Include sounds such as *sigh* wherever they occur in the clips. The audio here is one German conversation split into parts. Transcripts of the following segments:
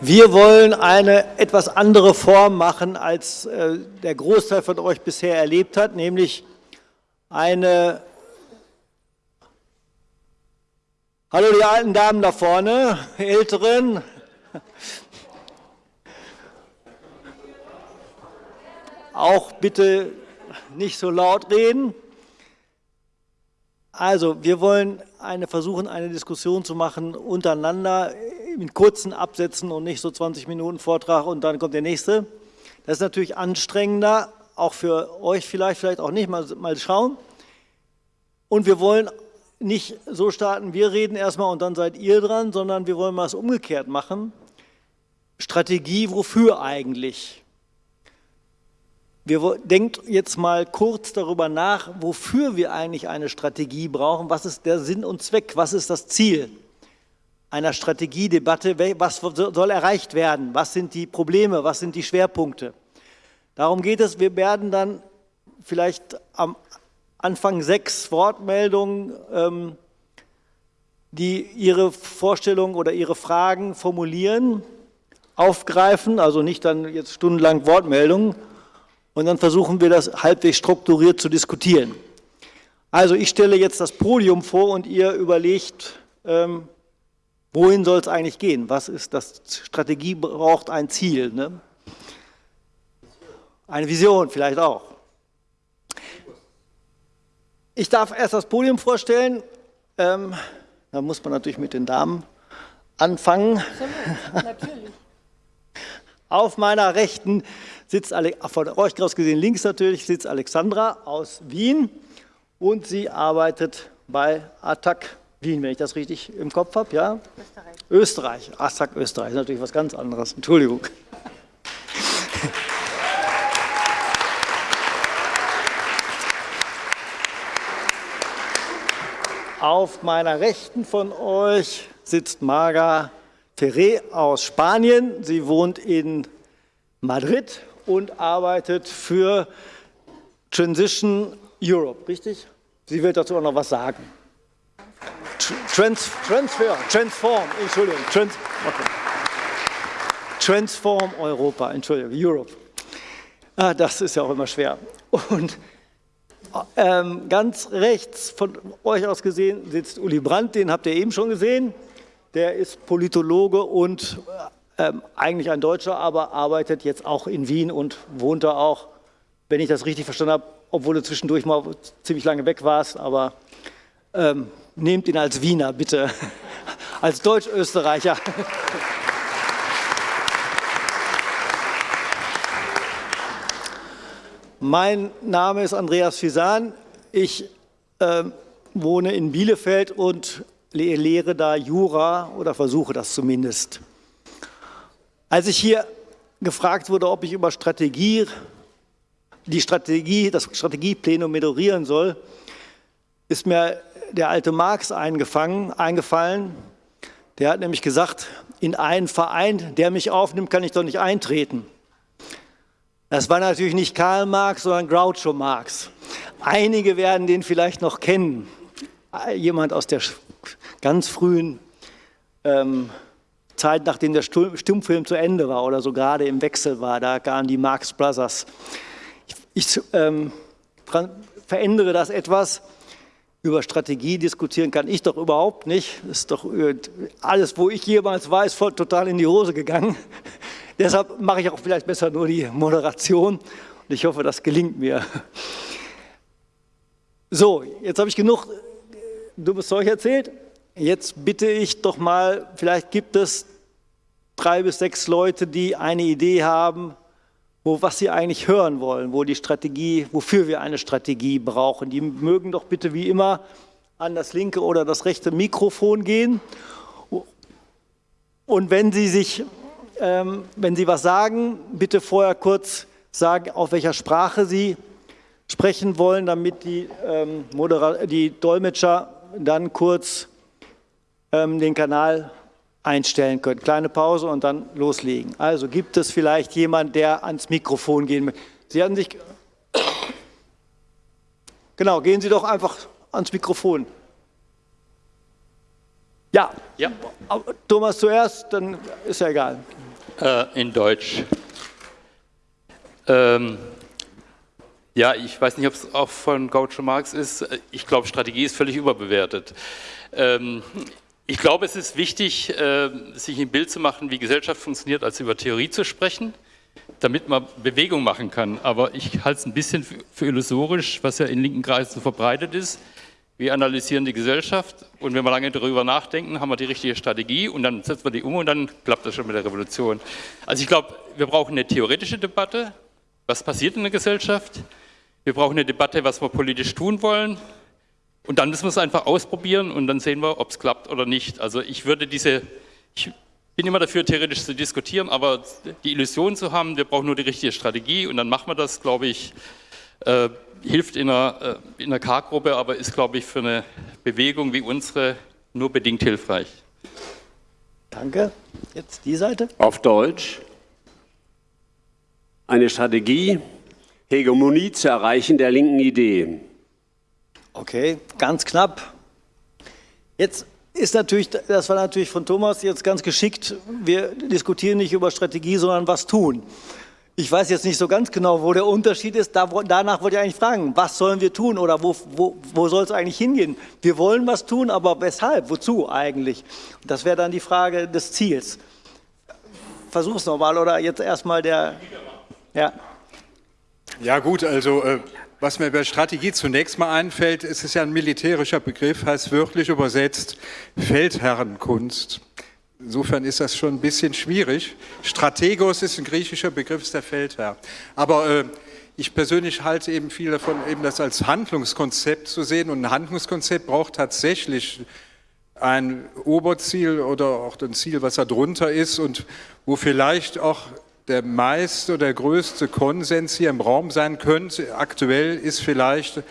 Wir wollen eine etwas andere Form machen, als äh, der Großteil von euch bisher erlebt hat, nämlich eine Hallo die alten Damen da vorne, Älteren. Auch bitte nicht so laut reden. Also, wir wollen eine, versuchen, eine Diskussion zu machen untereinander in kurzen Absätzen und nicht so 20 Minuten Vortrag und dann kommt der nächste. Das ist natürlich anstrengender, auch für euch vielleicht, vielleicht auch nicht, mal, mal schauen. Und wir wollen nicht so starten, wir reden erstmal und dann seid ihr dran, sondern wir wollen mal es umgekehrt machen. Strategie, wofür eigentlich? Wir denkt jetzt mal kurz darüber nach, wofür wir eigentlich eine Strategie brauchen. Was ist der Sinn und Zweck? Was ist das Ziel einer Strategiedebatte? Was soll erreicht werden? Was sind die Probleme? Was sind die Schwerpunkte? Darum geht es. Wir werden dann vielleicht am Anfang sechs Wortmeldungen, ähm, die ihre Vorstellungen oder ihre Fragen formulieren, aufgreifen, also nicht dann jetzt stundenlang Wortmeldungen, und dann versuchen wir das halbwegs strukturiert zu diskutieren. Also ich stelle jetzt das Podium vor und ihr überlegt, ähm, wohin soll es eigentlich gehen? Was ist das? Strategie braucht ein Ziel. Ne? Eine Vision vielleicht auch. Ich darf erst das Podium vorstellen. Ähm, da muss man natürlich mit den Damen anfangen. Natürlich. Auf meiner Rechten sitzt, von euch aus gesehen links natürlich, sitzt Alexandra aus Wien und sie arbeitet bei Attac Wien, wenn ich das richtig im Kopf habe, ja? Österreich. Österreich, Attac Österreich, ist natürlich was ganz anderes, Entschuldigung. Auf meiner Rechten von euch sitzt Marga Ferré aus Spanien. Sie wohnt in Madrid und arbeitet für Transition Europe, richtig? Sie wird dazu auch noch was sagen. Trans, transfer, transform, Entschuldigung, trans, okay. Transform Europa, Entschuldigung, Europe. Ah, das ist ja auch immer schwer. Und ähm, ganz rechts von euch aus gesehen sitzt Uli Brandt, den habt ihr eben schon gesehen. Der ist Politologe und ähm, eigentlich ein Deutscher, aber arbeitet jetzt auch in Wien und wohnt da auch, wenn ich das richtig verstanden habe, obwohl du zwischendurch mal ziemlich lange weg warst, aber ähm, nehmt ihn als Wiener, bitte, *laughs* als Deutsch-Österreicher. *laughs* Mein Name ist Andreas Fisan. Ich äh, wohne in Bielefeld und lehre da Jura oder versuche das zumindest. Als ich hier gefragt wurde, ob ich über Strategie, die Strategie, das Strategieplenum moderieren soll, ist mir der alte Marx eingefallen. Der hat nämlich gesagt, in einen Verein, der mich aufnimmt, kann ich doch nicht eintreten. Das war natürlich nicht Karl Marx, sondern Groucho Marx. Einige werden den vielleicht noch kennen. Jemand aus der ganz frühen ähm, Zeit, nachdem der Stummfilm zu Ende war oder so gerade im Wechsel war, da kamen die Marx Brothers. Ich, ich ähm, verändere das etwas. Über Strategie diskutieren kann ich doch überhaupt nicht. Das ist doch äh, alles, wo ich jemals weiß, voll total in die Hose gegangen. *laughs* Deshalb mache ich auch vielleicht besser nur die Moderation und ich hoffe, das gelingt mir. So, jetzt habe ich genug dummes Zeug erzählt. Jetzt bitte ich doch mal, vielleicht gibt es drei bis sechs Leute, die eine Idee haben, wo, was sie eigentlich hören wollen, wo die Strategie, wofür wir eine Strategie brauchen. Die mögen doch bitte wie immer an das linke oder das rechte Mikrofon gehen. Und wenn Sie sich ähm, wenn Sie was sagen, bitte vorher kurz sagen, auf welcher Sprache Sie sprechen wollen, damit die, ähm, die Dolmetscher dann kurz ähm, den Kanal einstellen können. Kleine Pause und dann loslegen. Also gibt es vielleicht jemand, der ans Mikrofon gehen will. Sie hatten sich... Genau, gehen Sie doch einfach ans Mikrofon. Ja. ja. Thomas zuerst, dann ist ja egal. Äh, in Deutsch. Ähm, ja, ich weiß nicht, ob es auch von Gaucho Marx ist. Ich glaube, Strategie ist völlig überbewertet. Ähm, ich glaube, es ist wichtig, äh, sich ein Bild zu machen, wie Gesellschaft funktioniert, als über Theorie zu sprechen, damit man Bewegung machen kann. Aber ich halte es ein bisschen für illusorisch, was ja in linken Kreisen so verbreitet ist. Wir analysieren die Gesellschaft und wenn wir lange darüber nachdenken, haben wir die richtige Strategie und dann setzen wir die um und dann klappt das schon mit der Revolution. Also ich glaube, wir brauchen eine theoretische Debatte, was passiert in der Gesellschaft. Wir brauchen eine Debatte, was wir politisch tun wollen. Und dann müssen wir es einfach ausprobieren und dann sehen wir, ob es klappt oder nicht. Also ich würde diese, ich bin immer dafür, theoretisch zu diskutieren, aber die Illusion zu haben, wir brauchen nur die richtige Strategie und dann machen wir das, glaube ich, äh, hilft in einer, äh, in einer K-Gruppe, aber ist, glaube ich, für eine Bewegung wie unsere nur bedingt hilfreich. Danke. Jetzt die Seite. Auf Deutsch. Eine Strategie, Hegemonie zu erreichen der linken Idee. Okay, ganz knapp. Jetzt ist natürlich, das war natürlich von Thomas jetzt ganz geschickt. Wir diskutieren nicht über Strategie, sondern was tun. Ich weiß jetzt nicht so ganz genau, wo der Unterschied ist. Da, danach wollte ich eigentlich fragen, was sollen wir tun oder wo, wo, wo soll es eigentlich hingehen? Wir wollen was tun, aber weshalb? Wozu eigentlich? Das wäre dann die Frage des Ziels. Versuch's nochmal oder jetzt erstmal der. Ja. Ja gut, also äh, was mir bei Strategie zunächst mal einfällt, ist es ja ein militärischer Begriff, heißt wörtlich übersetzt Feldherrenkunst. Insofern ist das schon ein bisschen schwierig. Strategos ist ein griechischer Begriff, ist der Feldherr. Aber äh, ich persönlich halte eben viel davon, eben das als Handlungskonzept zu sehen. Und ein Handlungskonzept braucht tatsächlich ein Oberziel oder auch ein Ziel, was da drunter ist und wo vielleicht auch der meiste oder der größte Konsens hier im Raum sein könnte. Aktuell ist vielleicht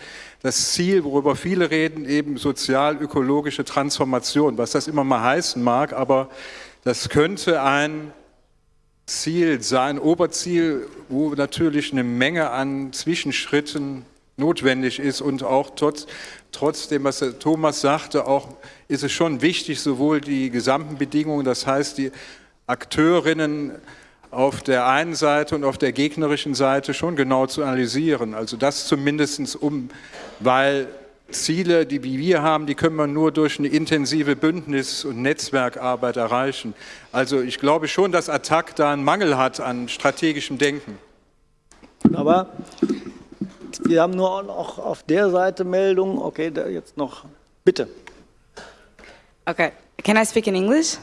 das Ziel, worüber viele reden, eben sozial-ökologische Transformation, was das immer mal heißen mag, aber das könnte ein Ziel sein, Oberziel, wo natürlich eine Menge an Zwischenschritten notwendig ist und auch trotz, trotzdem, was Thomas sagte, auch ist es schon wichtig, sowohl die gesamten Bedingungen, das heißt die Akteurinnen auf der einen Seite und auf der gegnerischen Seite schon genau zu analysieren. Also das zumindest um, weil Ziele, die wir haben, die können wir nur durch eine intensive Bündnis- und Netzwerkarbeit erreichen. Also ich glaube schon, dass Attac da einen Mangel hat an strategischem Denken. Aber wir haben nur noch auf der Seite Meldungen. Okay, jetzt noch. Bitte. Okay, can I speak in English?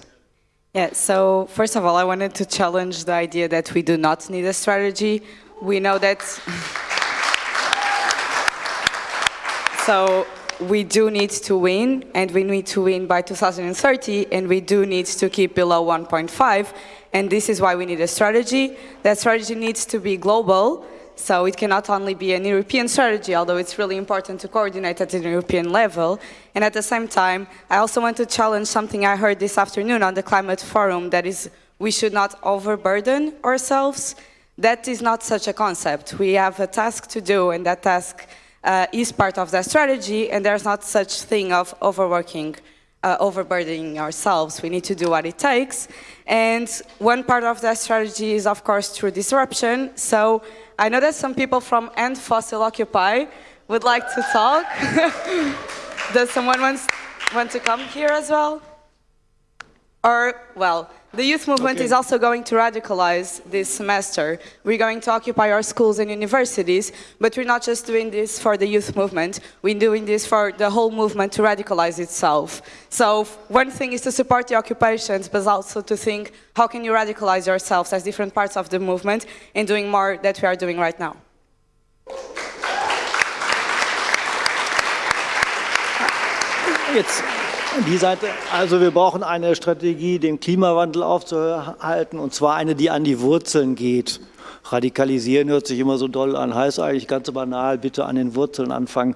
Yeah, so first of all, I wanted to challenge the idea that we do not need a strategy. We know that. *laughs* so we do need to win, and we need to win by 2030, and we do need to keep below 1.5, and this is why we need a strategy. That strategy needs to be global, so it cannot only be an European strategy, although it's really important to coordinate at an European level. And at the same time, I also want to challenge something I heard this afternoon on the climate forum, that is we should not overburden ourselves. That is not such a concept. We have a task to do, and that task uh, is part of that strategy, and there's not such thing of overworking, uh, overburdening ourselves. We need to do what it takes. And one part of that strategy is, of course, through disruption. So I know that some people from End Fossil Occupy would like to talk. *laughs* Does someone want, want to come here as well? Or, well, the youth movement okay. is also going to radicalize this semester. We're going to occupy our schools and universities, but we're not just doing this for the youth movement. We're doing this for the whole movement to radicalize itself. So one thing is to support the occupations, but also to think, how can you radicalize yourselves as different parts of the movement in doing more that we are doing right now? Jetzt Die Seite, also wir brauchen eine Strategie, den Klimawandel aufzuhalten, und zwar eine, die an die Wurzeln geht. Radikalisieren hört sich immer so doll an, heißt eigentlich ganz banal, bitte an den Wurzeln anfangen.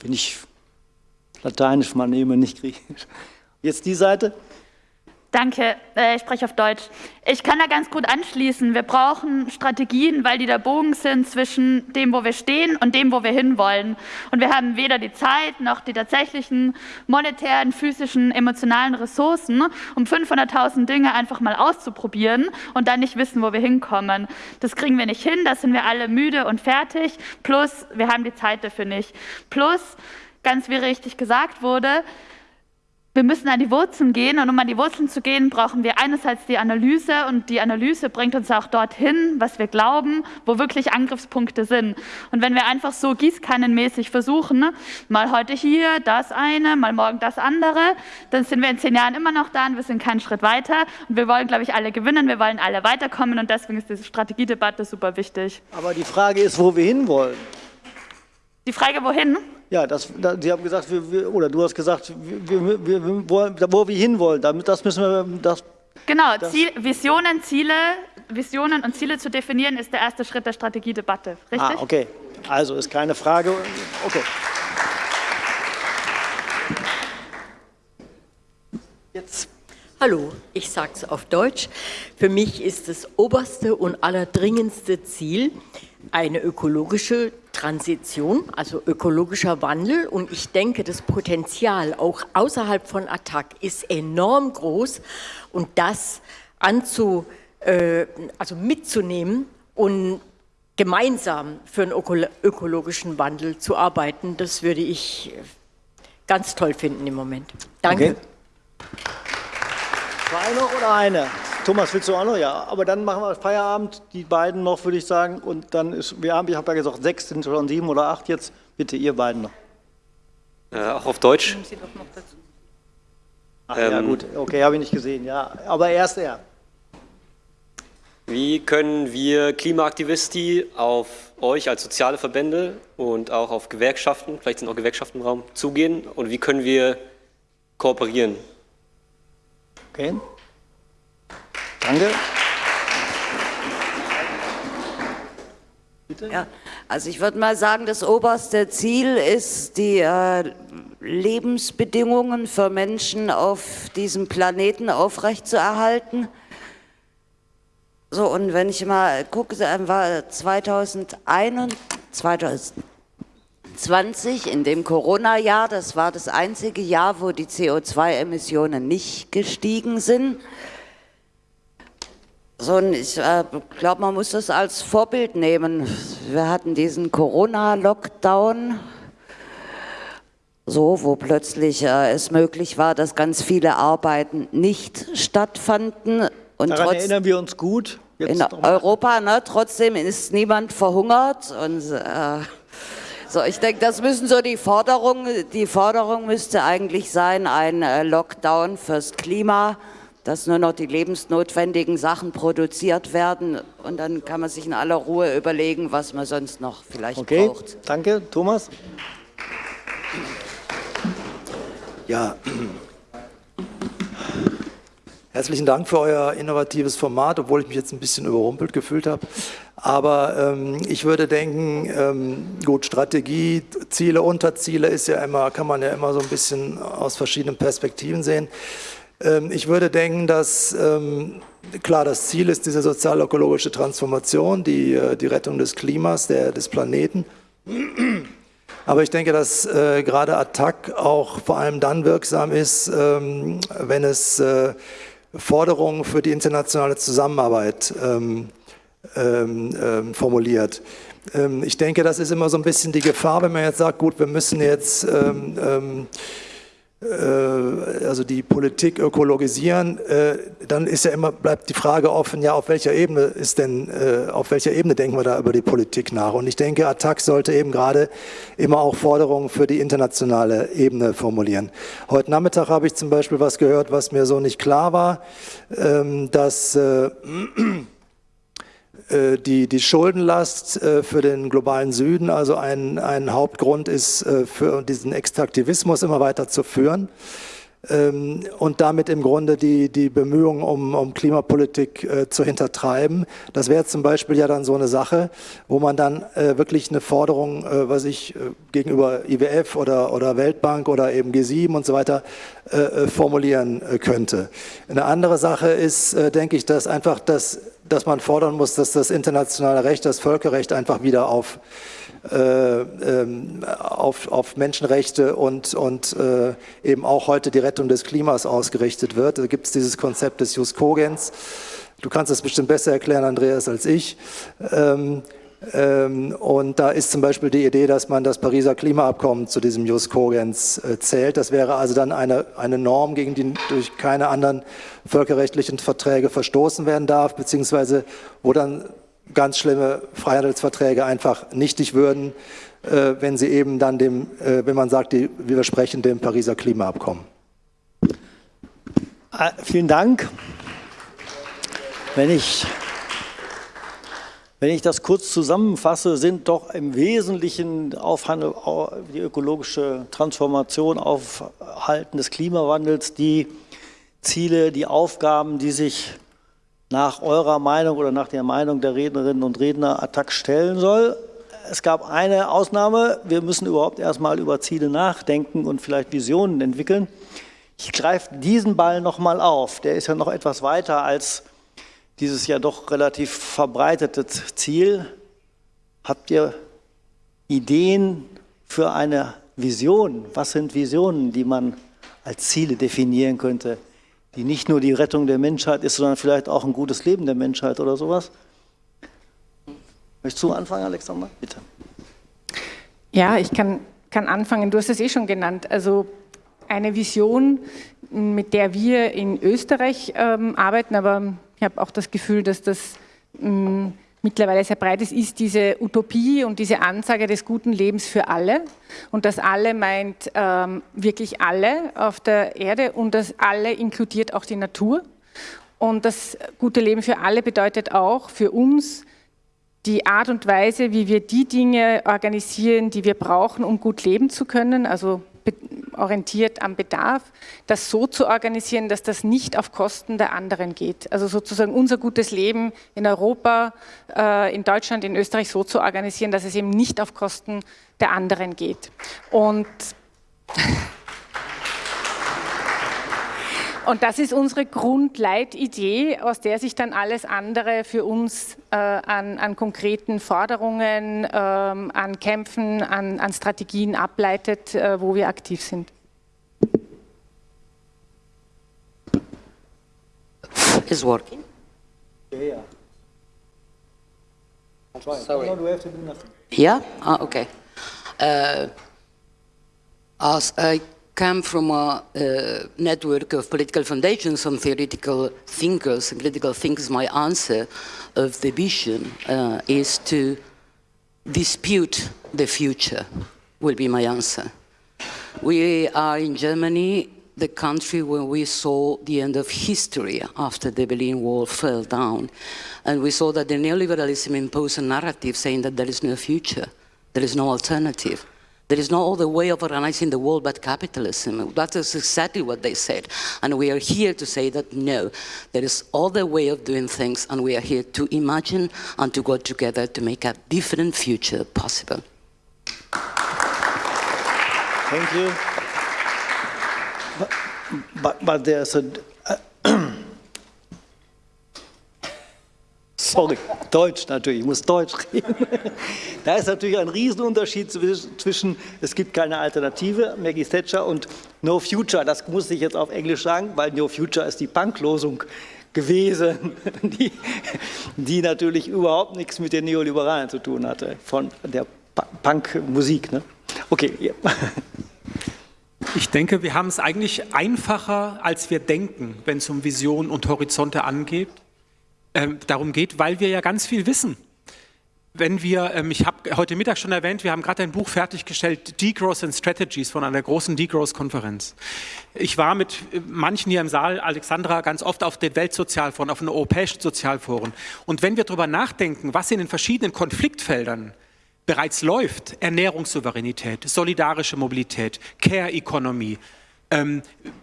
Wenn ich Lateinisch mal nehme, nicht Griechisch. Jetzt die Seite. Danke, äh, ich spreche auf Deutsch. Ich kann da ganz gut anschließen. Wir brauchen Strategien, weil die der Bogen sind zwischen dem, wo wir stehen und dem, wo wir hinwollen. Und wir haben weder die Zeit noch die tatsächlichen monetären, physischen, emotionalen Ressourcen, um 500.000 Dinge einfach mal auszuprobieren und dann nicht wissen, wo wir hinkommen. Das kriegen wir nicht hin, da sind wir alle müde und fertig. Plus, wir haben die Zeit dafür nicht. Plus, ganz wie richtig gesagt wurde, wir müssen an die Wurzeln gehen und um an die Wurzeln zu gehen, brauchen wir einerseits die Analyse und die Analyse bringt uns auch dorthin, was wir glauben, wo wirklich Angriffspunkte sind. Und wenn wir einfach so gießkannenmäßig versuchen, mal heute hier das eine, mal morgen das andere, dann sind wir in zehn Jahren immer noch da und wir sind keinen Schritt weiter. Und wir wollen, glaube ich, alle gewinnen, wir wollen alle weiterkommen und deswegen ist diese Strategiedebatte super wichtig. Aber die Frage ist, wo wir hinwollen. Die Frage, wohin? Ja, das, da, Sie haben gesagt, wir, wir, oder du hast gesagt, wir, wir, wir wollen, wo wir hinwollen. Damit, das müssen wir. Das, genau, das Ziel, Visionen, Ziele, Visionen und Ziele zu definieren, ist der erste Schritt der Strategiedebatte. Richtig? Ah, okay. Also ist keine Frage. Okay. Jetzt. Hallo, ich sage es auf Deutsch. Für mich ist das oberste und allerdringendste Ziel eine ökologische Transition, also ökologischer Wandel. Und ich denke, das Potenzial auch außerhalb von Attac ist enorm groß. Und das anzu, äh, also mitzunehmen und gemeinsam für einen ökologischen Wandel zu arbeiten, das würde ich ganz toll finden im Moment. Danke. Okay. Zwei noch oder eine? Thomas, willst du auch noch? Ja, aber dann machen wir Feierabend, die beiden noch, würde ich sagen. Und dann ist, wir haben, ich habe ja gesagt, sechs sind schon sieben oder acht jetzt. Bitte, ihr beiden noch. Äh, auch auf Deutsch. Ach ähm, ja, gut, okay, habe ich nicht gesehen, ja. Aber erst er. Wie können wir Klimaaktivisti auf euch als soziale Verbände und auch auf Gewerkschaften, vielleicht sind auch Gewerkschaften im Raum, zugehen und wie können wir kooperieren? Okay. Danke. Bitte? Ja, also ich würde mal sagen, das oberste Ziel ist, die äh, Lebensbedingungen für Menschen auf diesem Planeten aufrechtzuerhalten. So, und wenn ich mal gucke, war 2021, 2020, in dem Corona-Jahr, das war das einzige Jahr, wo die CO2-Emissionen nicht gestiegen sind. So, ich äh, glaube, man muss das als Vorbild nehmen. Wir hatten diesen Corona-Lockdown, so, wo plötzlich äh, es möglich war, dass ganz viele Arbeiten nicht stattfanden. Und Daran trotz, erinnern wir uns gut. Jetzt in Europa, ne, trotzdem ist niemand verhungert. Und, äh, so, ich denke, das müssen so die Forderungen, die Forderung müsste eigentlich sein, ein äh, Lockdown fürs Klima dass nur noch die lebensnotwendigen Sachen produziert werden und dann kann man sich in aller Ruhe überlegen, was man sonst noch vielleicht okay, braucht. Danke, Thomas. Ja, herzlichen Dank für euer innovatives Format, obwohl ich mich jetzt ein bisschen überrumpelt gefühlt habe. Aber ähm, ich würde denken, ähm, gut, Strategie, Ziele, Unterziele ist ja immer, kann man ja immer so ein bisschen aus verschiedenen Perspektiven sehen. Ähm, ich würde denken, dass ähm, klar das Ziel ist diese sozial-ökologische Transformation, die, äh, die Rettung des Klimas, der, des Planeten. Aber ich denke, dass äh, gerade Attac auch vor allem dann wirksam ist, ähm, wenn es äh, Forderungen für die internationale Zusammenarbeit formuliert. ich denke, das ist immer so ein bisschen die Gefahr, wenn man jetzt sagt, gut, wir müssen jetzt also die Politik ökologisieren, äh, dann ist ja immer, bleibt die Frage offen, ja, auf welcher Ebene ist denn, äh, auf welcher Ebene denken wir da über die Politik nach? Und ich denke, Attac sollte eben gerade immer auch Forderungen für die internationale Ebene formulieren. Heute Nachmittag habe ich zum Beispiel was gehört, was mir so nicht klar war, ähm, dass äh, die, die Schuldenlast äh, für den globalen Süden also ein, ein Hauptgrund ist, äh, für diesen Extraktivismus immer weiter zu führen. Ähm, und damit im Grunde die, die Bemühungen um, um Klimapolitik äh, zu hintertreiben. Das wäre zum Beispiel ja dann so eine Sache, wo man dann äh, wirklich eine Forderung, äh, was ich äh, gegenüber IWF oder, oder Weltbank oder eben G7 und so weiter äh, äh, formulieren könnte. Eine andere Sache ist, denke ich, dass einfach das, dass man fordern muss, dass das internationale Recht, das Völkerrecht einfach wieder auf äh, auf, auf Menschenrechte und, und äh, eben auch heute die Rettung des Klimas ausgerichtet wird. Da gibt es dieses Konzept des Jus Cogens. Du kannst es bestimmt besser erklären, Andreas, als ich. Ähm, ähm, und da ist zum Beispiel die Idee, dass man das Pariser Klimaabkommen zu diesem Jus Cogens äh, zählt. Das wäre also dann eine, eine Norm, gegen die durch keine anderen völkerrechtlichen Verträge verstoßen werden darf, beziehungsweise wo dann ganz schlimme Freihandelsverträge einfach nichtig würden, äh, wenn sie eben dann dem, äh, wenn man sagt, die widersprechen dem Pariser Klimaabkommen. Ah, vielen Dank. Wenn ich, wenn ich das kurz zusammenfasse, sind doch im Wesentlichen Aufhandel, die ökologische Transformation, Aufhalten des Klimawandels die Ziele, die Aufgaben, die sich nach eurer Meinung oder nach der Meinung der Rednerinnen und Redner Attac stellen soll. Es gab eine Ausnahme, wir müssen überhaupt erstmal über Ziele nachdenken und vielleicht Visionen entwickeln. Ich greife diesen Ball nochmal auf, der ist ja noch etwas weiter als dieses ja doch relativ verbreitete Ziel. Habt ihr Ideen für eine Vision? Was sind Visionen, die man als Ziele definieren könnte? Die nicht nur die Rettung der Menschheit ist, sondern vielleicht auch ein gutes Leben der Menschheit oder sowas? Möchtest du anfangen, Alexander? Bitte. Ja, ich kann, kann anfangen. Du hast es eh schon genannt. Also eine Vision, mit der wir in Österreich ähm, arbeiten, aber ich habe auch das Gefühl, dass das ähm, mittlerweile sehr breit ist, ist diese Utopie und diese Ansage des guten Lebens für alle. Und das alle meint ähm, wirklich alle auf der Erde und das alle inkludiert auch die Natur. Und das gute Leben für alle bedeutet auch für uns die Art und Weise, wie wir die Dinge organisieren, die wir brauchen, um gut leben zu können, also orientiert am Bedarf, das so zu organisieren, dass das nicht auf Kosten der anderen geht. Also sozusagen unser gutes Leben in Europa, äh, in Deutschland, in Österreich so zu organisieren, dass es eben nicht auf Kosten der anderen geht. Und Und das ist unsere Grundleitidee, aus der sich dann alles andere für uns äh, an, an, konkreten Forderungen, ähm, an Kämpfen, an, an Strategien ableitet, äh, wo wir aktiv sind. Is working? Yeah. Sorry. No, we have to do nothing? Yeah? Ah, okay. Uh, as I come from a uh, network of political foundations and theoretical thinkers and critical thinkers, my answer of the vision uh, is to dispute the future, will be my answer. We are in Germany, the country where we saw the end of history after the Berlin Wall fell down. And we saw that the neoliberalism imposed a narrative saying that there is no future, there is no alternative. There is no other way of organizing the world but capitalism. That is exactly what they said. And we are here to say that no, there is other way of doing things and we are here to imagine and to go together to make a different future possible. Thank you. But, but, but there's a, Sorry, Deutsch natürlich, ich muss Deutsch reden. Da ist natürlich ein Riesenunterschied zwischen, es gibt keine Alternative, Maggie Thatcher, und No Future. Das muss ich jetzt auf Englisch sagen, weil No Future ist die Punklosung gewesen, *laughs* die, die natürlich überhaupt nichts mit den Neoliberalen zu tun hatte, von der Punkmusik. Ne? Okay, ja. Ich denke, wir haben es eigentlich einfacher, als wir denken, wenn es um Visionen und Horizonte angeht ähm, darum geht, weil wir ja ganz viel wissen. Wenn wir, ähm, ich habe heute Mittag schon erwähnt, wir haben gerade ein Buch fertiggestellt, Degrowth and Strategies von einer großen Degrowth-Konferenz. Ich war mit äh, manchen hier im Saal, Alexandra, ganz oft auf den Weltsozialforen, auf den europäischen Sozialforen. Und wenn wir darüber nachdenken, was in den verschiedenen Konfliktfeldern bereits läuft, Ernährungssouveränität, solidarische Mobilität, Care Economy, ähm,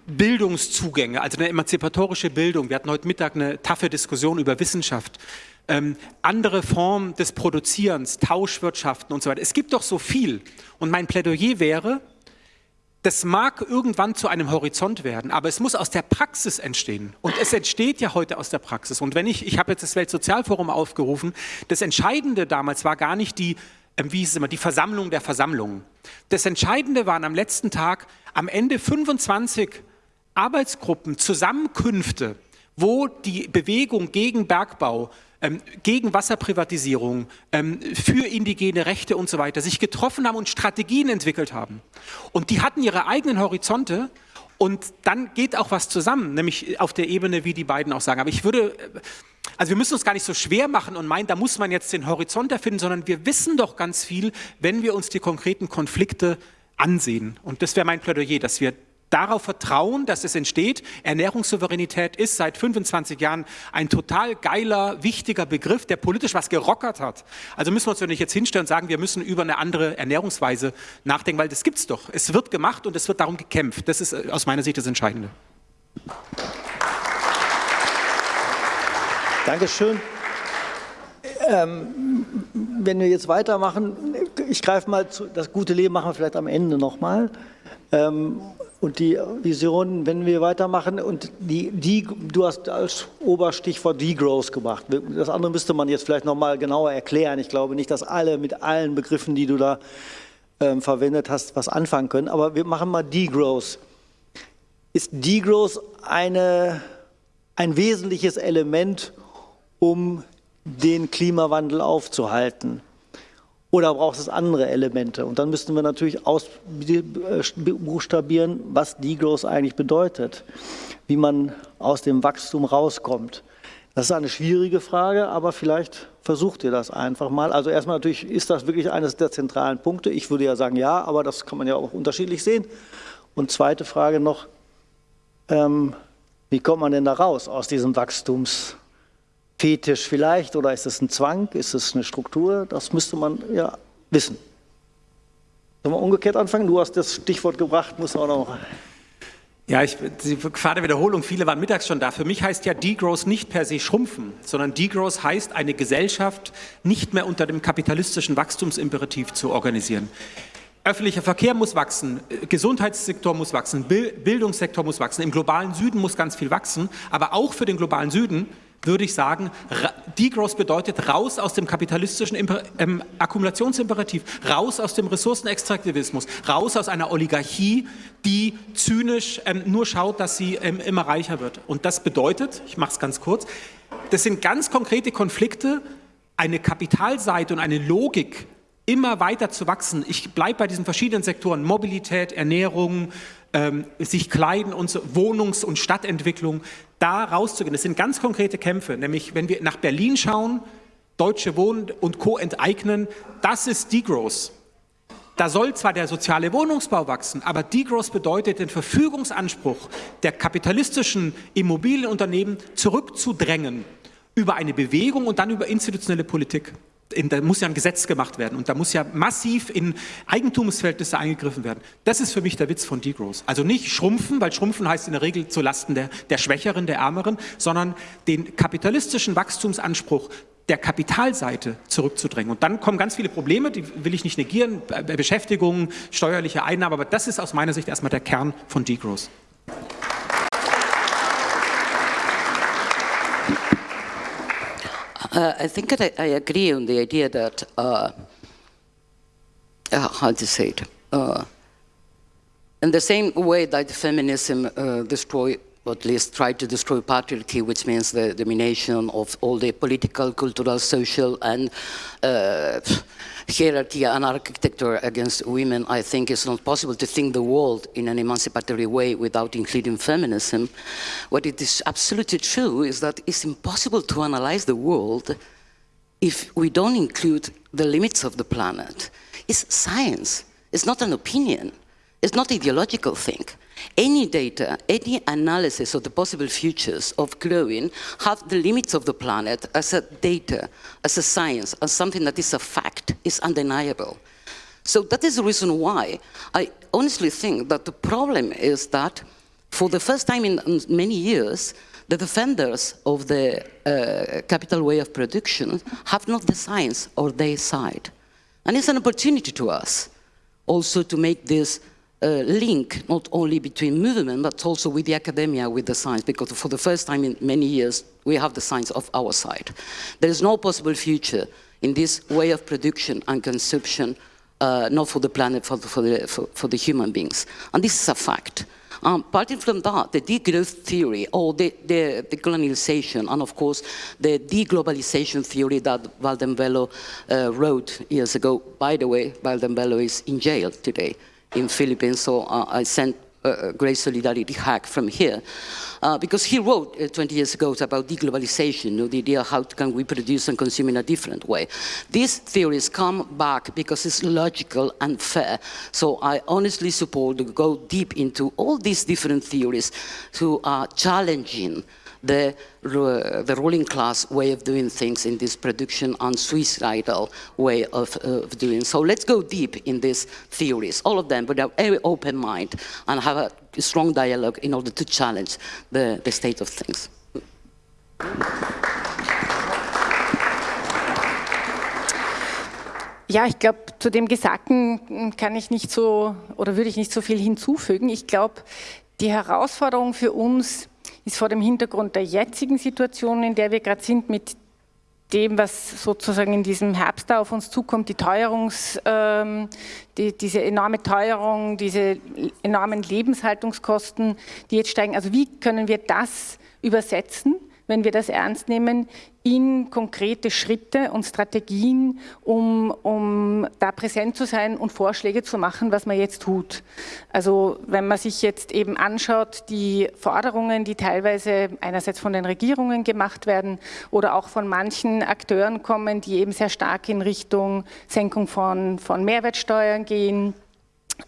Bildungszugänge, also eine emanzipatorische Bildung. Wir hatten heute Mittag eine taffe Diskussion über Wissenschaft. Ähm, andere Formen des Produzierens, Tauschwirtschaften und so weiter. Es gibt doch so viel. Und mein Plädoyer wäre, das mag irgendwann zu einem Horizont werden, aber es muss aus der Praxis entstehen. Und es entsteht ja heute aus der Praxis. Und wenn ich, ich habe jetzt das Weltsozialforum aufgerufen, das Entscheidende damals war gar nicht die, ähm, wie hieß es immer, die Versammlung der Versammlungen. Das Entscheidende waren am letzten Tag am Ende 25 Arbeitsgruppen, Zusammenkünfte, wo die Bewegung gegen Bergbau, ähm, gegen Wasserprivatisierung, ähm, für indigene Rechte und so weiter sich getroffen haben und Strategien entwickelt haben. Und die hatten ihre eigenen Horizonte und dann geht auch was zusammen, nämlich auf der Ebene, wie die beiden auch sagen. Aber ich würde, äh, also wir müssen uns gar nicht so schwer machen und meinen, da muss man jetzt den Horizont erfinden, sondern wir wissen doch ganz viel, wenn wir uns die konkreten Konflikte ansehen. Und das wäre mein Plädoyer, dass wir darauf vertrauen, dass es entsteht. Ernährungssouveränität ist seit 25 Jahren ein total geiler, wichtiger Begriff, der politisch was gerockert hat. Also müssen wir uns doch nicht jetzt hinstellen und sagen, wir müssen über eine andere Ernährungsweise nachdenken, weil das gibt es doch. Es wird gemacht und es wird darum gekämpft. Das ist äh, aus meiner Sicht das Entscheidende. Dankeschön. Ähm, wenn wir jetzt weitermachen, ich greife mal zu, das gute Leben machen wir vielleicht am Ende nochmal. Ähm, und die Vision, wenn wir weitermachen, und die, die, du hast als Oberstichwort Degrowth gemacht. Das andere müsste man jetzt vielleicht nochmal genauer erklären. Ich glaube nicht, dass alle mit allen Begriffen, die du da ähm, verwendet hast, was anfangen können. Aber wir machen mal Degrowth. Ist Degrowth eine, ein wesentliches Element, um den Klimawandel aufzuhalten? Oder braucht es andere Elemente? Und dann müssten wir natürlich ausbuchstabieren, was Degrowth eigentlich bedeutet, wie man aus dem Wachstum rauskommt. Das ist eine schwierige Frage, aber vielleicht versucht ihr das einfach mal. Also erstmal natürlich, ist das wirklich eines der zentralen Punkte? Ich würde ja sagen ja, aber das kann man ja auch unterschiedlich sehen. Und zweite Frage noch, ähm, wie kommt man denn da raus aus diesem Wachstums? Fetisch vielleicht oder ist es ein Zwang, ist es eine Struktur? Das müsste man ja wissen. Sollen wir umgekehrt anfangen? Du hast das Stichwort gebracht, muss auch noch. Ja, ich, die Gefahr der Wiederholung, viele waren mittags schon da. Für mich heißt ja Degrowth nicht per se schrumpfen, sondern Degrowth heißt, eine Gesellschaft nicht mehr unter dem kapitalistischen Wachstumsimperativ zu organisieren. Öffentlicher Verkehr muss wachsen, Gesundheitssektor muss wachsen, Bildungssektor muss wachsen, im globalen Süden muss ganz viel wachsen, aber auch für den globalen Süden würde ich sagen, Degrowth bedeutet raus aus dem kapitalistischen Imper ähm, Akkumulationsimperativ, raus aus dem Ressourcenextraktivismus, raus aus einer Oligarchie, die zynisch ähm, nur schaut, dass sie ähm, immer reicher wird. Und das bedeutet, ich mache es ganz kurz, das sind ganz konkrete Konflikte, eine Kapitalseite und eine Logik, immer weiter zu wachsen. Ich bleibe bei diesen verschiedenen Sektoren, Mobilität, Ernährung, ähm, sich kleiden und so, Wohnungs- und Stadtentwicklung, da rauszugehen. Das sind ganz konkrete Kämpfe, nämlich wenn wir nach Berlin schauen, Deutsche Wohnen und Co. enteignen, das ist Degrowth. Da soll zwar der soziale Wohnungsbau wachsen, aber Degrowth bedeutet, den Verfügungsanspruch der kapitalistischen Immobilienunternehmen zurückzudrängen über eine Bewegung und dann über institutionelle Politik in, da muss ja ein Gesetz gemacht werden und da muss ja massiv in Eigentumsverhältnisse eingegriffen werden. Das ist für mich der Witz von Degrowth. Also nicht schrumpfen, weil schrumpfen heißt in der Regel zu Lasten der, der Schwächeren, der Ärmeren, sondern den kapitalistischen Wachstumsanspruch der Kapitalseite zurückzudrängen. Und dann kommen ganz viele Probleme, die will ich nicht negieren, Beschäftigung, steuerliche Einnahmen, aber das ist aus meiner Sicht erstmal der Kern von Degrowth. Uh, I think I, I, agree on the idea that, uh, uh, how to say it, uh, in the same way that feminism uh, destroy, or at least try to destroy patriarchy, which means the domination of all the political, cultural, social, and uh, hierarchy and architecture against women, I think it's not possible to think the world in an emancipatory way without including feminism. What it is absolutely true is that it's impossible to analyze the world if we don't include the limits of the planet. It's science, it's not an opinion, it's not ideological thing. Any data, any analysis of the possible futures of growing have the limits of the planet as a data, as a science, as something that is a fact, is undeniable. So that is the reason why I honestly think that the problem is that for the first time in many years, the defenders of the uh, capital way of production have not the science on their side. And it's an opportunity to us also to make this link not only between movement but also with the academia, with the science, because for the first time in many years we have the science of our side. There is no possible future in this way of production and consumption, uh, not for the planet, for the, for, the, for, for the human beings. And this is a fact. Um, apart from that, the degrowth theory or the, the, the, colonialization and of course the deglobalization theory that Valdembello uh, wrote years ago. By the way, Valdembello is in jail today in Philippines, so uh, I sent a great solidarity hack from here. Uh, because he wrote uh, 20 years ago about deglobalization, you know, the idea how can we produce and consume in a different way. These theories come back because it's logical and fair. So I honestly support to go deep into all these different theories who are challenging the, the ruling class way of doing things in this production and suicidal way of, of doing. So let's go deep in these theories, all of them, with a very open mind and have a strong dialogue in order to challenge the, the state of things. Ja, ich glaube, zu dem Gesagten kann ich nicht so oder würde ich nicht so viel hinzufügen. Ich glaube, die Herausforderung für uns ist vor dem Hintergrund der jetzigen Situation, in der wir gerade sind, mit dem, was sozusagen in diesem Herbst da auf uns zukommt, die Teuerungs, ähm, die, diese enorme Teuerung, diese enormen Lebenshaltungskosten, die jetzt steigen. Also wie können wir das übersetzen wenn wir das ernst nehmen, in konkrete Schritte und Strategien, um, um da präsent zu sein und Vorschläge zu machen, was man jetzt tut. Also wenn man sich jetzt eben anschaut, die Forderungen, die teilweise einerseits von den Regierungen gemacht werden oder auch von manchen Akteuren kommen, die eben sehr stark in Richtung Senkung von, von Mehrwertsteuern gehen,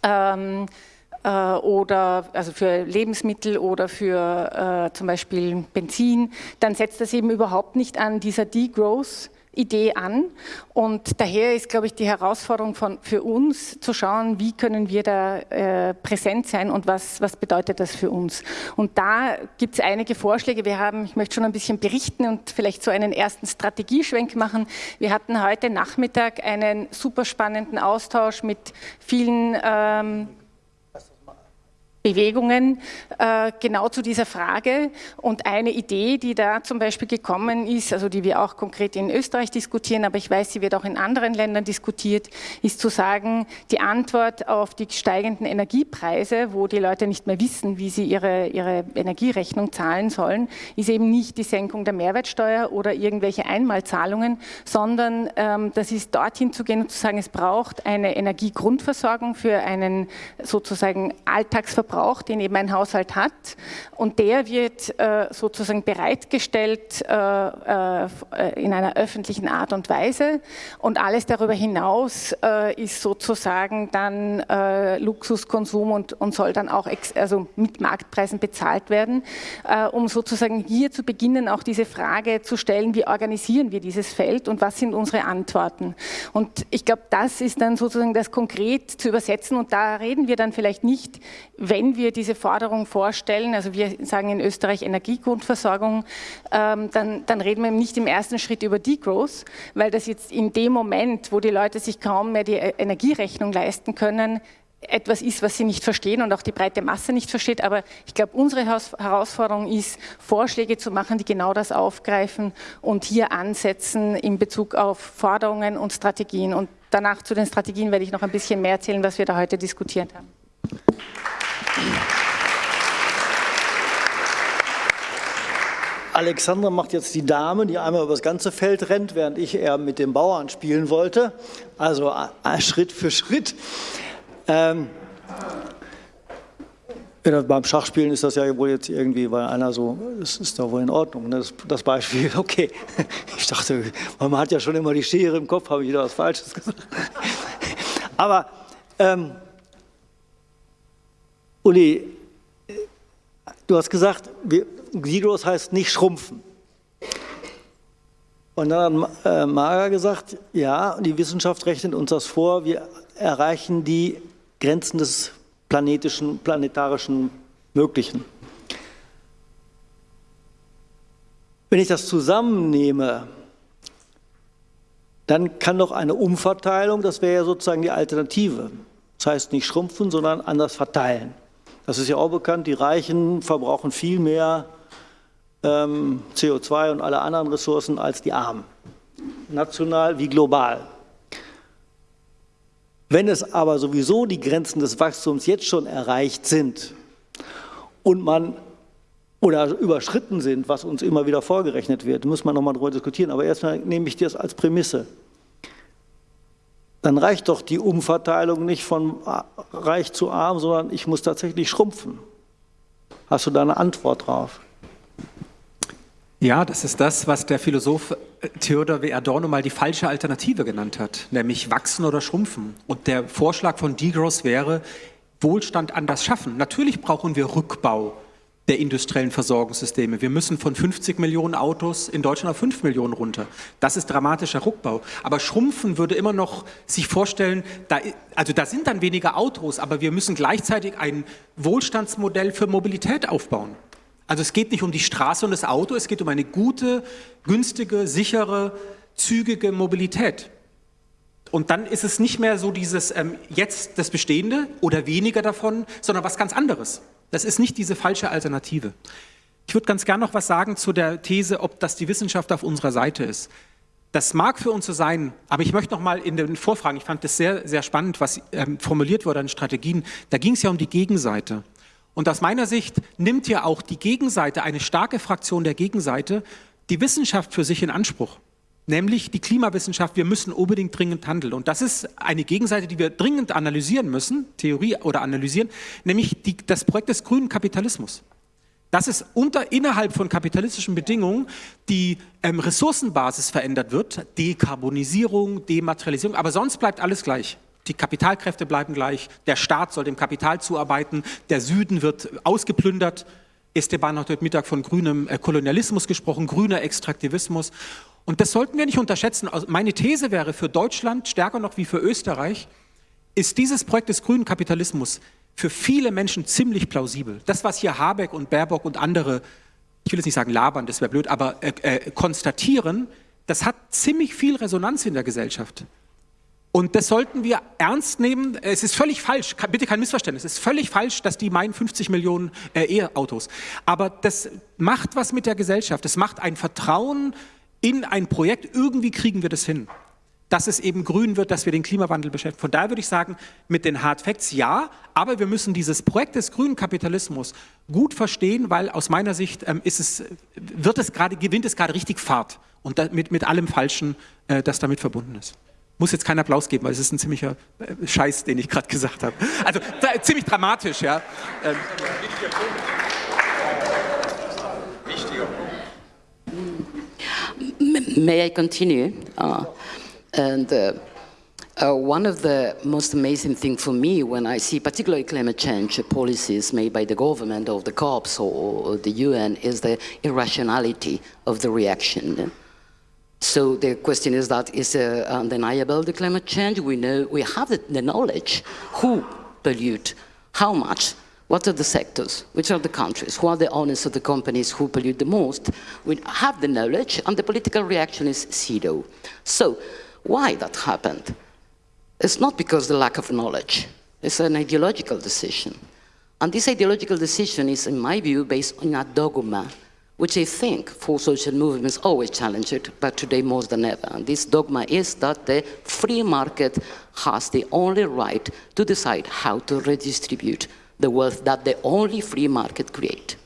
ähm, äh, oder also für Lebensmittel oder für äh, zum Beispiel Benzin, dann setzt das eben überhaupt nicht an dieser Degrowth Idee an. Und daher ist, glaube ich, die Herausforderung von, für uns zu schauen, wie können wir da äh, präsent sein und was, was bedeutet das für uns. Und da gibt es einige Vorschläge. Wir haben, ich möchte schon ein bisschen berichten und vielleicht so einen ersten Strategieschwenk machen. Wir hatten heute Nachmittag einen super spannenden Austausch mit vielen ähm, Bewegungen äh, genau zu dieser Frage. Und eine Idee, die da zum Beispiel gekommen ist, also die wir auch konkret in Österreich diskutieren, aber ich weiß, sie wird auch in anderen Ländern diskutiert, ist zu sagen, die Antwort auf die steigenden Energiepreise, wo die Leute nicht mehr wissen, wie sie ihre, ihre Energierechnung zahlen sollen, ist eben nicht die Senkung der Mehrwertsteuer oder irgendwelche Einmalzahlungen, sondern ähm, das ist dorthin zu gehen und zu sagen, es braucht eine Energiegrundversorgung für einen sozusagen Alltagsverbrauch Verbrauch, den eben ein Haushalt hat. Und der wird äh, sozusagen bereitgestellt äh, äh, in einer öffentlichen Art und Weise. Und alles darüber hinaus ist sozusagen dann Luxuskonsum und, und, soll dann auch also mit Marktpreisen bezahlt werden, um sozusagen hier zu beginnen, auch diese Frage zu stellen, wie organisieren wir dieses Feld und was sind unsere Antworten. Und ich glaube, das ist dann sozusagen das konkret zu übersetzen und da reden wir dann vielleicht nicht, wenn wenn wir diese Forderung vorstellen, also wir sagen in Österreich Energiegrundversorgung, ähm, dann, dann, reden wir nicht im ersten Schritt über Degrowth, weil das jetzt in dem Moment, wo die Leute sich kaum mehr die Energierechnung leisten können, etwas ist, was sie nicht verstehen und auch die breite Masse nicht versteht. Aber ich glaube, unsere Herausforderung ist, Vorschläge zu machen, die genau das aufgreifen und hier ansetzen in Bezug auf Forderungen und Strategien. Und danach zu den Strategien werde ich noch ein bisschen mehr erzählen, was wir da heute diskutiert haben. Alexandra macht jetzt die Dame, die einmal über das ganze Feld rennt, während ich eher mit dem Bauern spielen wollte. Also Schritt für Schritt. Ähm, beim Schachspielen ist das ja wohl jetzt irgendwie, weil einer so, das ist doch wohl in Ordnung, ne? das, das, Beispiel, *laughs* okay. Ich dachte, man hat ja schon immer die Schere im Kopf, habe ich wieder was Falsches gesagt. Aber ähm, Uli, du hast gesagt, Degrowth heißt nicht schrumpfen. Und dann hat äh, Mager gesagt, ja, die Wissenschaft rechnet uns das vor, wir erreichen die Grenzen des planetischen, planetarischen Möglichen. Wenn ich das zusammennehme, dann kann doch eine Umverteilung, das wäre ja sozusagen die Alternative. Das heißt nicht schrumpfen, sondern anders verteilen. Das ist ja auch bekannt, die Reichen verbrauchen viel mehr ähm, CO2 und alle anderen Ressourcen als die Armen, national wie global. Wenn es aber sowieso die Grenzen des Wachstums jetzt schon erreicht sind und man oder überschritten sind, was uns immer wieder vorgerechnet wird, muss man nochmal darüber diskutieren. Aber erstmal nehme ich das als Prämisse. Dann reicht doch die Umverteilung nicht von reich zu arm, sondern ich muss tatsächlich schrumpfen. Hast du da eine Antwort drauf? Ja, das ist das, was der Philosoph äh, Theodor W. Adorno mal die falsche Alternative genannt hat, nämlich wachsen oder schrumpfen. Und der Vorschlag von Degross wäre, Wohlstand anders schaffen. Natürlich brauchen wir Rückbau der industriellen Versorgungssysteme. Wir müssen von 50 Millionen Autos in Deutschland auf 5 Millionen runter. Das ist dramatischer Rückbau. Aber Schrumpfen würde immer noch sich vorstellen, da, also da sind dann weniger Autos, aber wir müssen gleichzeitig ein Wohlstandsmodell für Mobilität aufbauen. Also es geht nicht um die Straße und das Auto, es geht um eine gute, günstige, sichere, zügige Mobilität. Und dann ist es nicht mehr so dieses ähm, jetzt das Bestehende oder weniger davon, sondern was ganz anderes. Das ist nicht diese falsche Alternative. Ich würde ganz gerne noch was sagen zu der These, ob das die Wissenschaft auf unserer Seite ist. Das mag für uns so sein, aber ich möchte noch mal in den Vorfragen, ich fand das sehr, sehr spannend, was ähm, formuliert wurde an Strategien. Da ging es ja um die Gegenseite. Und aus meiner Sicht nimmt ja auch die Gegenseite, eine starke Fraktion der Gegenseite, die Wissenschaft für sich in Anspruch. Nämlich die Klimawissenschaft, wir müssen unbedingt dringend handeln. Und das ist eine Gegenseite, die wir dringend analysieren müssen, Theorie oder analysieren, nämlich die, das Projekt des grünen Kapitalismus. Dass es unter, innerhalb von kapitalistischen Bedingungen die ähm, Ressourcenbasis verändert wird, Dekarbonisierung, Dematerialisierung, aber sonst bleibt alles gleich. Die Kapitalkräfte bleiben gleich, der Staat soll dem Kapital zuarbeiten, der Süden wird ausgeplündert. Esteban hat heute Mittag von grünem äh, Kolonialismus gesprochen, grüner Extraktivismus. Und das sollten wir nicht unterschätzen. Also meine These wäre für Deutschland, stärker noch wie für Österreich, ist dieses Projekt des grünen Kapitalismus für viele Menschen ziemlich plausibel. Das, was hier Habeck und Baerbock und andere, ich will jetzt nicht sagen labern, das wäre blöd, aber äh, äh, konstatieren, das hat ziemlich viel Resonanz in der Gesellschaft. Und das sollten wir ernst nehmen. Es ist völlig falsch, bitte kein Missverständnis, es ist völlig falsch, dass die meinen 50 Millionen äh, E-Autos. Aber das macht was mit der Gesellschaft. Es macht ein Vertrauen in ein Projekt. Irgendwie kriegen wir das hin. Dass es eben grün wird, dass wir den Klimawandel beschäftigen. Von daher würde ich sagen, mit den Hard Facts ja, aber wir müssen dieses Projekt des grünen Kapitalismus gut verstehen, weil aus meiner Sicht ähm, ist es, wird es gerade, gewinnt es gerade richtig Fahrt und mit, mit allem Falschen, äh, das damit verbunden ist. Muss jetzt keinen Applaus geben, weil es ist ein ziemlicher äh, Scheiß, den ich gerade gesagt habe. Also ziemlich dramatisch, ja. Ähm. May I continue? Uh, and uh, one of the most amazing things for me when I see particularly climate change policies made by the government of the COPs or, or the UN is the irrationality of the reaction. So the question is that is uh, undeniable the climate change. We know we have the, the, knowledge who pollute, how much, what are the sectors, which are the countries, who are the owners of the companies who pollute the most. We have the knowledge and the political reaction is zero. So why that happened? It's not because the lack of knowledge. It's an ideological decision. And this ideological decision is, in my view, based on a dogma which I think for social movements always challenge it, but today more than ever. And this dogma is that the free market has the only right to decide how to redistribute the wealth that the only free market create.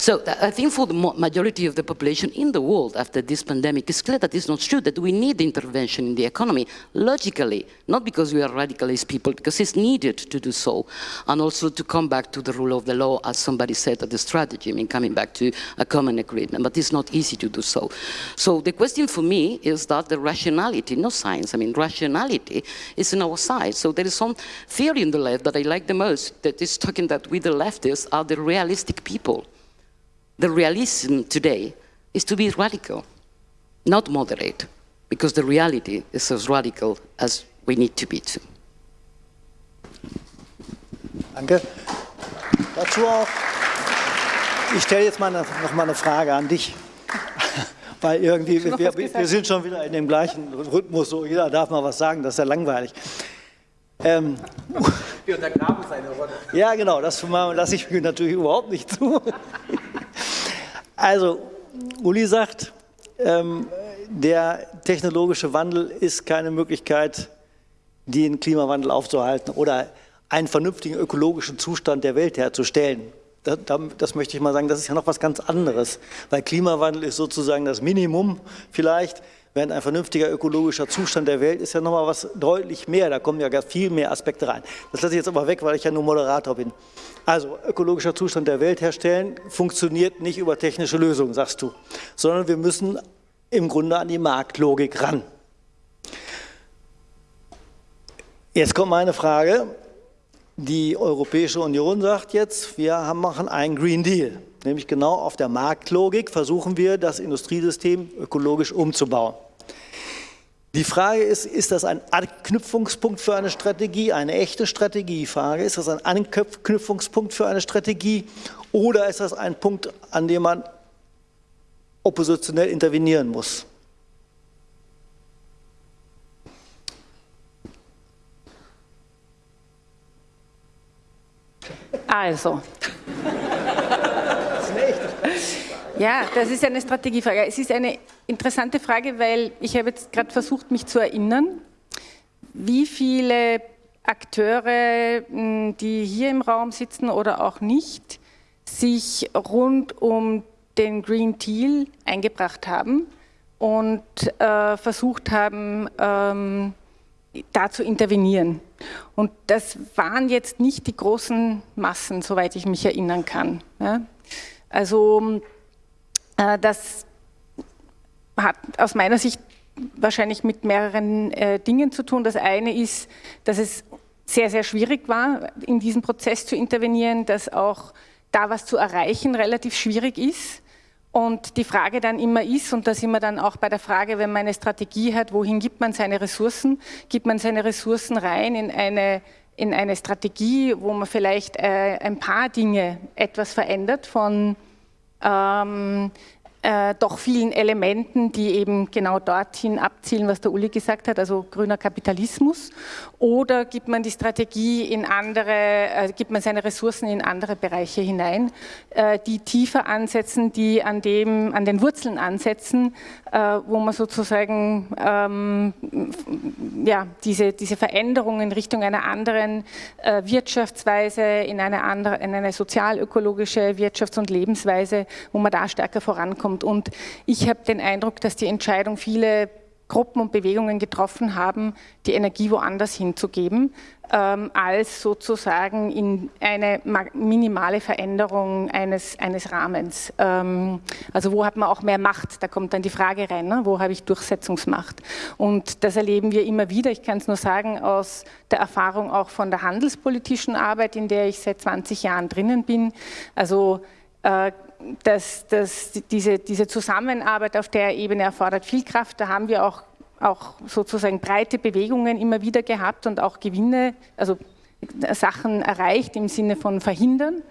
So uh, I think for the majority of the population in the world after this pandemic, it's clear that it's not true, that we need intervention in the economy, logically, not because we are radicalist people, because it's needed to do so, and also to come back to the rule of the law, as somebody said at the strategy, I mean, coming back to a common agreement, but it's not easy to do so. So the question for me is that the rationality, not science, I mean, rationality is in our side. So there is some theory in the left that I like the most, that is talking that we the leftists are the realistic people the realism today is to be radical, not moderate, because the reality is as radical as we need to be too. Danke. Dazu auch, ich stelle jetzt mal eine, noch mal eine Frage an dich. *laughs* Weil irgendwie, wir, wir, sind schon wieder in dem gleichen Rhythmus, so jeder darf mal was sagen, das ist ja langweilig. Ähm, wir untergraben seine Rolle. Ja, genau, das lasse ich mir natürlich überhaupt nicht zu. Also, Uli sagt, ähm, der technologische Wandel ist keine Möglichkeit, den Klimawandel aufzuhalten oder einen vernünftigen ökologischen Zustand der Welt herzustellen. Das, das, möchte ich mal sagen, das ist ja noch was ganz anderes, weil Klimawandel ist sozusagen das Minimum vielleicht, während ein vernünftiger ökologischer Zustand der Welt ist ja noch mal was deutlich mehr, da kommen ja viel mehr Aspekte rein. Das lasse ich jetzt aber weg, weil ich ja nur Moderator bin. Also ökologischer Zustand der Welt herstellen funktioniert nicht über technische Lösungen, sagst du, sondern wir müssen im Grunde an die Marktlogik ran. Jetzt kommt meine Frage. Die Europäische Union sagt jetzt, wir machen einen Green Deal. Nämlich genau auf der Marktlogik versuchen wir, das Industriesystem ökologisch umzubauen. Die Frage ist, ist das ein Anknüpfungspunkt für eine Strategie, eine echte Strategiefrage? Ist das ein Anknüpfungspunkt für eine Strategie oder ist das ein Punkt, an dem man oppositionell intervenieren muss? Also. Ja, das ist eine Strategiefrage. Es ist eine interessante Frage, weil ich habe jetzt gerade versucht, mich zu erinnern, wie viele Akteure, hm, die hier im Raum sitzen oder auch nicht, sich rund um den Green Deal eingebracht haben und äh, versucht haben, ähm, da zu intervenieren. Und das waren jetzt nicht die großen Massen, soweit ich mich erinnern kann. Ja? Also äh, das hat aus meiner Sicht wahrscheinlich mit mehreren äh, Dingen zu tun. Das eine ist, dass es sehr, sehr schwierig war, in diesem Prozess zu intervenieren, dass auch da was zu erreichen relativ schwierig ist. Und die Frage dann immer ist, und da sind wir dann auch bei der Frage, wenn man eine Strategie hat, wohin gibt man seine Ressourcen? Gibt man seine Ressourcen rein in eine, in eine Strategie, wo man vielleicht äh, ein paar Dinge etwas verändert von ähm, äh, doch vielen Elementen, die eben genau dorthin abzielen, was der Uli gesagt hat, also grüner Kapitalismus? Oder gibt man die Strategie in andere, äh, gibt man seine Ressourcen in andere Bereiche hinein, äh, die tiefer ansetzen, die an, dem, an den Wurzeln ansetzen, äh, wo man sozusagen ähm, ja, diese, diese Veränderung in Richtung einer anderen äh, Wirtschaftsweise, in eine, andere, in eine sozialökologische Wirtschafts- und Lebensweise, wo man da stärker vorankommt. Und ich habe den Eindruck, dass die Entscheidung viele Gruppen und Bewegungen getroffen haben, die Energie woanders hinzugeben, ähm, als sozusagen in eine minimale Veränderung eines, eines Rahmens. Ähm, also wo hat man auch mehr Macht? Da kommt dann die Frage rein, ne? wo habe ich Durchsetzungsmacht? Und das erleben wir immer wieder. Ich kann es nur sagen aus der Erfahrung auch von der handelspolitischen Arbeit, in der ich seit 20 Jahren drinnen bin. Also äh, dass, dass diese, diese Zusammenarbeit auf der Ebene erfordert viel Kraft. Da haben wir auch, auch sozusagen breite Bewegungen immer wieder gehabt und auch Gewinne, also Sachen erreicht im Sinne von verhindern.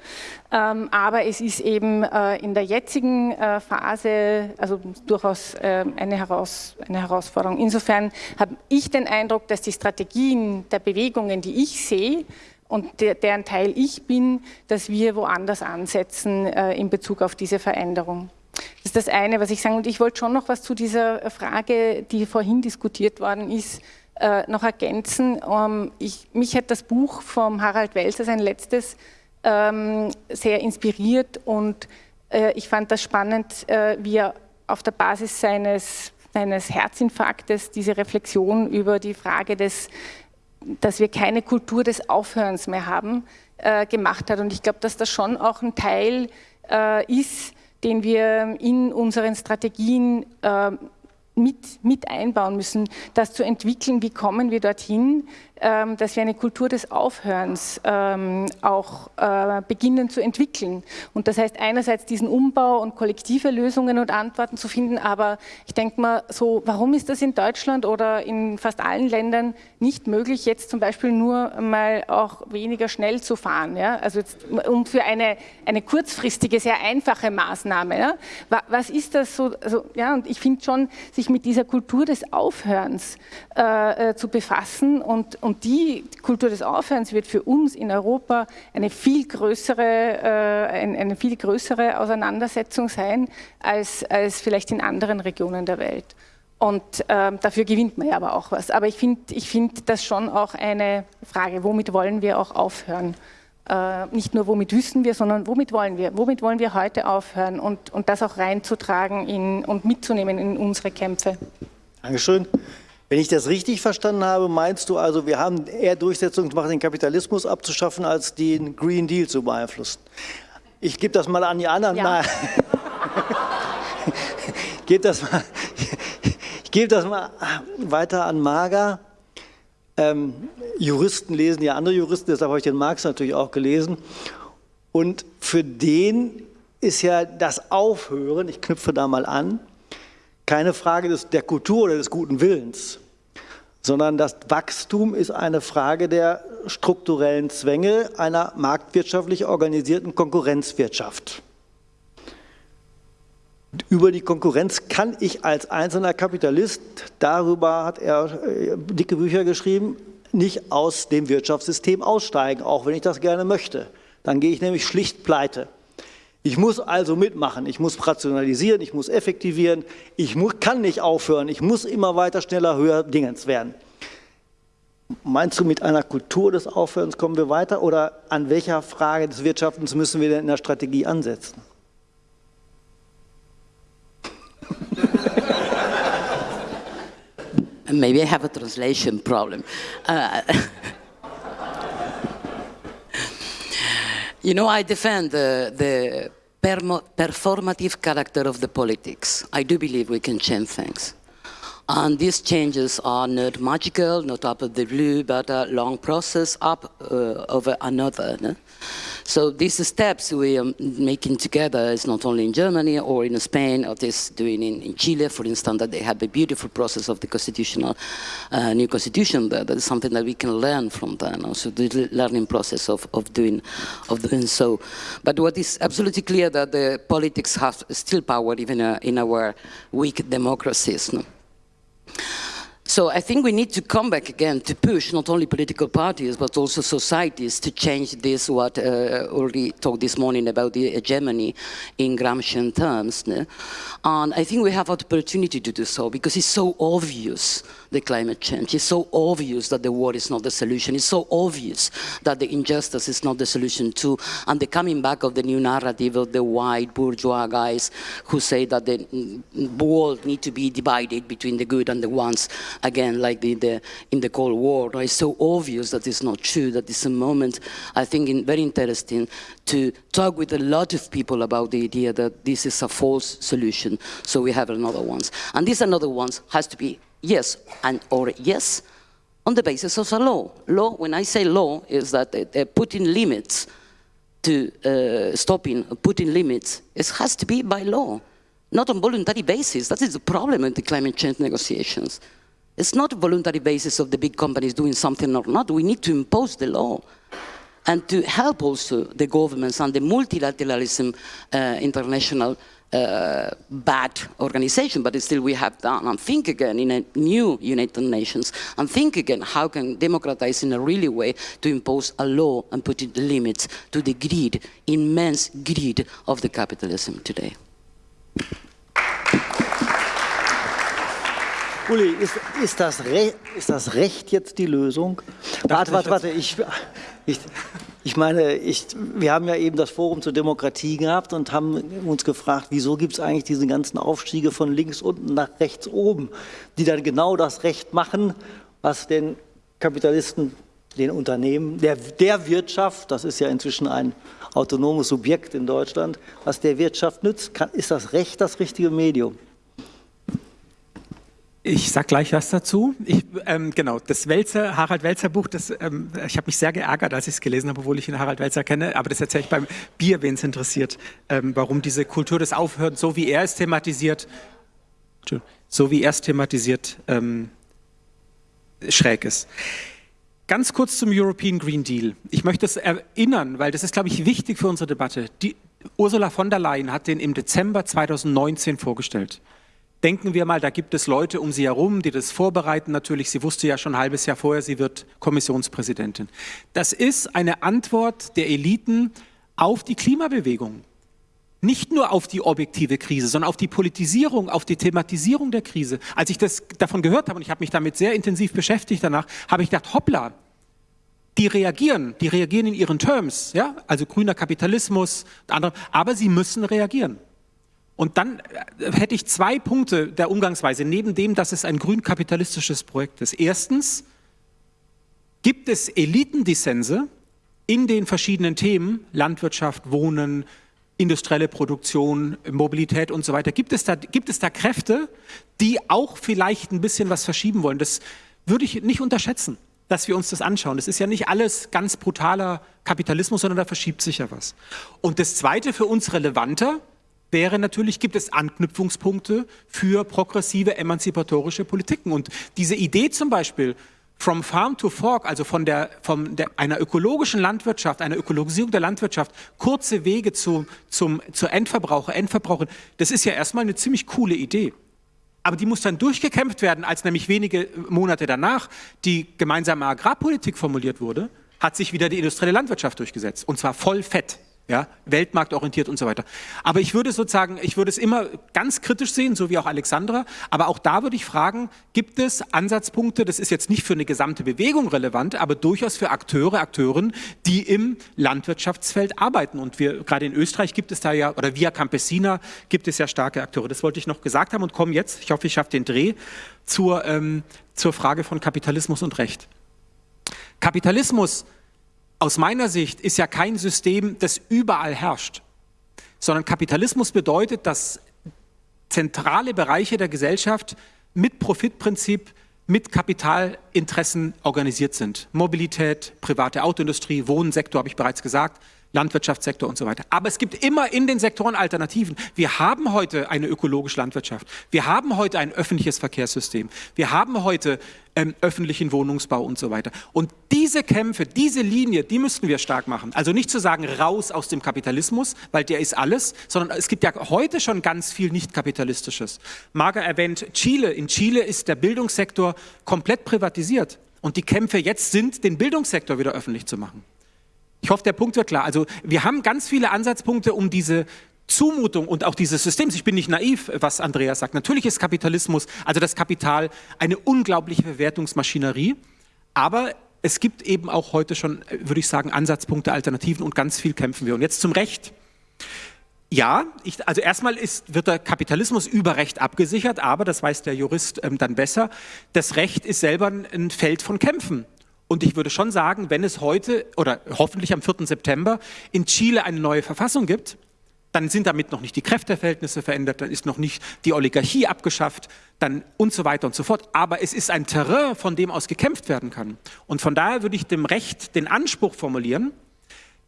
Ähm, aber es ist eben äh, in der jetzigen äh, Phase also durchaus äh, eine, eine Herausforderung. Insofern habe ich den Eindruck, dass die Strategien der Bewegungen, die ich sehe, und der, deren Teil ich bin, dass wir woanders ansetzen äh, in Bezug auf diese Veränderung. Das ist das eine, was ich sagen. Und ich wollte schon noch was zu dieser Frage, die vorhin diskutiert worden ist, äh, noch ergänzen. Ähm, ich, mich hat das Buch vom Harald Welser, sein letztes, ähm, sehr inspiriert und äh, ich fand das spannend, äh, wie er auf der Basis seines, seines Herzinfarktes diese Reflexion über die Frage des dass wir keine Kultur des Aufhörens mehr haben, äh, gemacht hat. Und ich glaube, dass das schon auch ein Teil äh, ist, den wir in unseren Strategien äh, mit, mit einbauen müssen, das zu entwickeln, wie kommen wir dorthin, dass wir eine Kultur des Aufhörens ähm, auch äh, beginnen zu entwickeln. Und das heißt einerseits diesen Umbau und kollektive Lösungen und Antworten zu finden, aber ich denke mal so, warum ist das in Deutschland oder in fast allen Ländern nicht möglich, jetzt zum Beispiel nur mal auch weniger schnell zu fahren? Ja? Also jetzt, um für eine, eine kurzfristige, sehr einfache Maßnahme. Ja? Was ist das so? Also, ja, und ich finde schon, sich mit dieser Kultur des Aufhörens äh, äh zu befassen und, und die Kultur des Aufhörens wird für uns in Europa eine viel größere, äh, eine viel größere Auseinandersetzung sein als, als vielleicht in anderen Regionen der Welt. Und ähm, dafür gewinnt man ja aber auch was. Aber ich finde ich find das schon auch eine Frage, womit wollen wir auch aufhören? Äh, nicht nur womit wissen wir, sondern womit wollen wir? Womit wollen wir heute aufhören und, und das auch reinzutragen in, und mitzunehmen in unsere Kämpfe? Dankeschön. Wenn ich das richtig verstanden habe, meinst du also, wir haben eher Durchsetzung gemacht, den Kapitalismus abzuschaffen, als den Green Deal zu beeinflussen? Ich gebe das mal an die anderen. Ja. ich gebe das, mal, geb das mal weiter an Marga. Ähm, Juristen lesen ja andere Juristen, deshalb habe ich den Marx natürlich auch gelesen. Und für den ist ja das Aufhören, ich knüpfe da mal an, keine Frage des, der Kultur oder des guten Willens, sondern das Wachstum ist eine Frage der strukturellen Zwänge einer marktwirtschaftlich organisierten Konkurrenzwirtschaft. Über die Konkurrenz kann ich als einzelner Kapitalist, darüber hat er äh, dicke Bücher geschrieben, nicht aus dem Wirtschaftssystem aussteigen, auch wenn ich das gerne möchte. Dann gehe ich nämlich schlicht pleite. Ich muss also mitmachen, ich muss rationalisieren, ich muss effektivieren, ich muss, kann nicht aufhören, ich muss immer weiter, schneller, höher Dingens werden. Meinst du, mit einer Kultur des Aufhörens kommen wir weiter oder an welcher Frage des Wirtschaftens müssen wir denn in der Strategie ansetzen? Maybe I have a translation problem. Uh, *laughs* You know, I defend the, performative character of the politics. I do believe we can change things. And these changes are not magical, not up of the blue, but a long process up uh, over another. No? So these steps we are making together is not only in Germany or in Spain, or this doing in, in Chile, for instance, that they have a beautiful process of the constitutional, uh, new constitution there. That is something that we can learn from them. Also the learning process of, of doing of doing so. But what is absolutely clear that the politics have still power even uh, in our weak democracies. No? So I think we need to come back again to push not only political parties but also societies to change this, what uh, already talked this morning about the hegemony in Gramscian terms. And I think we have opportunity to do so because it's so obvious, the climate change. It's so obvious that the war is not the solution. It's so obvious that the injustice is not the solution too. And the coming back of the new narrative of the white bourgeois guys who say that the world need to be divided between the good and the ones again, like the, the, in the Cold War. It's so obvious that it's not true, that it's a moment, I think, in, very interesting to talk with a lot of people about the idea that this is a false solution, so we have another ones. And this another ones has to be yes and or yes on the basis of a law. Law, when I say law, is that uh, putting limits to uh, stopping, putting limits, it has to be by law, not on voluntary basis. That is the problem with the climate change negotiations. It's not a voluntary basis of the big companies doing something or not. We need to impose the law and to help also the governments and the multilateralism uh, international uh, bad organization, but still we have done. And think again in a new United Nations, and think again how can democratize in a really way to impose a law and put the limits to the greed, immense greed of the capitalism today. Uli, ist, ist, das ist, das Recht jetzt die Lösung? Warte, warte, warte. Ich, ich, ich meine, ich, wir haben ja eben das Forum zur Demokratie gehabt und haben uns gefragt, wieso gibt es eigentlich diese ganzen Aufstiege von links unten nach rechts oben, die dann genau das Recht machen, was den Kapitalisten, den Unternehmen, der, der Wirtschaft, das ist ja inzwischen ein autonomes Subjekt in Deutschland, was der Wirtschaft nützt, kann, ist das Recht das richtige Medium? Ich sage gleich was dazu. Ich, ähm, genau, das Welzer, Harald Welzer Buch, das, ähm, ich habe mich sehr geärgert, als ich es gelesen habe, obwohl ich ihn Harald Welzer kenne, aber das erzähle ich beim Bier, wen es interessiert, ähm, warum diese Kultur des Aufhörens, so wie er es thematisiert, so wie er es thematisiert, ähm, schräg ist. Ganz kurz zum European Green Deal. Ich möchte es erinnern, weil das ist, glaube ich, wichtig für unsere Debatte. Die, Ursula von der Leyen hat den im Dezember 2019 vorgestellt. Denken wir mal, da gibt es Leute um sie herum, die das vorbereiten. Natürlich, sie wusste ja schon ein halbes Jahr vorher, sie wird Kommissionspräsidentin. Das ist eine Antwort der Eliten auf die Klimabewegung. Nicht nur auf die objektive Krise, sondern auf die Politisierung, auf die Thematisierung der Krise. Als ich das davon gehört habe, und ich habe mich damit sehr intensiv beschäftigt danach, habe ich gedacht, hoppla, die reagieren, die reagieren in ihren Terms, ja, also grüner Kapitalismus, andere, aber sie müssen reagieren. Und dann äh, hätte ich zwei Punkte der Umgangsweise, neben dem, dass es ein grün-kapitalistisches Projekt ist. Erstens gibt es Elitendissense in den verschiedenen Themen, Landwirtschaft, Wohnen, industrielle Produktion, Mobilität und so weiter. Gibt es, da, gibt es da Kräfte, die auch vielleicht ein bisschen was verschieben wollen? Das würde ich nicht unterschätzen, dass wir uns das anschauen. Das ist ja nicht alles ganz brutaler Kapitalismus, sondern da verschiebt sich ja was. Und das Zweite für uns relevanter, wäre natürlich, gibt es Anknüpfungspunkte für progressive emanzipatorische Politiken. Und diese Idee zum Beispiel, From Farm to Fork, also von, der, von der, einer ökologischen Landwirtschaft, einer Ökologisierung der Landwirtschaft, kurze Wege zu, zum, zur Endverbraucher, Endverbraucher, das ist ja erstmal eine ziemlich coole Idee. Aber die muss dann durchgekämpft werden, als nämlich wenige Monate danach die gemeinsame Agrarpolitik formuliert wurde, hat sich wieder die industrielle Landwirtschaft durchgesetzt. Und zwar voll fett ja, weltmarktorientiert und so weiter. Aber ich würde sozusagen, ich würde es immer ganz kritisch sehen, so wie auch Alexandra, aber auch da würde ich fragen, gibt es Ansatzpunkte, das ist jetzt nicht für eine gesamte Bewegung relevant, aber durchaus für Akteure, Akteurinnen, die im Landwirtschaftsfeld arbeiten und wir, gerade in Österreich gibt es da ja, oder via Campesina gibt es ja starke Akteure. Das wollte ich noch gesagt haben und komme jetzt, ich hoffe, ich schaffe den Dreh, zur, ähm, zur Frage von Kapitalismus und Recht. Kapitalismus aus meiner Sicht ist ja kein System, das überall herrscht, sondern Kapitalismus bedeutet, dass zentrale Bereiche der Gesellschaft mit Profitprinzip, mit Kapitalinteressen organisiert sind. Mobilität, private Autoindustrie, Wohnsektor, habe ich bereits gesagt, Landwirtschaftssektor und so weiter. Aber es gibt immer in den Sektoren Alternativen. Wir haben heute eine ökologische Landwirtschaft. Wir haben heute ein öffentliches Verkehrssystem. Wir haben heute ähm, öffentlichen Wohnungsbau und so weiter. Und diese Kämpfe, diese Linie, die müssten wir stark machen. Also nicht zu sagen, raus aus dem Kapitalismus, weil der ist alles, sondern es gibt ja heute schon ganz viel nicht-kapitalistisches. Marga erwähnt Chile. In Chile ist der Bildungssektor komplett privatisiert. Und die Kämpfe jetzt sind, den Bildungssektor wieder öffentlich zu machen. Ich hoffe, der Punkt wird klar. Also wir haben ganz viele Ansatzpunkte, um diese Zumutung und auch dieses Systems, ich bin nicht naiv, was Andreas sagt, natürlich ist Kapitalismus, also das Kapital, eine unglaubliche Verwertungsmaschinerie, aber es gibt eben auch heute schon, würde ich sagen, Ansatzpunkte, Alternativen und ganz viel kämpfen wir. Und jetzt zum Recht. Ja, ich, also erstmal ist, wird der Kapitalismus über Recht abgesichert, aber, das weiß der Jurist ähm, dann besser, das Recht ist selber ein Feld von Kämpfen. Und ich würde schon sagen, wenn es heute oder hoffentlich am 4. September in Chile eine neue Verfassung gibt, dann sind damit noch nicht die Kräfteverhältnisse verändert, dann ist noch nicht die Oligarchie abgeschafft, dann und so weiter und so fort. Aber es ist ein Terrain, von dem aus gekämpft werden kann. Und von daher würde ich dem Recht den Anspruch formulieren,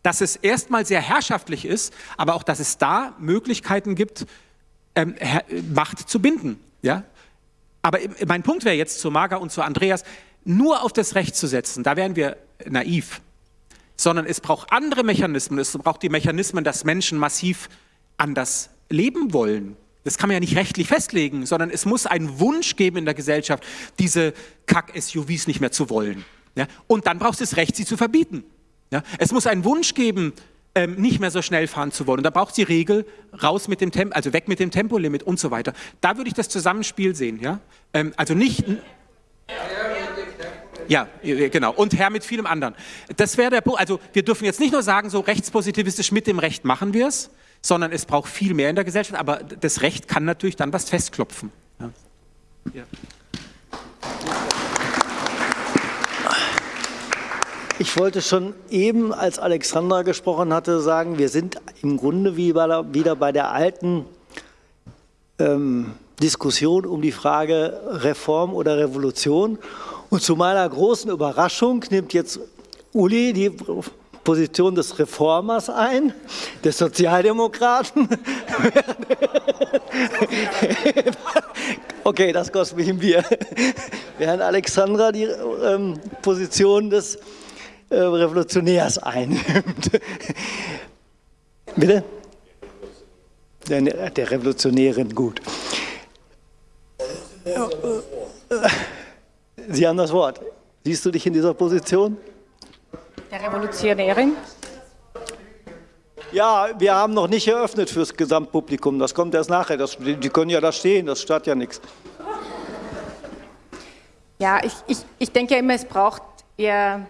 dass es erstmal sehr herrschaftlich ist, aber auch, dass es da Möglichkeiten gibt, ähm, Macht zu binden. Ja? Aber mein Punkt wäre jetzt zu Marga und zu Andreas, nur auf das Recht zu setzen, da wären wir naiv, sondern es braucht andere Mechanismen. Es braucht die Mechanismen, dass Menschen massiv anders leben wollen. Das kann man ja nicht rechtlich festlegen, sondern es muss einen Wunsch geben in der Gesellschaft, diese Kack-SUVs nicht mehr zu wollen. Ja? Und dann braucht es das Recht, sie zu verbieten. Ja? Es muss einen Wunsch geben, ähm, nicht mehr so schnell fahren zu wollen. Und da braucht es die Regel, raus mit dem Tempo, also weg mit dem Tempolimit und so weiter. Da würde ich das Zusammenspiel sehen. Ja? Ähm, also nicht... Ja, genau. Und Herr mit vielem anderen. Das wäre der Punkt. Also wir dürfen jetzt nicht nur sagen, so rechtspositivistisch mit dem Recht machen wir es, sondern es braucht viel mehr in der Gesellschaft. Aber das Recht kann natürlich dann was festklopfen. Ja. Ja. Ich wollte schon eben, als Alexandra gesprochen hatte, sagen, wir sind im Grunde wieder bei der alten ähm, Diskussion um die Frage Reform oder Revolution. Und zu meiner großen Überraschung nimmt jetzt Uli die Position des Reformers ein, des Sozialdemokraten. okay, das kostet mich ein Bier. Während Alexandra die ähm, Position des äh, Revolutionärs einnimmt. Bitte? Der, der Revolutionärin, gut. Sie haben das Wort. Siehst du dich in dieser Position? Der Revolutionärin? Ja, wir haben noch nicht eröffnet fürs Gesamtpublikum. Das kommt erst nachher. Das, die können ja da stehen, das stört ja nichts. Ja, ich, ich, ich denke immer, es braucht eher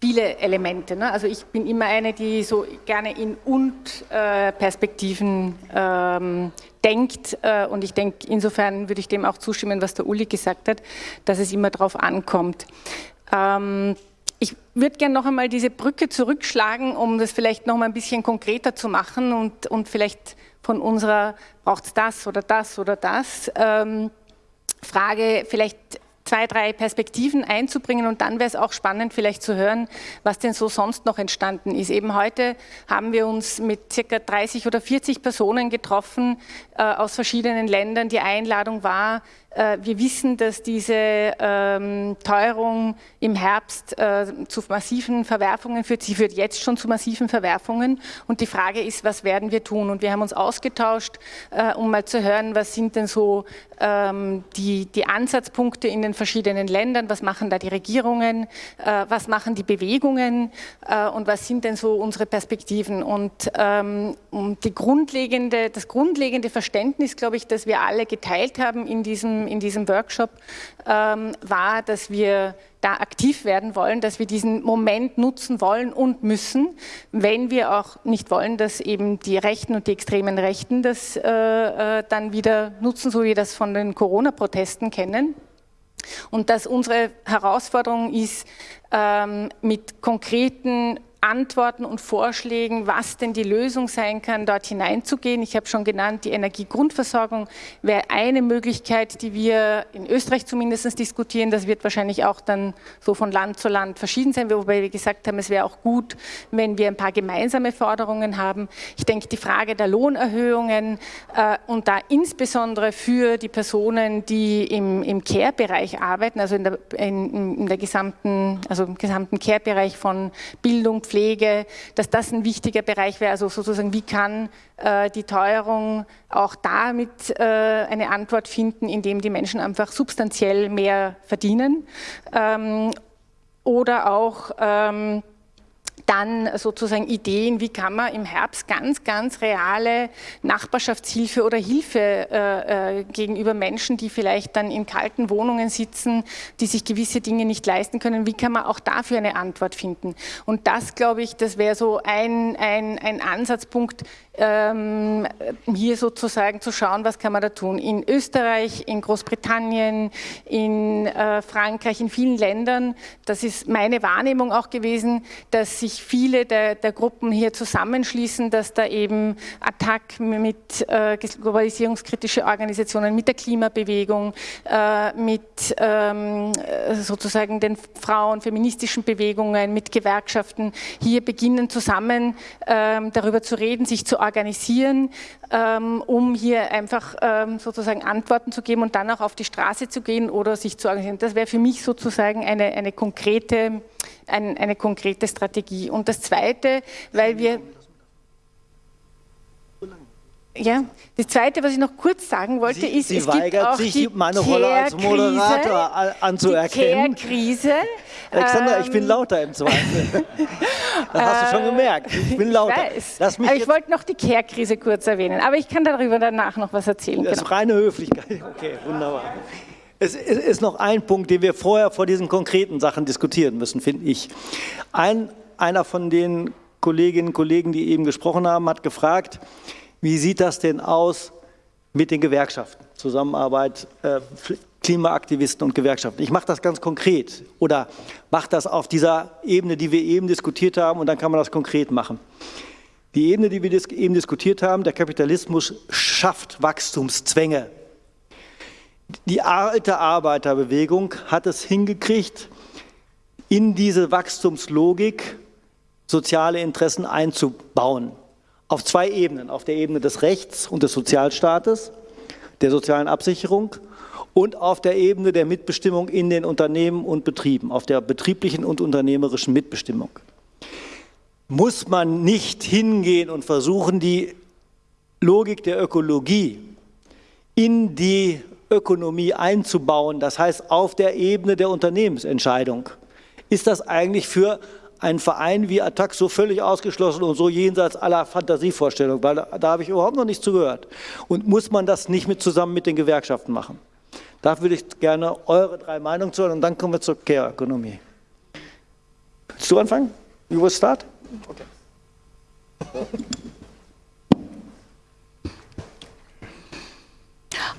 viele Elemente. Ne? Also ich bin immer eine, die so gerne in Und-Perspektiven äh, ähm, denkt. Äh, und ich denke, insofern würde ich dem auch zustimmen, was der Uli gesagt hat, dass es immer darauf ankommt. Ähm, ich würde gerne noch einmal diese Brücke zurückschlagen, um das vielleicht noch mal ein bisschen konkreter zu machen und, und vielleicht von unserer, braucht es das oder das oder das, ähm, Frage vielleicht zwei, drei Perspektiven einzubringen und dann wäre es auch spannend vielleicht zu hören, was denn so sonst noch entstanden ist. Eben heute haben wir uns mit circa 30 oder 40 Personen getroffen äh, aus verschiedenen Ländern. Die Einladung war, äh, wir wissen, dass diese ähm, Teuerung im Herbst äh, zu massiven Verwerfungen führt. Sie führt jetzt schon zu massiven Verwerfungen. Und die Frage ist, was werden wir tun? Und wir haben uns ausgetauscht, äh, um mal zu hören, was sind denn so die, die Ansatzpunkte in den verschiedenen Ländern, was machen da die Regierungen, äh, was machen die Bewegungen äh, und was sind denn so unsere Perspektiven. Und ähm, die grundlegende, das grundlegende Verständnis, glaube ich, das wir alle geteilt haben in diesem in diesem Workshop, ähm, war, dass wir da aktiv werden wollen, dass wir diesen Moment nutzen wollen und müssen, wenn wir auch nicht wollen, dass eben die Rechten und die extremen Rechten das äh, äh dann wieder nutzen, so wie wir das von den Corona-Protesten kennen. Und dass unsere Herausforderung ist, ähm, mit konkreten Antworten und Vorschlägen, was denn die Lösung sein kann, dort hineinzugehen. Ich habe schon genannt, die Energiegrundversorgung wäre eine Möglichkeit, die wir in Österreich zumindest diskutieren. Das wird wahrscheinlich auch dann so von Land zu Land verschieden sein, wobei wir gesagt haben, es wäre auch gut, wenn wir ein paar gemeinsame Forderungen haben. Ich denke, die Frage der Lohnerhöhungen äh, und da insbesondere für die Personen, die im, im Care-Bereich arbeiten, also in der, in, in der gesamten, also im gesamten Care-Bereich von Bildung, Pflege, dass das ein wichtiger Bereich wäre, also sozusagen, wie kann äh, die Teuerung auch damit äh, eine Antwort finden, indem die Menschen einfach substanziell mehr verdienen ähm, oder auch ähm, dann sozusagen Ideen, wie kann man im Herbst ganz, ganz reale Nachbarschaftshilfe oder Hilfe äh, äh, gegenüber Menschen, die vielleicht dann in kalten Wohnungen sitzen, die sich gewisse Dinge nicht leisten können, wie kann man auch dafür eine Antwort finden? Und das, glaube ich, das wäre so ein, ein, ein Ansatzpunkt, ähm, hier sozusagen zu schauen, was kann man da tun. In Österreich, in Großbritannien, in äh, Frankreich, in vielen Ländern, das ist meine Wahrnehmung auch gewesen, dass sich viele der, der Gruppen hier zusammenschließen, dass da eben Attac mit äh, globalisierungskritische Organisationen, mit der Klimabewegung, äh, mit ähm, sozusagen den Frauen, feministischen Bewegungen, mit Gewerkschaften hier beginnen zusammen ähm, darüber zu reden, sich zu organisieren, ähm, um hier einfach ähm, sozusagen Antworten zu geben und dann auch auf die Straße zu gehen oder sich zu organisieren. Das wäre für mich sozusagen eine, eine, konkrete, ein, eine konkrete Strategie. Und das Zweite, weil wir... Ja, das Zweite, was ich noch kurz sagen wollte, Sie, ist, Sie es weigert gibt auch sich, die meine Rolle als Moderator anzuerkennen. Die Care-Krise. *laughs* Alexandra, ich bin Ähm, lauter im Zweifel. *laughs* das hast du schon gemerkt. Ich bin lauter. Ich weiß. Aber ich wollte noch die Care-Krise kurz erwähnen, aber ich kann darüber danach noch was erzählen. Das Genau. ist reine Höflichkeit. *laughs* Okay, wunderbar. Es ist ist noch ein Punkt, den wir vorher vor diesen konkreten Sachen diskutieren müssen, finde ich. Ein, einer von den Kolleginnen und Kollegen, die eben gesprochen haben, hat gefragt, wie sieht das denn aus mit den Gewerkschaften? Zusammenarbeit, äh, Klimaaktivisten und Gewerkschaften. Ich mache das ganz konkret oder mache das auf dieser Ebene, die wir eben diskutiert haben und dann kann man das konkret machen. Die Ebene, die wir eben diskutiert haben, der Kapitalismus schafft Wachstumszwänge. Die alte Arbeiterbewegung hat es hingekriegt, in diese Wachstumslogik soziale Interessen einzubauen. Auf zwei Ebenen, auf der Ebene des Rechts und des Sozialstaates, der sozialen Absicherung und auf der Ebene der Mitbestimmung in den Unternehmen und Betrieben, auf der betrieblichen und unternehmerischen Mitbestimmung. Muss man nicht hingehen und versuchen, die Logik der Ökologie in die Ökonomie einzubauen, das heißt auf der Ebene der Unternehmensentscheidung. Ist das eigentlich für einen Verein wie Attac so völlig ausgeschlossen und so jenseits aller Fantasievorstellungen, weil da, da habe ich überhaupt noch nichts zugehört. Und muss man das nicht mit, zusammen mit den Gewerkschaften machen? Da würde ich gerne eure drei Meinungen zu hören und dann kommen wir zur Care-Ökonomie. Willst du anfangen? You will start? Okay.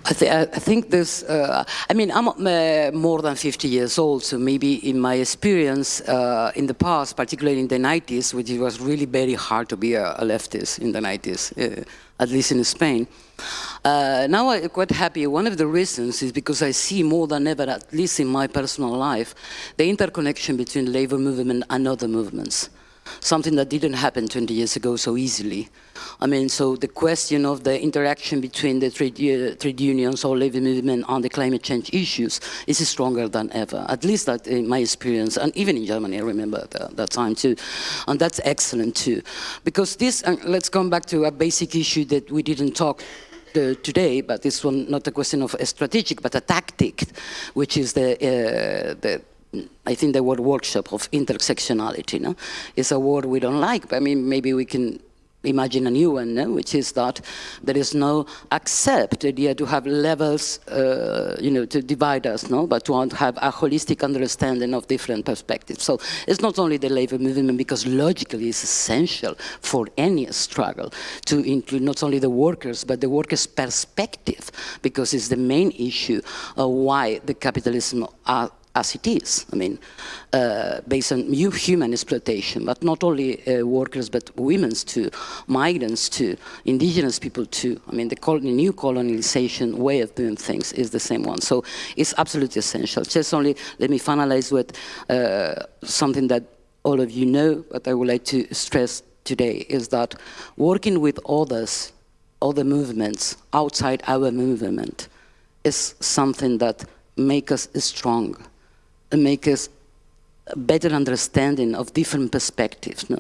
I, th I, think this, uh, I mean, I'm uh, more than 50 years old, so maybe in my experience uh, in the past, particularly in the 90s, which it was really very hard to be a, a leftist in the 90s, uh, at least in Spain. Uh, now I'm quite happy. One of the reasons is because I see more than ever, at least in my personal life, the interconnection between labor movement and other movements something that didn't happen 20 years ago so easily. I mean, so the question of the interaction between the trade, uh, trade unions or labor movement on the climate change issues is stronger than ever, at least that in my experience, and even in Germany, I remember that, that time too. And that's excellent too. Because this, let's come back to a basic issue that we didn't talk today, but this one not a question of a strategic, but a tactic, which is the, uh, the I think the word workshop of intersectionality no? is a word we don't like, but I mean, maybe we can imagine a new one, no? which is that there is no accept idea to have levels, uh, you know, to divide us, no? but to have a holistic understanding of different perspectives. So it's not only the labor movement, because logically it's essential for any struggle to include not only the workers, but the workers' perspective, because it's the main issue of why the capitalism are as it is, I mean, uh, based on human exploitation, but not only uh, workers, but women's too, migrants too, indigenous people too. I mean, the, the, new colonization way of doing things is the same one. So it's absolutely essential. Just only let me finalize with uh, something that all of you know, but I would like to stress today, is that working with others, other movements outside our movement, is something that makes us strong Uh, make us a better understanding of different perspectives. No?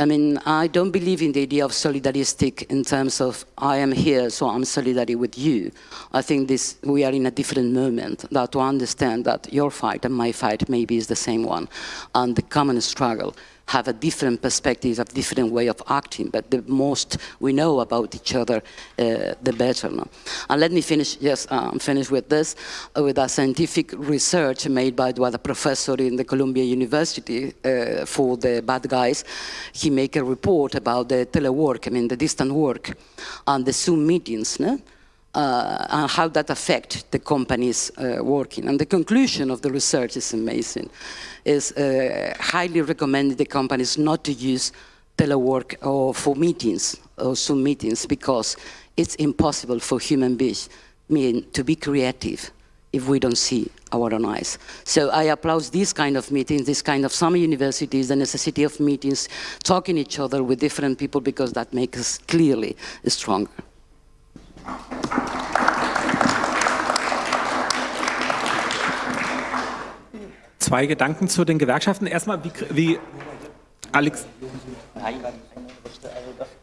I mean, I don't believe in the idea of solidaristic in terms of I am here, so I'm solidarity with you. I think this we are in a different moment that to understand that your fight and my fight maybe is the same one, and the common struggle have a different perspective, a different way of acting, but the most we know about each other, uh, the better. No? And let me finish, yes, I'm finished with this, uh, with a scientific research made by the professor in the Columbia University uh, for the bad guys. He made a report about the telework, I mean the distant work, and the Zoom meetings, no? Uh, and how that affect the companies uh, working. And the conclusion of the research is amazing. Is uh, highly recommended the companies not to use telework or for meetings or Zoom meetings because it's impossible for human beings mean, to be creative if we don't see our own eyes. So I applaud these kind of meetings, this kind of some universities, the necessity of meetings, talking each other with different people because that makes us clearly stronger. Zwei Gedanken zu den Gewerkschaften. Erstmal, wie, wie, Alex,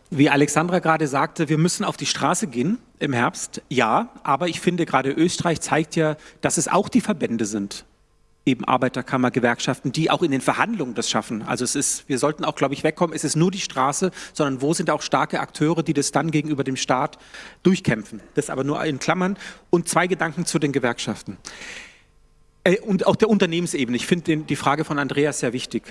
wie Alexandra gerade sagte, wir müssen auf die Straße gehen im Herbst. Ja, aber ich finde gerade Österreich zeigt ja, dass es auch die Verbände sind, eben Arbeiterkammer, Gewerkschaften, die auch in den Verhandlungen das schaffen. Also es ist, wir sollten auch, glaube ich, wegkommen, es ist nur die Straße, sondern wo sind auch starke Akteure, die das dann gegenüber dem Staat durchkämpfen. Das aber nur in Klammern. Und zwei Gedanken zu den Gewerkschaften. Äh, und auch der Unternehmensebene. Ich finde die Frage von Andreas sehr wichtig.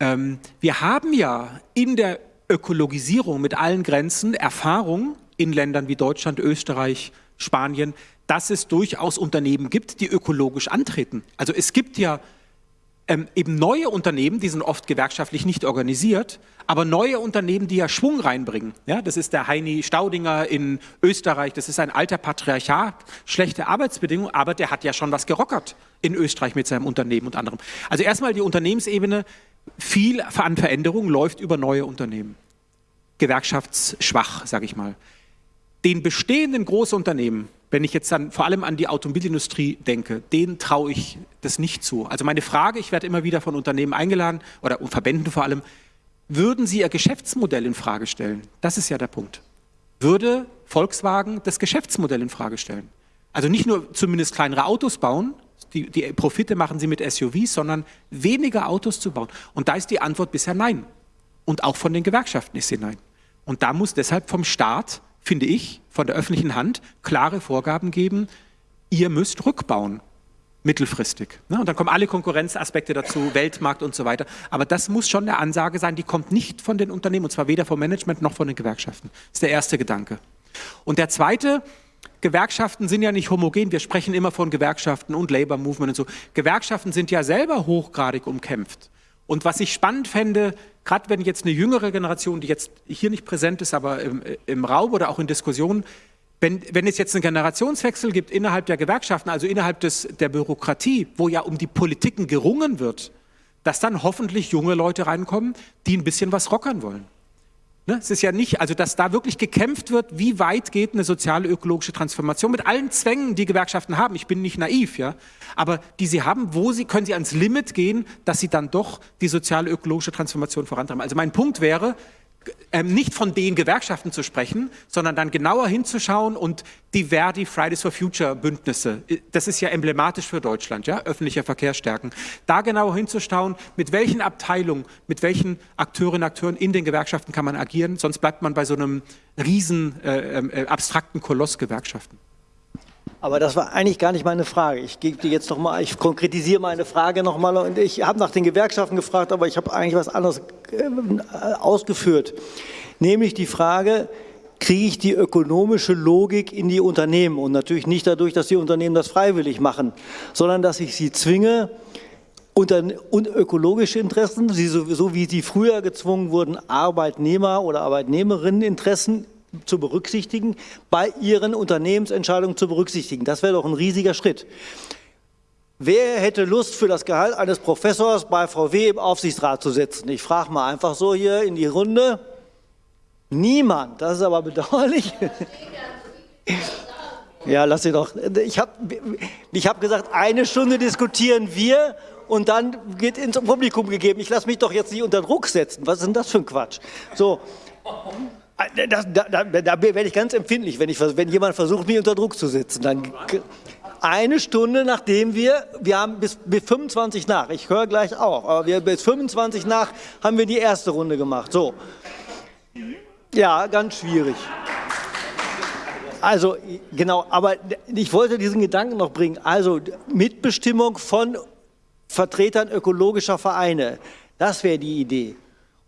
Ähm, wir haben ja in der Ökologisierung mit allen Grenzen Erfahrung in Ländern wie Deutschland, Österreich, Spanien, dass es durchaus Unternehmen gibt, die ökologisch antreten. Also es gibt ja ähm, eben neue Unternehmen, die sind oft gewerkschaftlich nicht organisiert, aber neue Unternehmen, die ja Schwung reinbringen. Ja, das ist der Heini Staudinger in Österreich, das ist ein alter Patriarchat, schlechte Arbeitsbedingungen, aber der hat ja schon was gerockert in Österreich mit seinem Unternehmen und anderem. Also erstmal die Unternehmensebene, viel an Veränderung läuft über neue Unternehmen. Gewerkschaftsschwach, sage ich mal. Den bestehenden Großunternehmen, wenn ich jetzt dann vor allem an die Automobilindustrie denke, denen traue ich das nicht zu. Also meine Frage, ich werde immer wieder von Unternehmen eingeladen oder Verbänden vor allem, würden sie ihr Geschäftsmodell in Frage stellen? Das ist ja der Punkt. Würde Volkswagen das Geschäftsmodell in Frage stellen? Also nicht nur zumindest kleinere Autos bauen, die, die Profite machen sie mit SUVs, sondern weniger Autos zu bauen. Und da ist die Antwort bisher nein. Und auch von den Gewerkschaften ist sie nein. Und da muss deshalb vom Staat finde ich, von der öffentlichen Hand klare Vorgaben geben, ihr müsst rückbauen, mittelfristig. Ne? Und dann kommen alle Konkurrenzaspekte dazu, Weltmarkt und so weiter. Aber das muss schon eine Ansage sein, die kommt nicht von den Unternehmen, und zwar weder vom Management noch von den Gewerkschaften. Das ist der erste Gedanke. Und der zweite, Gewerkschaften sind ja nicht homogen. Wir sprechen immer von Gewerkschaften und Labor Movement und so. Gewerkschaften sind ja selber hochgradig umkämpft. Und was ich spannend fände, gerade wenn jetzt eine jüngere Generation, die jetzt hier nicht präsent ist, aber im, im Raum oder auch in Diskussionen, wenn, wenn, es jetzt einen Generationswechsel gibt innerhalb der Gewerkschaften, also innerhalb des, der Bürokratie, wo ja um die Politiken gerungen wird, dass dann hoffentlich junge Leute reinkommen, die ein bisschen was rockern wollen. Ne? Es ist ja nicht, also dass da wirklich gekämpft wird, wie weit geht eine soziale ökologische Transformation mit allen Zwängen, die Gewerkschaften haben. Ich bin nicht naiv, ja, aber die sie haben, wo sie können sie ans Limit gehen, dass sie dann doch die soziale ökologische Transformation vorantreiben. Also mein Punkt wäre, ähm, nicht von den Gewerkschaften zu sprechen, sondern dann genauer hinzuschauen und die Verdi Fridays for Future Bündnisse, äh, das ist ja emblematisch für Deutschland, ja, öffentlicher Verkehr stärken, da genauer hinzuschauen, mit welchen Abteilungen, mit welchen Akteurinnen und Akteuren in den Gewerkschaften kann man agieren, sonst bleibt man bei so einem riesen äh, ähm, äh, abstrakten Koloss Gewerkschaften. Aber das war eigentlich gar nicht meine Frage. Ich gebe dir jetzt noch mal, ich konkretisiere meine Frage noch mal und ich habe nach den Gewerkschaften gefragt, aber ich habe eigentlich was anderes äh, ausgeführt, nämlich die Frage, kriege ich die ökonomische Logik in die Unternehmen und natürlich nicht dadurch, dass die Unternehmen das freiwillig machen, sondern dass ich sie zwinge, unter, und ökologische Interessen, so wie sie früher gezwungen wurden, Arbeitnehmer oder Arbeitnehmerinneninteressen zu berücksichtigen, bei ihren Unternehmensentscheidungen zu berücksichtigen. Das wäre doch ein riesiger Schritt. Wer hätte Lust, für das Gehalt eines Professors bei VW im Aufsichtsrat zu sitzen? Ich frage mal einfach so hier in die Runde. Niemand. Das ist aber bedauerlich. Ja, lass sie doch. Ich habe ich hab gesagt, eine Stunde diskutieren wir und dann geht ins Publikum gegeben. Ich lasse mich doch jetzt nicht unter Druck setzen. Was ist denn das für ein Quatsch? So. Äh, da, da, da, werde ich ganz empfindlich, wenn, ich, wenn jemand versucht, mich unter Druck zu setzen. Dann eine Stunde nachdem wir, wir haben bis, bis 25 nach, ich höre gleich auf, aber wir bis 25 nach haben wir die erste Runde gemacht. So. Ja, ganz schwierig. Also, genau, aber ich wollte diesen Gedanken noch bringen. Also, Mitbestimmung von Vertretern ökologischer Vereine, das wäre die Idee.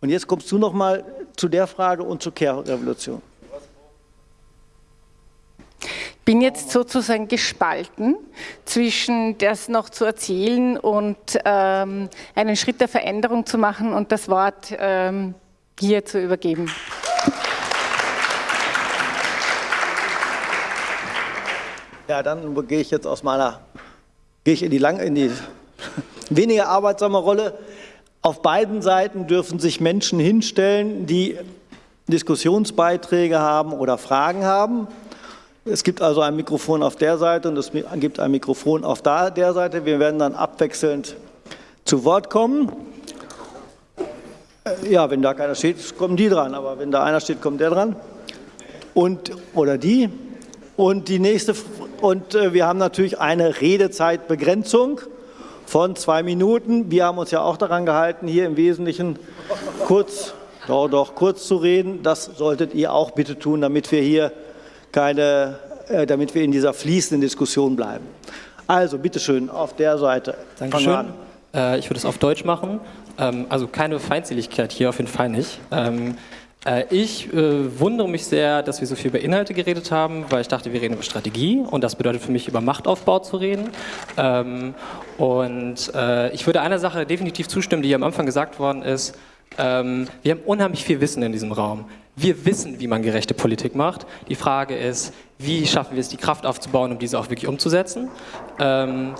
Und jetzt kommst du noch mal zu der Frage und zur Care-Revolution. Ich bin jetzt sozusagen gespalten zwischen das noch zu erzählen und ähm, einen Schritt der Veränderung zu machen und das Wort ähm, hier zu übergeben. Ja, dann gehe ich jetzt aus meiner, gehe ich in die, lang, in die *laughs* weniger arbeitsame Rolle. Auf beiden Seiten dürfen sich Menschen hinstellen, die Diskussionsbeiträge haben oder Fragen haben. Es gibt also ein Mikrofon auf der Seite und es gibt ein Mikrofon auf der Seite. Wir werden dann abwechselnd zu Wort kommen. Äh, ja, wenn da keiner steht, kommen die dran, aber wenn da einer steht, kommt der dran. Und, oder die. Und die nächste, und äh, wir haben natürlich eine Redezeitbegrenzung von zwei Minuten. Wir haben uns ja auch daran gehalten, hier im Wesentlichen kurz, doch, doch, kurz zu reden. Das solltet ihr auch bitte tun, damit wir hier keine, äh, damit wir in dieser fließenden Diskussion bleiben. Also, bitteschön, auf der Seite. Dankeschön. Äh, ich würde es auf Deutsch machen. Ähm, also keine Feindseligkeit hier, auf jeden Fall nicht. Ähm, Äh, ich äh, wundere mich sehr, dass wir so viel über Inhalte geredet haben, weil ich dachte, wir reden über Strategie und das bedeutet für mich, über Machtaufbau zu reden. Ähm, und äh, ich würde einer Sache definitiv zustimmen, die am Anfang gesagt worden ist. Ähm, wir haben unheimlich viel Wissen in diesem Raum. Wir wissen, wie man gerechte Politik macht. Die Frage ist, wie schaffen wir es, die Kraft aufzubauen, um diese auch wirklich umzusetzen. Ähm,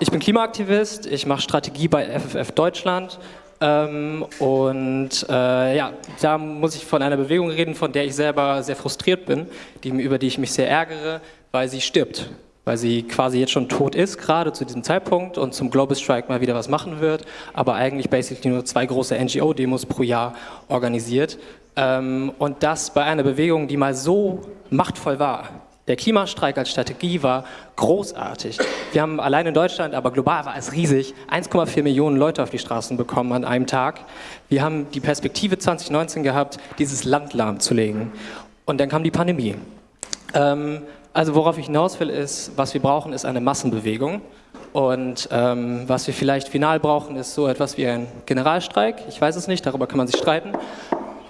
ich bin Klimaaktivist, ich mache Strategie bei FFF Deutschland. Ähm, und äh, ja, da muss ich von einer Bewegung reden, von der ich selber sehr frustriert bin, die, über die ich mich sehr ärgere, weil sie stirbt. Weil sie quasi jetzt schon tot ist, gerade zu diesem Zeitpunkt und zum Global Strike mal wieder was machen wird, aber eigentlich basically nur zwei große NGO-Demos pro Jahr organisiert. Ähm, und das bei einer Bewegung, die mal so machtvoll war, der Klimastreik als Strategie war großartig. Wir haben allein in Deutschland, aber global war es riesig, 1,4 Millionen Leute auf die Straßen bekommen an einem Tag. Wir haben die Perspektive 2019 gehabt, dieses Land lahmzulegen. Und dann kam die Pandemie. Ähm, also worauf ich hinaus will, ist, was wir brauchen, ist eine Massenbewegung. Und ähm, was wir vielleicht final brauchen, ist so etwas wie ein Generalstreik. Ich weiß es nicht, darüber kann man sich streiten.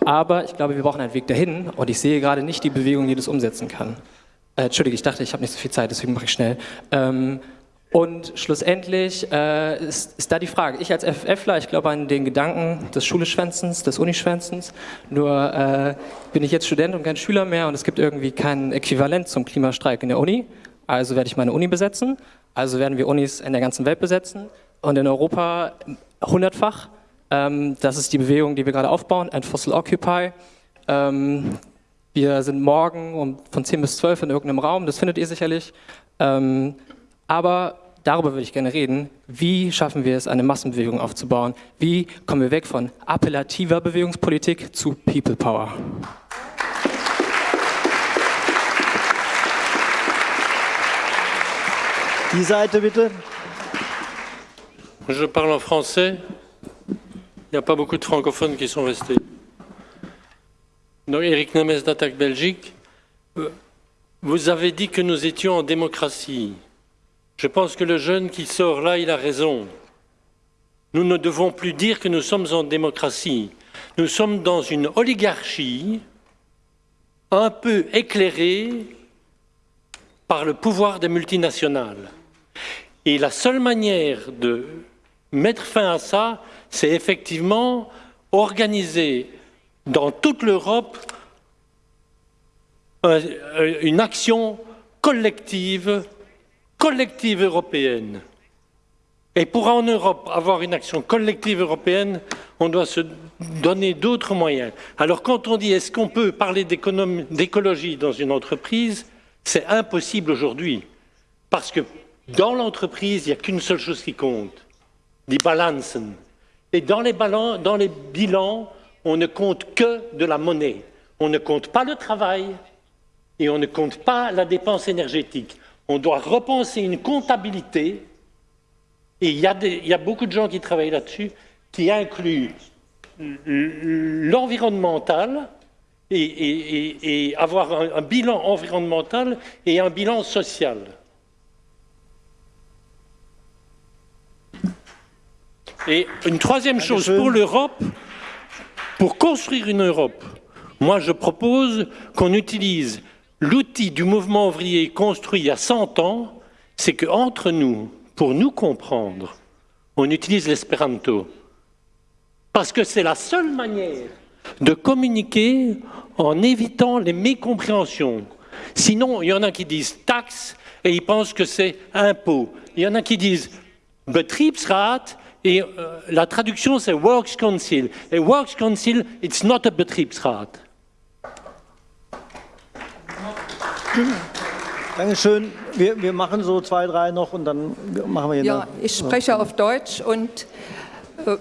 Aber ich glaube, wir brauchen einen Weg dahin und ich sehe gerade nicht die Bewegung, die das umsetzen kann. Äh, Entschuldige, ich dachte, ich habe nicht so viel Zeit, deswegen mache ich schnell. Ähm, und schlussendlich äh, ist, ist, da die Frage, ich als FFler, ich glaube an den Gedanken des Schuleschwänzens, des Unischwänzens, nur äh, bin ich jetzt Student und kein Schüler mehr und es gibt irgendwie kein Äquivalent zum Klimastreik in der Uni, also werde ich meine Uni besetzen, also werden wir Unis in der ganzen Welt besetzen und in Europa hundertfach. Ähm, das ist die Bewegung, die wir gerade aufbauen, ein Fossil Occupy. Ähm, wir sind morgen um, von 10 bis 12 in irgendeinem Raum, das findet ihr sicherlich. Ähm, aber darüber würde ich gerne reden. Wie schaffen wir es, eine Massenbewegung aufzubauen? Wie kommen wir weg von appellativer Bewegungspolitik zu People Power? Die Seite bitte. Je parle en français. Il n'y a pas beaucoup de francophones qui sont restés. Donc, Eric Nemes d'Attaque Belgique, euh, vous avez dit que nous étions en démocratie. Je pense que le jeune qui sort là, il a raison. Nous ne devons plus dire que nous sommes en démocratie. Nous sommes dans une oligarchie un peu éclairée par le pouvoir des multinationales. Et la seule manière de mettre fin à ça, c'est effectivement organiser dans toute l'Europe une action collective, collective européenne. Et pour en Europe avoir une action collective européenne, on doit se donner d'autres moyens. Alors quand on dit est-ce qu'on peut parler d'écologie dans une entreprise, c'est impossible aujourd'hui. Parce que dans l'entreprise, il n'y a qu'une seule chose qui compte, die Balanzen. Et dans les, dans les bilans, on ne compte que de la monnaie. On ne compte pas le travail et on ne compte pas la dépense énergétique. On doit repenser une comptabilité, et il y, a beaucoup de gens qui travaillent là-dessus, qui incluent l'environnemental et, avoir un, bilan environnemental et un bilan social. Et une troisième chose pour l'Europe, pour construire une Europe, moi je propose qu'on utilise l'outil du mouvement ouvrier construit il y a 100 ans, c'est qu'entre nous, pour nous comprendre, on utilise l'espéranto. Parce que c'est la seule manière de communiquer en évitant les mécompréhensions. Sinon, il y en a qui disent taxe et ils pensent que c'est impôt. Il y en a qui disent Betriebsrat et euh, la traduction, c'est Works Council. Et Works Council, it's not a Betriebsrat. Dankeschön. Wir, wir machen so zwei, drei noch und dann machen wir hier Ja, ich spreche auf Deutsch und äh,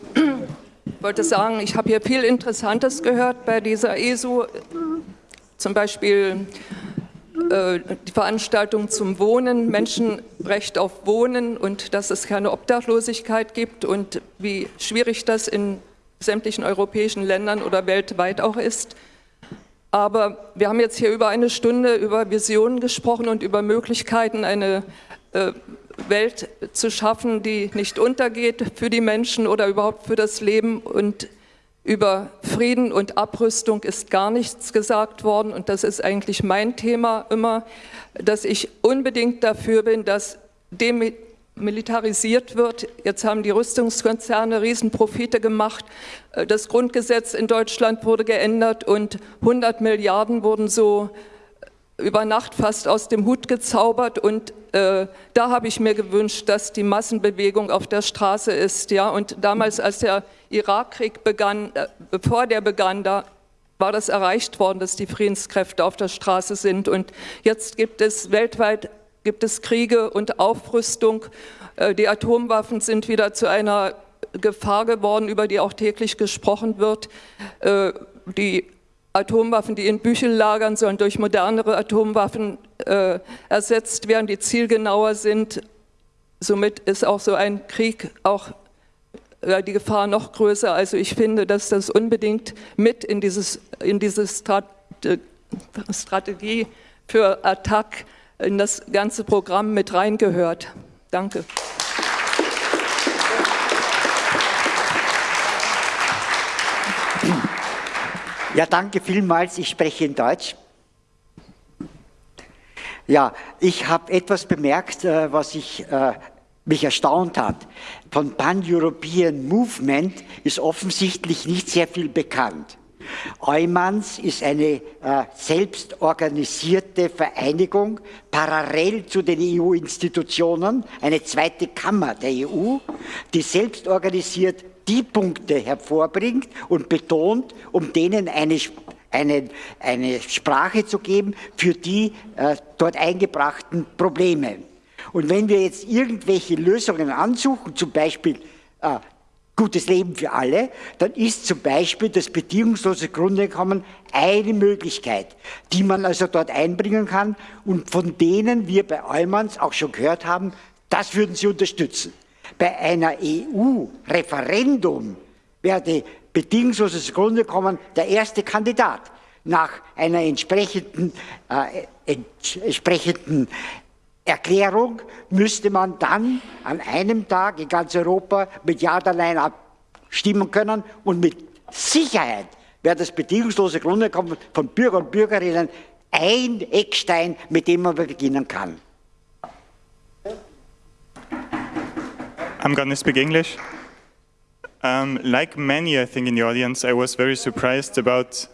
wollte sagen, ich habe hier viel Interessantes gehört bei dieser ESU. Zum Beispiel äh, die Veranstaltung zum Wohnen, Menschenrecht auf Wohnen und dass es keine Obdachlosigkeit gibt und wie schwierig das in sämtlichen europäischen Ländern oder weltweit auch ist. Aber wir haben jetzt hier über eine Stunde über Visionen gesprochen und über Möglichkeiten, eine äh, Welt zu schaffen, die nicht untergeht für die Menschen oder überhaupt für das Leben und Über Frieden und Abrüstung ist gar nichts gesagt worden und das ist eigentlich mein Thema immer, dass ich unbedingt dafür bin, dass demilitarisiert wird. Jetzt haben die Rüstungskonzerne Riesenprofite gemacht. Äh, das Grundgesetz in Deutschland wurde geändert und 100 Milliarden wurden so über Nacht fast aus dem Hut gezaubert und äh, da habe ich mir gewünscht, dass die Massenbewegung auf der Straße ist. Ja? Und damals, als der Irakkrieg begann, äh, bevor der begann, da war das erreicht worden, dass die Friedenskräfte auf der Straße sind. Und jetzt gibt es weltweit gibt es Kriege und Aufrüstung. Äh, die Atomwaffen sind wieder zu einer Gefahr geworden, über die auch täglich gesprochen wird. Äh, die Atomwaffen, die in Büchel lagern, sollen durch modernere Atomwaffen äh, ersetzt werden, die zielgenauer sind. Somit ist auch so ein Krieg auch äh, die Gefahr noch größer. Also ich finde, dass das unbedingt mit in, dieses, in diese Strat Strategie für Attack in das ganze Programm mit reingehört. Danke. Ja, danke vielmals. Ich spreche in Deutsch. Ja, ich habe etwas bemerkt, äh, was ich, äh, mich erstaunt hat. Von Pan-European Movement ist offensichtlich nicht sehr viel bekannt. Eumans ist eine äh, selbstorganisierte Vereinigung, parallel zu den EU-Institutionen, eine zweite Kammer der EU, die selbstorganisiert die Punkte hervorbringt und betont, um denen eine, eine, eine Sprache zu geben für die äh, dort eingebrachten Probleme. Und wenn wir jetzt irgendwelche Lösungen ansuchen, zum Beispiel äh, gutes Leben für alle, dann ist zum Beispiel das bedingungslose Grundeinkommen eine Möglichkeit, die man also dort einbringen kann und von denen wir bei Eumanns auch schon gehört haben, das würden sie unterstützen. Bei einer EU-Referendum werde bedingungsloses Grundeinkommen der erste Kandidat nach einer entsprechenden, äh, entsprechenden Erklärung müsste man dann an einem Tag in ganz Europa mit Ja oder Nein abstimmen können und mit Sicherheit wäre das bedingungslose Grundeinkommen von Bürgern und Bürgerinnen ein Eckstein, mit dem man beginnen kann. I'm going to speak English. Um, like many, I think, in the audience, I was very surprised about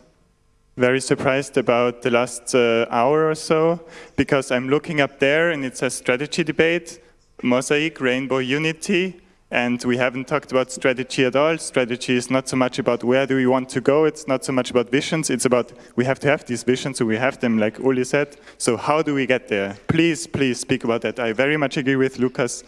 very surprised about the last uh, hour or so because I'm looking up there and it says strategy debate, mosaic, rainbow, unity, and we haven't talked about strategy at all. Strategy is not so much about where do we want to go, it's not so much about visions, it's about we have to have these visions, so we have them, like Uli said. So how do we get there? Please, please speak about that. I very much agree with Lucas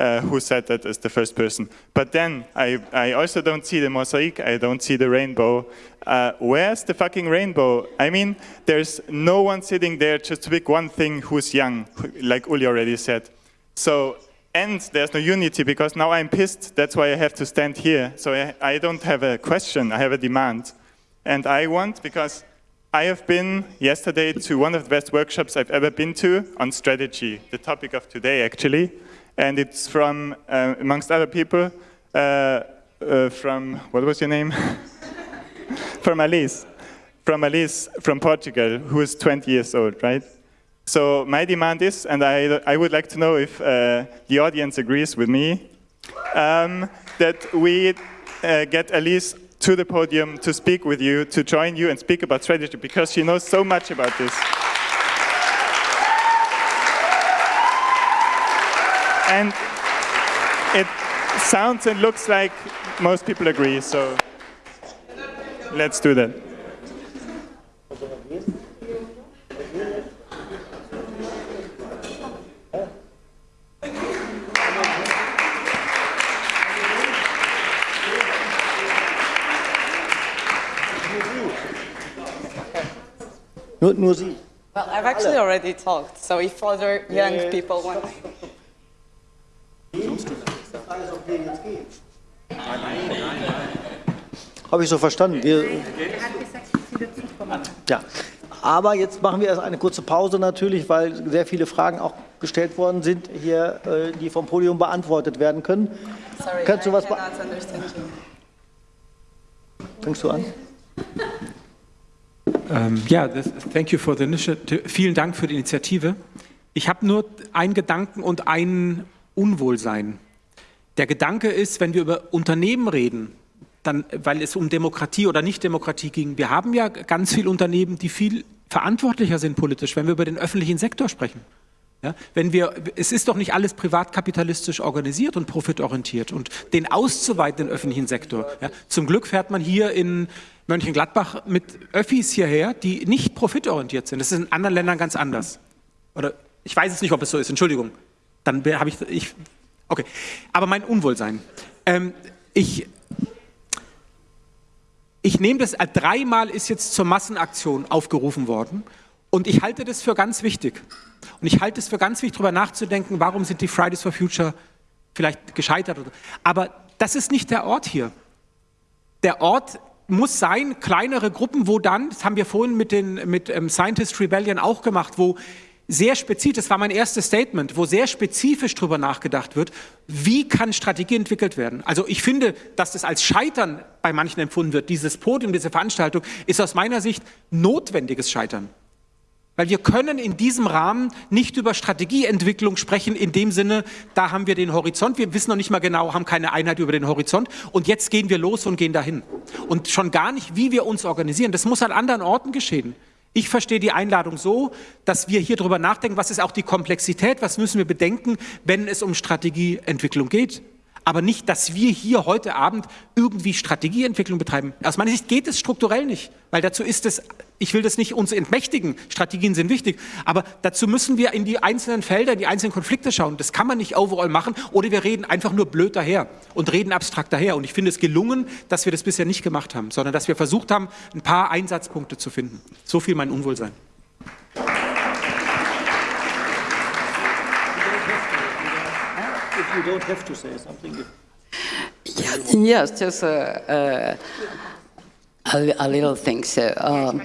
uh, who said that as the first person. But then I, I also don't see the mosaic, I don't see the rainbow. Uh, where's the fucking rainbow? I mean, there's no one sitting there just to pick one thing who's young, like Uli already said. So, and there's no unity because now I'm pissed, that's why I have to stand here. So I, I don't have a question, I have a demand. And I want, because I have been yesterday to one of the best workshops I've ever been to on strategy, the topic of today actually and it's from, uh, amongst other people, uh, uh, from, what was your name? *laughs* from Alice, from Alice from Portugal, who is 20 years old, right? So my demand is, and I, I would like to know if uh, the audience agrees with me, um, that we uh, get Alice to the podium to speak with you, to join you and speak about strategy, because she knows so much about this. And it sounds and looks like most people agree, so let's do that. Nur, nur Well, I've actually already talked, so if other young people want... Habe ich so verstanden. Wir, ja. Aber jetzt machen wir erst eine kurze Pause natürlich, weil sehr viele Fragen auch gestellt worden sind, hier, äh, die vom Podium beantwortet werden können. Sorry, Kannst du was. Fängst du an? Ähm, ja, das, thank you for the initiative. Vielen Dank für die Initiative. Ich habe nur einen Gedanken und ein Unwohlsein. Der Gedanke ist, wenn wir über Unternehmen reden, dann, weil es um Demokratie oder Nicht-Demokratie ging, wir haben ja ganz viele Unternehmen, die viel verantwortlicher sind politisch, wenn wir über den öffentlichen Sektor sprechen. Ja, wenn wir, es ist doch nicht alles privatkapitalistisch organisiert und profitorientiert und den auszuweiten, den öffentlichen Sektor. Ja, zum Glück fährt man hier in Mönchengladbach mit Öffis hierher, die nicht profitorientiert sind. Das ist in anderen Ländern ganz anders. Oder ich weiß es nicht, ob es so ist, Entschuldigung. Dann habe ich, ich, okay. Aber mein Unwohlsein. Ähm, ich, ich nehme das, äh, dreimal ist jetzt zur Massenaktion aufgerufen worden und ich halte das für ganz wichtig. Und ich halte es für ganz wichtig, darüber nachzudenken, warum sind die Fridays for Future vielleicht gescheitert. Aber das ist nicht der Ort hier. Der Ort muss sein, kleinere Gruppen, wo dann, das haben wir vorhin mit, den, mit ähm, Scientist Rebellion auch gemacht, wo sehr spezifisch, das war mein erstes Statement, wo sehr spezifisch darüber nachgedacht wird, wie kann Strategie entwickelt werden. Also ich finde, dass das als Scheitern bei manchen empfunden wird, dieses Podium, diese Veranstaltung, ist aus meiner Sicht notwendiges Scheitern. Weil wir können in diesem Rahmen nicht über Strategieentwicklung sprechen, in dem Sinne, da haben wir den Horizont, wir wissen noch nicht mal genau, haben keine Einheit über den Horizont und jetzt gehen wir los und gehen dahin. Und schon gar nicht, wie wir uns organisieren. Das muss an anderen Orten geschehen. Ich verstehe die Einladung so, dass wir hier drüber nachdenken, was ist auch die Komplexität, was müssen wir bedenken, wenn es um Strategieentwicklung geht aber nicht, dass wir hier heute Abend irgendwie Strategieentwicklung betreiben. Aus meiner Sicht geht es strukturell nicht, weil dazu ist es, ich will das nicht uns entmächtigen, Strategien sind wichtig, aber dazu müssen wir in die einzelnen Felder, in die einzelnen Konflikte schauen. Das kann man nicht overall machen oder wir reden einfach nur blöd daher und reden abstrakt daher. Und ich finde es gelungen, dass wir das bisher nicht gemacht haben, sondern dass wir versucht haben, ein paar Einsatzpunkte zu finden. So viel mein Unwohlsein. You don't have to say something. Yes, just a, a, a little thing. So, um,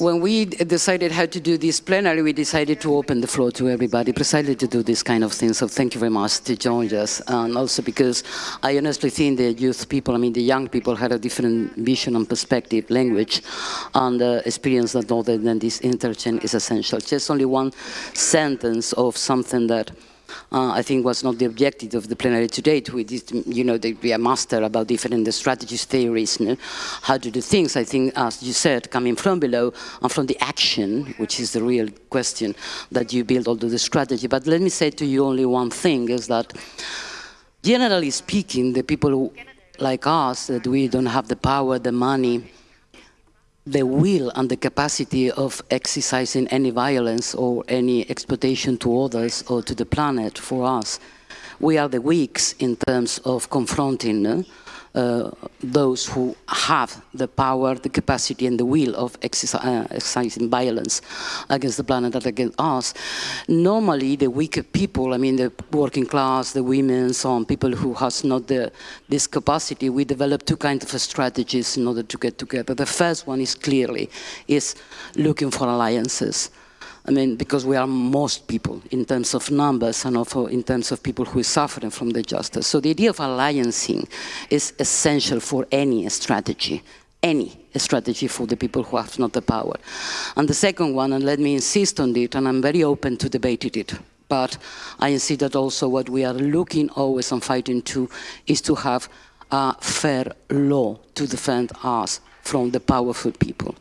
when we decided how to do this plenary, we decided to open the floor to everybody precisely to do this kind of thing. So thank you very much to join us. And also because I honestly think the youth people, I mean the young people had a different vision and perspective, language, and uh, experience that other than this interchange is essential. Just only one sentence of something that uh, I think was not the objective of the plenary today to you know, be a master about different strategies, theories, how to do things. I think, as you said, coming from below and from the action, which is the real question that you build all the strategy. But let me say to you only one thing, is that generally speaking, the people who, like us, that we don't have the power, the money, the will and the capacity of exercising any violence or any exploitation to others or to the planet for us. We are the weaks in terms of confronting uh, those who have the power, the capacity and the will of uh, exercising violence against the planet and against us. Normally the weaker people, I mean the working class, the women, so on, people who has not the, this capacity, we develop two kinds of strategies in order to get together. The first one is clearly is looking for alliances. I mean, because we are most people in terms of numbers and also in terms of people who are suffering from the justice. So the idea of alliancing is essential for any strategy, any strategy for the people who have not the power. And the second one, and let me insist on it, and I'm very open to debate it, but I see that also what we are looking always and fighting to is to have a fair law to defend us from the powerful people.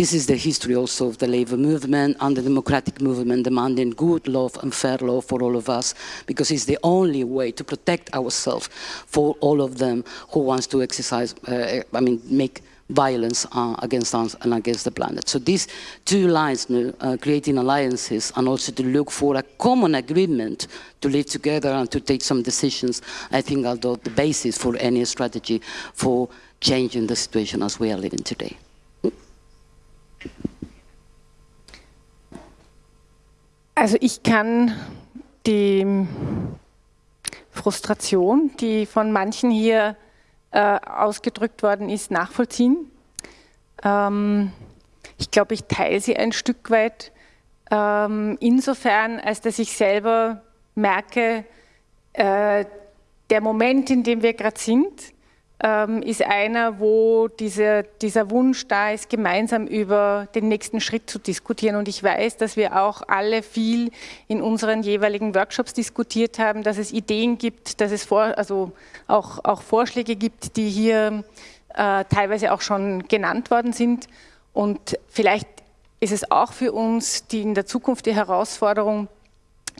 This is the history also of the labor movement and the democratic movement demanding good law and fair law for all of us because it's the only way to protect ourselves for all of them who wants to exercise, uh, I mean, make violence uh, against us and against the planet. So these two lines, uh, creating alliances and also to look for a common agreement to live together and to take some decisions, I think are the basis for any strategy for changing the situation as we are living today. Also ich kann die Frustration, die von manchen hier äh, ausgedrückt worden ist, nachvollziehen. Ähm, ich glaube, ich teile sie ein Stück weit ähm, insofern, als dass ich selber merke, äh, der Moment, in dem wir gerade sind, ähm, ist einer, wo diese, dieser Wunsch da ist, gemeinsam über den nächsten Schritt zu diskutieren. Und ich weiß, dass wir auch alle viel in unseren jeweiligen Workshops diskutiert haben, dass es Ideen gibt, dass es vor, also auch, auch Vorschläge gibt, die hier äh, teilweise auch schon genannt worden sind. Und vielleicht ist es auch für uns die in der Zukunft die Herausforderung,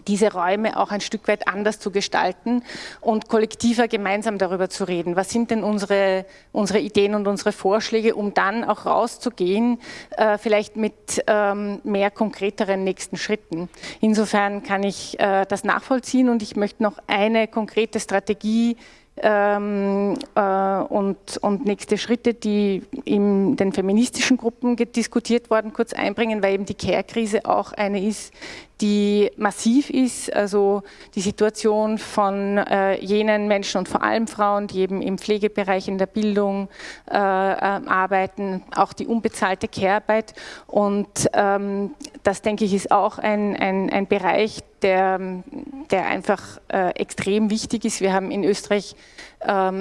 diese Räume auch ein Stück weit anders zu gestalten und kollektiver gemeinsam darüber zu reden. Was sind denn unsere, unsere Ideen und unsere Vorschläge, um dann auch rauszugehen, äh, vielleicht mit ähm, mehr konkreteren nächsten Schritten. Insofern kann ich äh, das nachvollziehen und ich möchte noch eine konkrete Strategie ähm, äh, und, und nächste Schritte, die in den feministischen Gruppen diskutiert worden, kurz einbringen, weil eben die Care-Krise auch eine ist, die massiv ist, also die Situation von äh, jenen Menschen und vor allem Frauen, die eben im Pflegebereich, in der Bildung äh, äh, arbeiten, auch die unbezahlte Care-Arbeit. Und ähm, das, denke ich, ist auch ein, ein, ein Bereich, der, der einfach äh, extrem wichtig ist. Wir haben in Österreich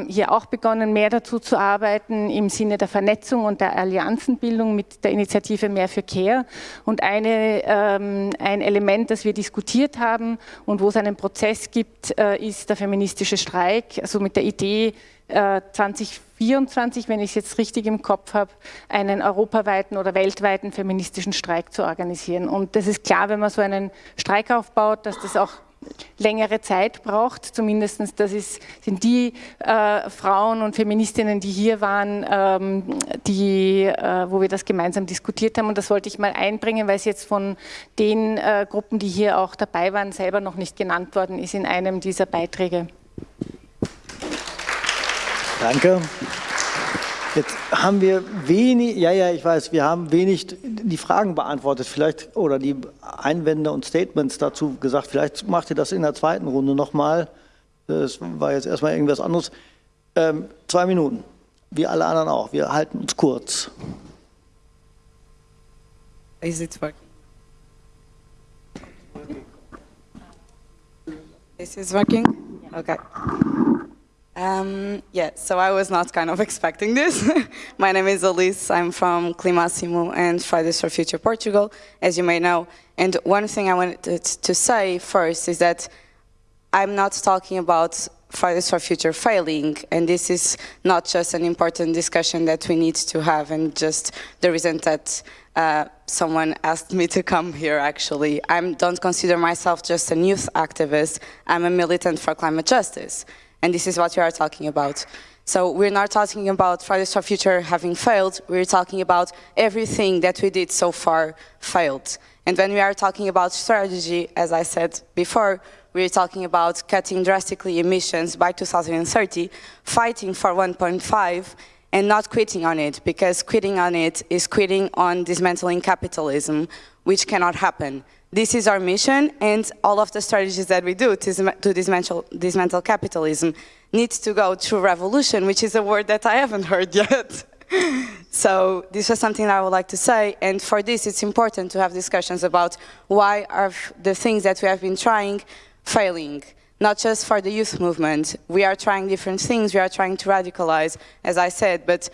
hier auch begonnen, mehr dazu zu arbeiten im Sinne der Vernetzung und der Allianzenbildung mit der Initiative Mehr für Care. Und eine, ähm, ein Element, das wir diskutiert haben und wo es einen Prozess gibt, äh, ist der feministische Streik, also mit der Idee, 2024, äh, wenn ich es jetzt richtig im Kopf habe, einen europaweiten oder weltweiten feministischen Streik zu organisieren. Und das ist klar, wenn man so einen Streik aufbaut, dass das auch längere Zeit braucht. Zumindest das ist, sind die äh, Frauen und Feministinnen, die hier waren, ähm, die, äh, wo wir das gemeinsam diskutiert haben. Und das wollte ich mal einbringen, weil es jetzt von den äh, Gruppen, die hier auch dabei waren, selber noch nicht genannt worden ist in einem dieser Beiträge. Danke. Jetzt haben wir wenig, ja, ja, ich weiß, wir haben wenig die Fragen beantwortet, vielleicht, oder die Einwände und Statements dazu gesagt. Vielleicht macht ihr das in der zweiten Runde nochmal. Das war jetzt erstmal irgendwas anderes. Ähm, zwei Minuten, wie alle anderen auch. Wir halten uns kurz. Is it working? This is working? Okay. Um, yeah, so I was not kind of *laughs* expecting this. *laughs* My name is Elise. I'm from Climassimo and Fridays for Future Portugal, as you may know. And one thing I wanted to say first is that I'm not talking about Fridays for Future failing, and this is not just an important discussion that we need to have, and just the reason that uh, someone asked me to come here, actually. I don't consider myself just a youth activist. I'm a militant for climate justice and this is what we are talking about. So we're not talking about Fridays for Future having failed, we're talking about everything that we did so far failed. And when we are talking about strategy, as I said before, we're talking about cutting drastically emissions by 2030, fighting for 1.5, and not quitting on it, because quitting on it is quitting on dismantling capitalism, which cannot happen. This is our mission, and all of the strategies that we do to, to dismantle, dismantle capitalism needs to go through revolution, which is a word that I haven't heard *laughs* yet. so this was something I would like to say, and for this it's important to have discussions about why are the things that we have been trying failing, not just for the youth movement. We are trying different things, we are trying to radicalize, as I said, but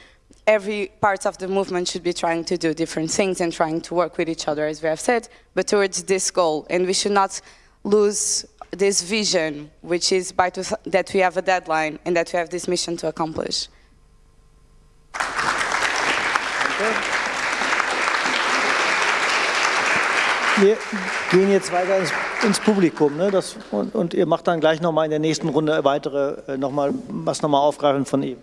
every part of the movement should be trying to do different things and trying to work with each other, as we have said, but towards this goal. And we should not lose this vision, which is by that we have a deadline and that we have this mission to accomplish. Wir gehen jetzt weiter ins, ins Publikum ne? das, und, und, ihr macht dann gleich nochmal in der nächsten Runde weitere, äh, noch mal, was nochmal aufgreifen von ihm.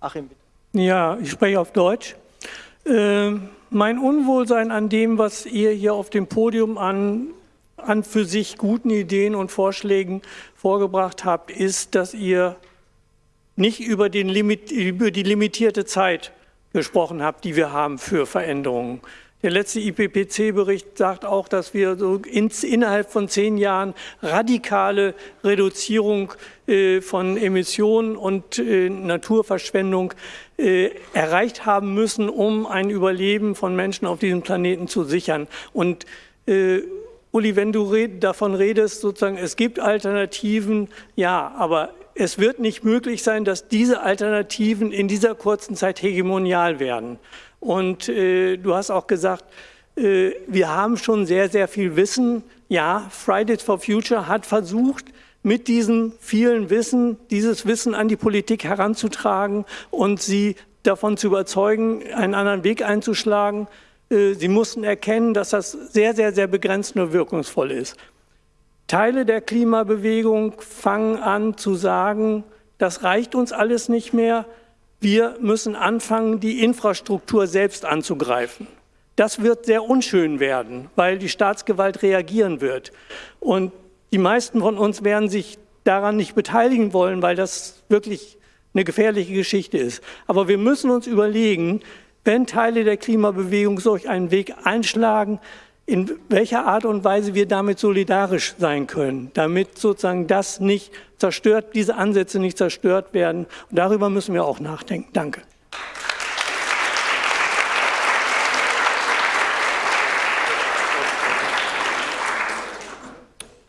Achim, bitte. Ja, ich spreche auf Deutsch. Äh, mein Unwohlsein an dem, was ihr hier auf dem Podium an, an für sich guten Ideen und Vorschlägen vorgebracht habt, ist, dass ihr nicht über, den Limit, über die limitierte Zeit gesprochen habt, die wir haben für Veränderungen. Der letzte IPPC-Bericht sagt auch, dass wir so in, innerhalb von zehn Jahren radikale Reduzierung äh, von Emissionen und äh, Naturverschwendung äh, erreicht haben müssen, um ein Überleben von Menschen auf diesem Planeten zu sichern. Und äh, Uli, wenn du red, davon redest, sozusagen, es gibt Alternativen, ja, aber es wird nicht möglich sein, dass diese Alternativen in dieser kurzen Zeit hegemonial werden. Und äh, du hast auch gesagt, äh, wir haben schon sehr, sehr viel Wissen. Ja, Fridays for Future hat versucht, mit diesem vielen Wissen, dieses Wissen an die Politik heranzutragen und sie davon zu überzeugen, einen anderen Weg einzuschlagen. Äh, sie mussten erkennen, dass das sehr, sehr, sehr begrenzt nur wirkungsvoll ist. Teile der Klimabewegung fangen an zu sagen, das reicht uns alles nicht mehr. Wir müssen anfangen, die Infrastruktur selbst anzugreifen. Das wird sehr unschön werden, weil die Staatsgewalt reagieren wird. Und die meisten von uns werden sich daran nicht beteiligen wollen, weil das wirklich eine gefährliche Geschichte ist. Aber wir müssen uns überlegen, wenn Teile der Klimabewegung solch einen Weg einschlagen, in welcher Art und Weise wir damit solidarisch sein können, damit sozusagen das nicht zerstört, diese Ansätze nicht zerstört werden. Und darüber müssen wir auch nachdenken. Danke.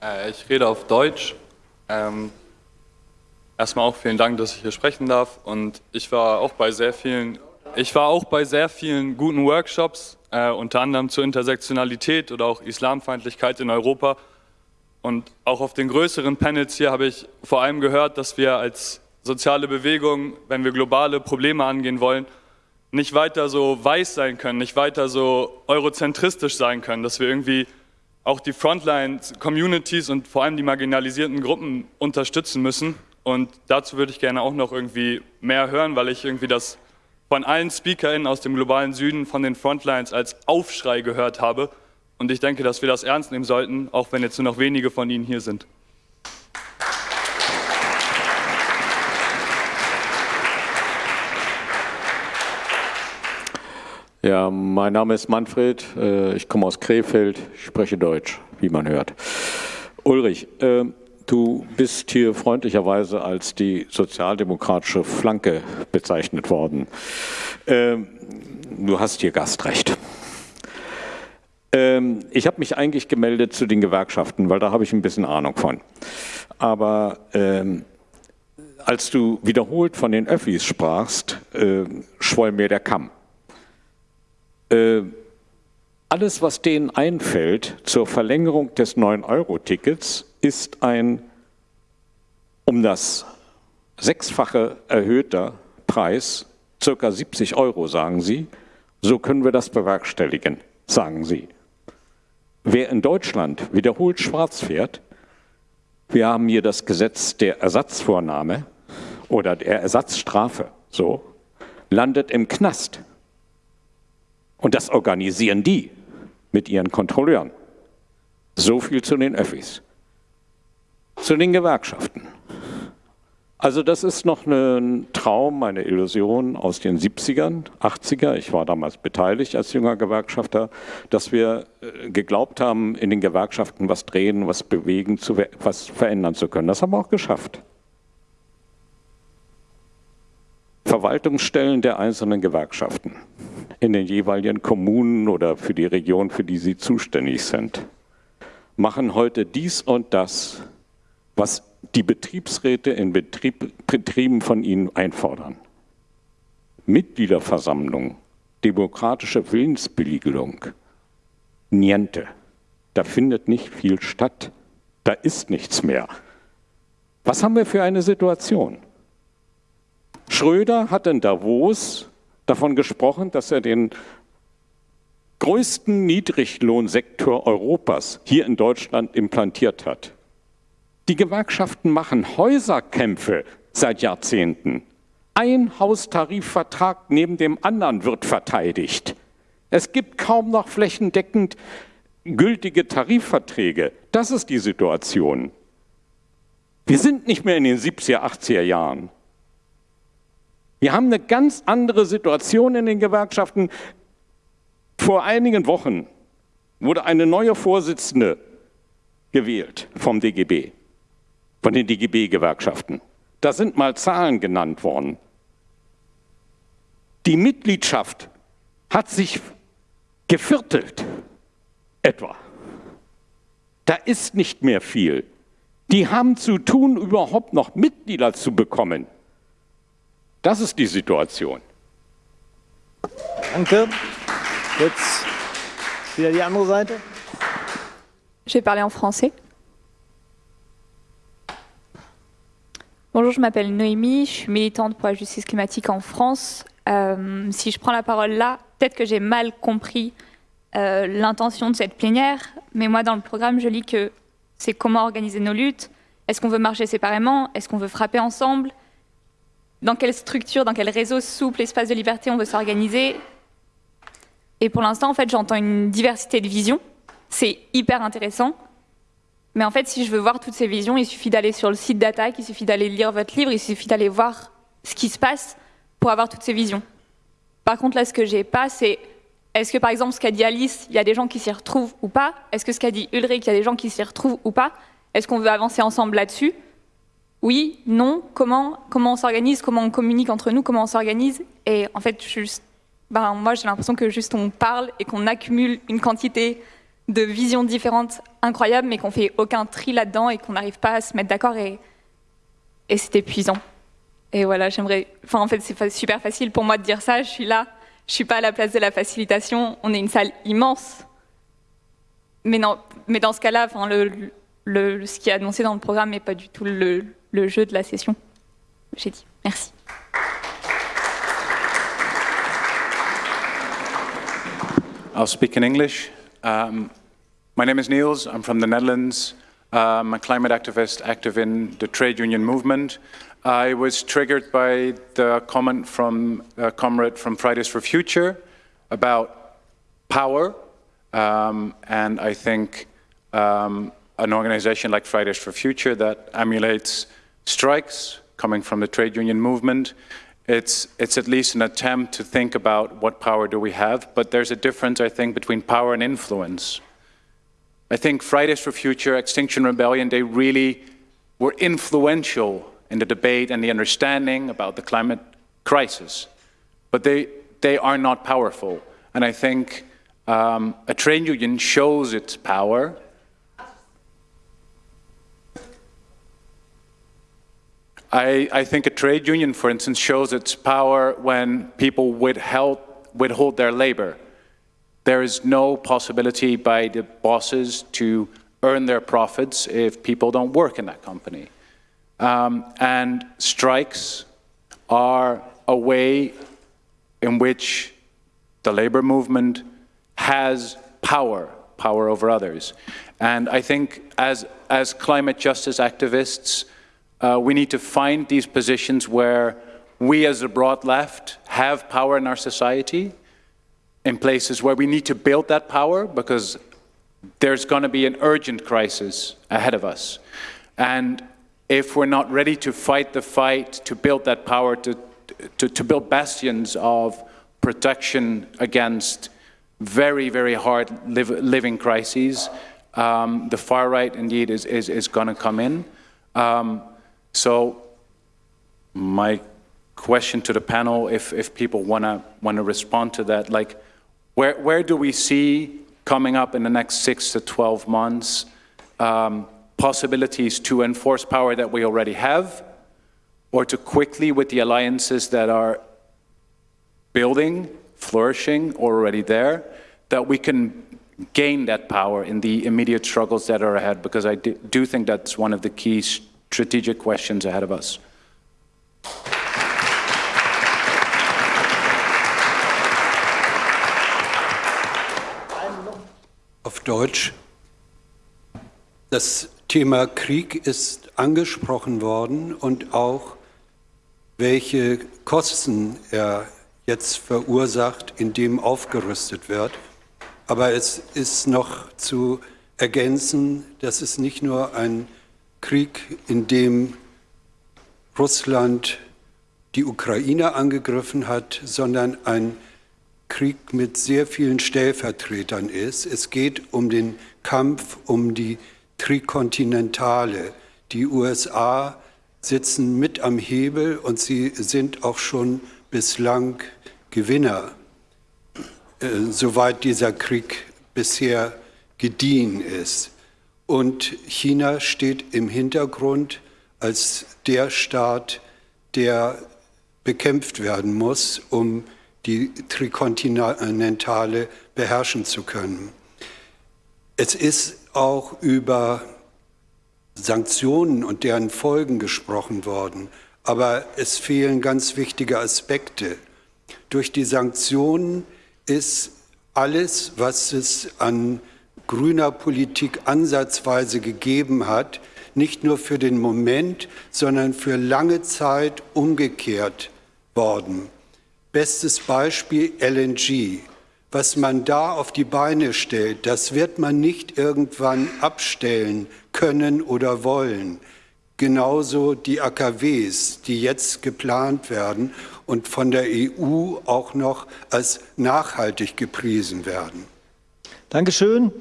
Äh, ich rede auf Deutsch. Ähm, erstmal auch vielen Dank, dass ich hier sprechen darf. Und ich war auch bei sehr vielen, ich war auch bei sehr vielen guten Workshops, äh, unter anderem zur Intersektionalität oder auch Islamfeindlichkeit in Europa. Und auch auf den größeren Panels hier habe ich vor allem gehört, dass wir als soziale Bewegung, wenn wir globale Probleme angehen wollen, nicht weiter so weiß sein können, nicht weiter so eurozentristisch sein können, dass wir irgendwie auch die Frontline-Communities und vor allem die marginalisierten Gruppen unterstützen müssen. Und dazu würde ich gerne auch noch irgendwie mehr hören, weil ich irgendwie das von allen SpeakerInnen aus dem globalen Süden, von den Frontlines als Aufschrei gehört habe. Und ich denke, dass wir das ernst nehmen sollten, auch wenn jetzt nur noch wenige von Ihnen hier sind. Ja, mein Name ist Manfred, äh, ich komme aus Krefeld, spreche Deutsch, wie man hört. Ulrich, äh, du bist hier freundlicherweise als die sozialdemokratische Flanke bezeichnet worden. Äh, du hast hier Gastrecht. Ich habe mich eigentlich gemeldet zu den Gewerkschaften, weil da habe ich ein bisschen Ahnung von. Aber ähm, als du wiederholt von den Öffis sprachst, äh, schwoll mir der Kamm. Äh, alles, was denen einfällt zur Verlängerung des 9-Euro-Tickets, ist ein um das sechsfache erhöhter Preis, circa 70 Euro, sagen sie. So können wir das bewerkstelligen, sagen sie. Wer in Deutschland wiederholt schwarz fährt, wir haben hier das Gesetz der Ersatzvornahme oder der Ersatzstrafe, so, landet im Knast. Und das organisieren die mit ihren Kontrolleuren. So viel zu den Öffis. Zu den Gewerkschaften. Also das ist noch ein Traum, eine Illusion aus den 70ern, 80er. Ich war damals beteiligt als junger Gewerkschafter, dass wir äh, geglaubt haben, in den Gewerkschaften was drehen, was bewegen, was verändern zu können. Das haben wir auch geschafft. Verwaltungsstellen der einzelnen Gewerkschaften in den jeweiligen Kommunen oder für die Region, für die sie zuständig sind, machen heute dies und das, was die Betriebsräte in Betrieb, Betrieben von ihnen einfordern. Mitgliederversammlung, demokratische Willensbeliegelung, niente. Da findet nicht viel statt. Da ist nichts mehr. Was haben wir für eine Situation? Schröder hat in Davos davon gesprochen, dass er den größten Niedriglohnsektor Europas hier in Deutschland implantiert hat. Die Gewerkschaften machen Häuserkämpfe seit Jahrzehnten. Ein Haustarifvertrag neben dem anderen wird verteidigt. Es gibt kaum noch flächendeckend gültige Tarifverträge. Das ist die Situation. Wir sind nicht mehr in den 70er, 80er Jahren. Wir haben eine ganz andere Situation in den Gewerkschaften. Vor einigen Wochen wurde eine neue Vorsitzende gewählt vom DGB, von den DGB-Gewerkschaften. Da sind mal Zahlen genannt worden. Die Mitgliedschaft hat sich geviertelt, etwa. Da ist nicht mehr viel. Die haben zu tun, überhaupt noch Mitglieder zu bekommen. Das ist die Situation. Danke. Jetzt wieder die andere Seite. Je vais parler en français. Bonjour, je m'appelle Noémie, je suis militante pour la justice climatique en France. Euh, si je prends la parole là, peut-être que j'ai mal compris euh, l'intention de cette plénière, mais moi dans le programme, je lis que c'est comment organiser nos luttes, est-ce qu'on veut marcher séparément, est-ce qu'on veut frapper ensemble, dans quelle structure, dans quel réseau souple, espace de liberté on veut s'organiser? Et pour l'instant, en fait, j'entends une diversité de visions, c'est hyper intéressant, mais en fait, si je veux voir toutes ces visions, il suffit d'aller sur le site d'Attaque, il suffit d'aller lire votre livre, il suffit d'aller voir ce qui se passe pour avoir toutes ces visions. Par contre, là, ce que j'ai pas, c'est est-ce que, par exemple, ce qu'a dit Alice, il y a des gens qui s'y retrouvent ou pas? Est-ce que ce qu'a dit Ulrich, il y a des gens qui s'y retrouvent ou pas? Est-ce qu'on veut avancer ensemble là-dessus? Oui Non Comment Comment on s'organise Comment on communique entre nous Comment on s'organise Et en fait, juste, ben, moi, j'ai l'impression que juste on parle et qu'on accumule une quantité de visions différentes incroyables, mais qu'on fait aucun tri là-dedans et qu'on n'arrive pas à se mettre d'accord et, et c'est épuisant. Et voilà, j'aimerais. Enfin, en fait, c'est super facile pour moi de dire ça. Je suis là, je suis pas à la place de la facilitation. On est une salle immense. Mais non, mais dans ce cas-là, le, le, ce qui est annoncé dans le programme n'est pas du tout le, le jeu de la session. J'ai dit. Merci. I'll speak in English. Um, my name is Niels. I'm from the Netherlands. I'm a climate activist active in the trade union movement. I was triggered by the comment from a comrade from Fridays for Future about power. Um, and I think um, an organization like Fridays for Future that emulates strikes coming from the trade union movement it's, it's at least an attempt to think about what power do we have, but there's a difference, I think, between power and influence. I think Fridays for Future, Extinction Rebellion, they really were influential in the debate and the understanding about the climate crisis, but they, they are not powerful. And I think um, a trade union shows its power I, I, think a trade union, for instance, shows its power when people withheld, withhold their labor. There is no possibility by the bosses to earn their profits if people don't work in that company. Um, and strikes are a way in which the labor movement has power, power over others. And I think as, as climate justice activists, uh, we need to find these positions where we as the broad left have power in our society, in places where we need to build that power because there's going to be an urgent crisis ahead of us. And if we're not ready to fight the fight to build that power, to, to, to build bastions of protection against very, very hard live, living crises, um, the far right indeed is, is, is going to come in. Um, so my question to the panel, if, if people want to want to respond to that, like where, where do we see coming up in the next six to 12 months um, possibilities to enforce power that we already have or to quickly with the alliances that are building, flourishing, already there, that we can gain that power in the immediate struggles that are ahead? Because I do think that's one of the keys strategic questions ahead of us. Auf Deutsch. Das Thema Krieg ist angesprochen worden und auch welche Kosten er jetzt verursacht, indem aufgerüstet wird. Aber es ist noch zu ergänzen, dass es nicht nur ein Krieg, in dem Russland die Ukraine angegriffen hat, sondern ein Krieg mit sehr vielen Stellvertretern ist. Es geht um den Kampf um die Trikontinentale. Die USA sitzen mit am Hebel und sie sind auch schon bislang Gewinner, äh, soweit dieser Krieg bisher gediehen ist. Und China steht im Hintergrund als der Staat, der bekämpft werden muss, um die Trikontinentale beherrschen zu können. Es ist auch über Sanktionen und deren Folgen gesprochen worden, aber es fehlen ganz wichtige Aspekte. Durch die Sanktionen ist alles, was es an grüner Politik ansatzweise gegeben hat, nicht nur für den Moment, sondern für lange Zeit umgekehrt worden. Bestes Beispiel LNG. Was man da auf die Beine stellt, das wird man nicht irgendwann abstellen können oder wollen. Genauso die AKWs, die jetzt geplant werden und von der EU auch noch als nachhaltig gepriesen werden. Dankeschön.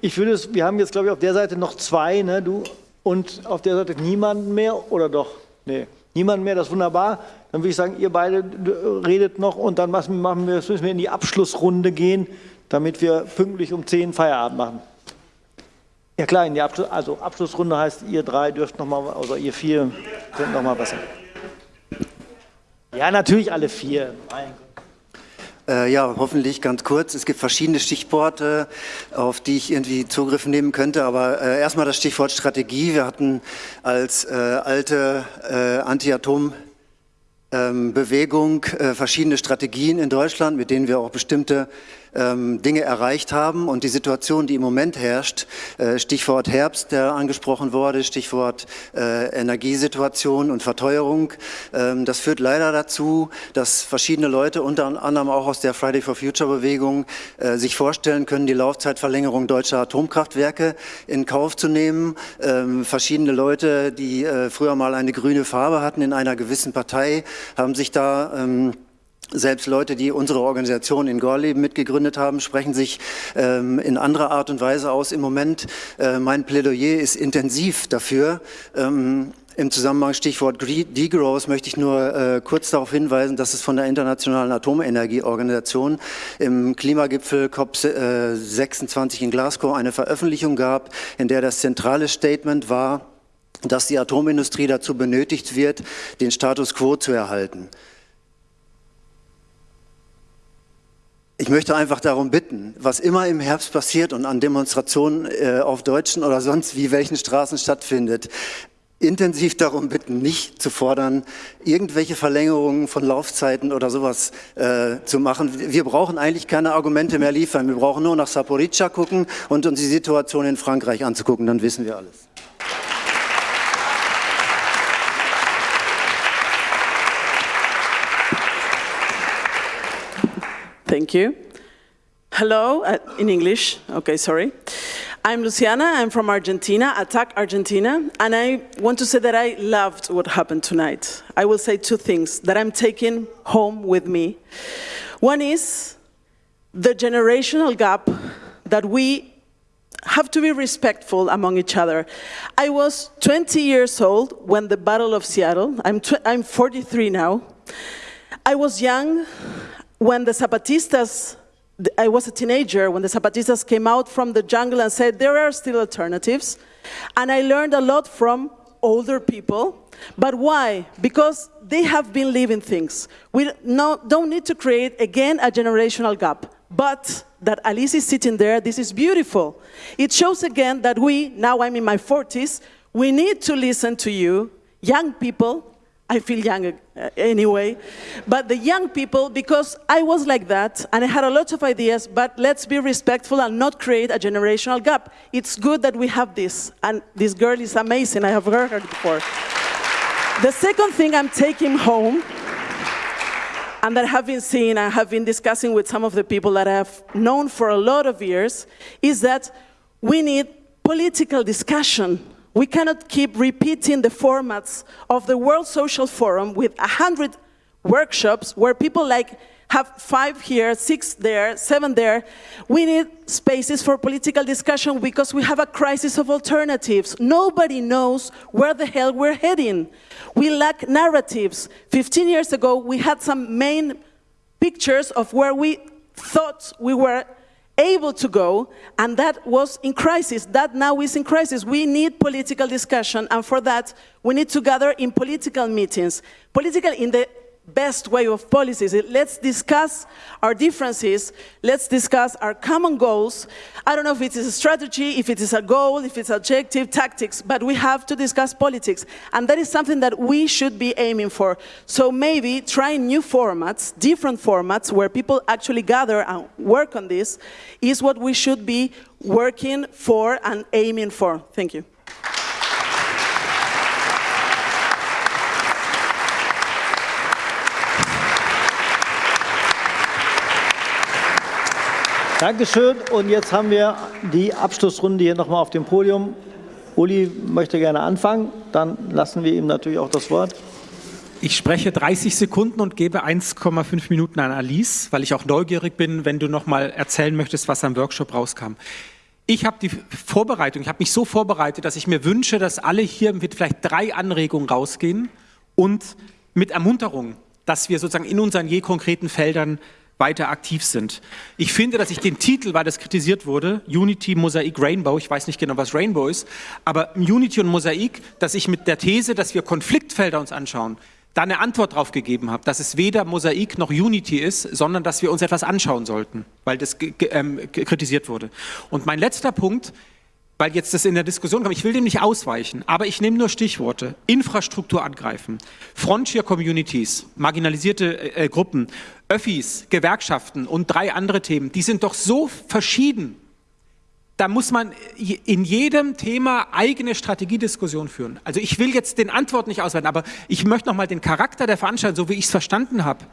Ich würde es, wir haben jetzt, glaube ich, auf der Seite noch zwei, ne, du, und auf der Seite niemanden mehr, oder doch? Nee, niemanden mehr, das ist wunderbar. Dann würde ich sagen, ihr beide redet noch und dann machen wir, müssen wir in die Abschlussrunde gehen, damit wir pünktlich um 10 Feierabend machen. Ja klar, in die Abschluss, also Abschlussrunde heißt, ihr drei dürft noch mal, oder ihr vier könnt noch mal was sagen. Ja, natürlich alle vier. Mein Gott. Äh, ja, hoffentlich ganz kurz. Es gibt verschiedene Stichworte, auf die ich irgendwie Zugriff nehmen könnte. Aber äh, erstmal das Stichwort Strategie. Wir hatten als äh, alte äh, Anti-Atom- ähm, Bewegung äh, verschiedene Strategien in Deutschland, mit denen wir auch bestimmte ähm, Dinge erreicht haben und die Situation, die im Moment herrscht, äh, Stichwort Herbst, der angesprochen wurde, Stichwort äh, Energiesituation und Verteuerung, ähm, das führt leider dazu, dass verschiedene Leute, unter anderem auch aus der Friday for Future Bewegung, äh, sich vorstellen können, die Laufzeitverlängerung deutscher Atomkraftwerke in Kauf zu nehmen. Ähm, verschiedene Leute, die äh, früher mal eine grüne Farbe hatten in einer gewissen Partei, haben sich da ähm, selbst Leute, die unsere Organisation in Gorleben mitgegründet haben, sprechen sich ähm, in anderer Art und Weise aus. Im Moment, äh, mein Plädoyer ist intensiv dafür. Ähm, im Zusammenhang Stichwort Degrowth möchte ich nur äh, kurz darauf hinweisen, dass es von der Internationalen Atomenergieorganisation im Klimagipfel COP26 in Glasgow eine Veröffentlichung gab, in der das zentrale Statement war, dass die Atomindustrie dazu benötigt wird, den Status quo zu erhalten. Ich möchte einfach darum bitten, was immer im Herbst passiert und an Demonstrationen äh, auf deutschen oder sonst wie welchen Straßen stattfindet, intensiv darum bitten, nicht zu fordern, irgendwelche Verlängerungen von Laufzeiten oder sowas äh, zu machen. Wir brauchen eigentlich keine Argumente mehr liefern. Wir brauchen nur nach Saporica gucken und uns die Situation in Frankreich anzugucken, dann wissen wir alles. Thank you. Hello, uh, in English. Okay, sorry. I'm Luciana, I'm from Argentina, Attack Argentina, and I want to say that I loved what happened tonight. I will say two things that I'm taking home with me. One is the generational gap that we have to be respectful among each other. I was 20 years old when the Battle of Seattle, I'm, I'm 43 now. I was young, when the Zapatistas, I was a teenager when the Zapatistas came out from the jungle and said there are still alternatives. And I learned a lot from older people. But why? Because they have been living things. We no, don't need to create, again, a generational gap. But that Alice is sitting there, this is beautiful. It shows again that we, now I'm in my 40s, we need to listen to you, young people, I feel young uh, anyway. But the young people, because I was like that, and I had a lot of ideas, but let's be respectful and not create a generational gap. It's good that we have this, and this girl is amazing, I have heard her before. The second thing I'm taking home, and that I have been seeing, I have been discussing with some of the people that I have known for a lot of years, is that we need political discussion we cannot keep repeating the formats of the World Social Forum with 100 workshops where people like have five here, six there, seven there. We need spaces for political discussion because we have a crisis of alternatives. Nobody knows where the hell we're heading. We lack narratives. 15 years ago, we had some main pictures of where we thought we were able to go, and that was in crisis. That now is in crisis. We need political discussion, and for that, we need to gather in political meetings. Political in the best way of policies. Let's discuss our differences. Let's discuss our common goals. I don't know if it is a strategy, if it is a goal, if it's objective, tactics, but we have to discuss politics. And that is something that we should be aiming for. So maybe trying new formats, different formats where people actually gather and work on this is what we should be working for and aiming for. Thank you. Dankeschön. Und jetzt haben wir die Abschlussrunde hier nochmal auf dem Podium. Uli möchte gerne anfangen. Dann lassen wir ihm natürlich auch das Wort. Ich spreche 30 Sekunden und gebe 1,5 Minuten an Alice, weil ich auch neugierig bin, wenn du noch mal erzählen möchtest, was am Workshop rauskam. Ich habe die Vorbereitung, ich habe mich so vorbereitet, dass ich mir wünsche, dass alle hier mit vielleicht drei Anregungen rausgehen und mit Ermunterung, dass wir sozusagen in unseren je konkreten Feldern weiter aktiv sind. Ich finde, dass ich den Titel, weil das kritisiert wurde, Unity, Mosaik, Rainbow, ich weiß nicht genau, was Rainbow ist, aber Unity und Mosaik, dass ich mit der These, dass wir Konfliktfelder uns anschauen, da eine Antwort drauf gegeben habe, dass es weder Mosaik noch Unity ist, sondern dass wir uns etwas anschauen sollten, weil das ähm, kritisiert wurde. Und mein letzter Punkt, weil jetzt das in der Diskussion kommt, ich will dem nicht ausweichen, aber ich nehme nur Stichworte. Infrastruktur angreifen, Frontier Communities, marginalisierte äh, Gruppen, Öffis, Gewerkschaften und drei andere Themen, die sind doch so verschieden. Da muss man in jedem Thema eigene Strategiediskussion führen. Also ich will jetzt den Antwort nicht ausweiten, aber ich möchte noch mal den Charakter der Veranstaltung, so wie ich es verstanden habe,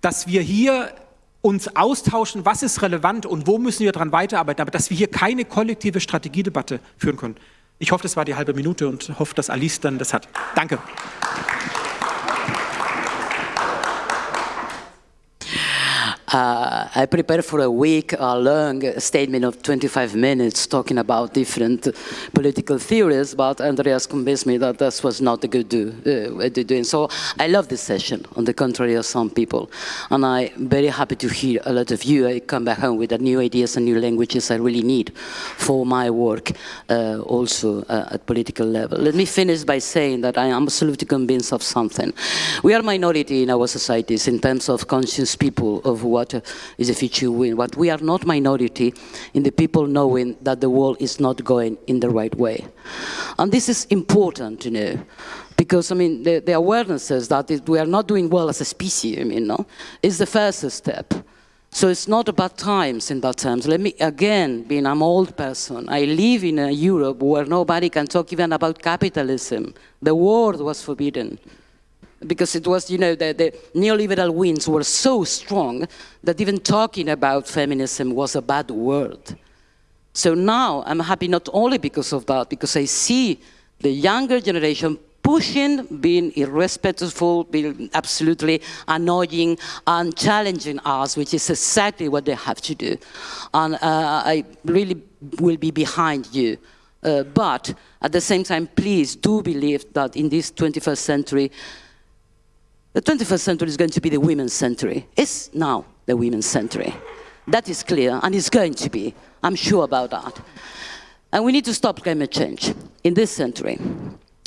dass wir hier uns austauschen, was ist relevant und wo müssen wir daran weiterarbeiten, aber dass wir hier keine kollektive Strategiedebatte führen können. Ich hoffe, das war die halbe Minute und hoffe, dass Alice dann das hat. Danke. Uh, I prepared for a week a long statement of 25 minutes talking about different political theories, but Andreas convinced me that this was not a good do, uh, way to do it. So I love this session, on the contrary of some people. And I'm very happy to hear a lot of you. I come back home with the new ideas and new languages I really need for my work uh, also uh, at political level. Let me finish by saying that I am absolutely convinced of something. We are minority in our societies in terms of conscious people of what is a future win. But we are not minority in the people knowing that the world is not going in the right way. And this is important, you know, because I mean the, the awareness is that it, we are not doing well as a species. I mean, no, is the first step. So it's not about times in that terms. Let me, again, being an old person, I live in a Europe where nobody can talk even about capitalism. The word was forbidden because it was, you know, the, the, neoliberal winds were so strong that even talking about feminism was a bad word. So now I'm happy not only because of that, because I see the younger generation pushing, being irrespectful, being absolutely annoying and challenging us, which is exactly what they have to do. And uh, I really will be behind you. Uh, but at the same time, please do believe that in this 21st century, the 21st century is going to be the women's century. It's now the women's century. That is clear, and it's going to be. I'm sure about that. And we need to stop climate change in this century.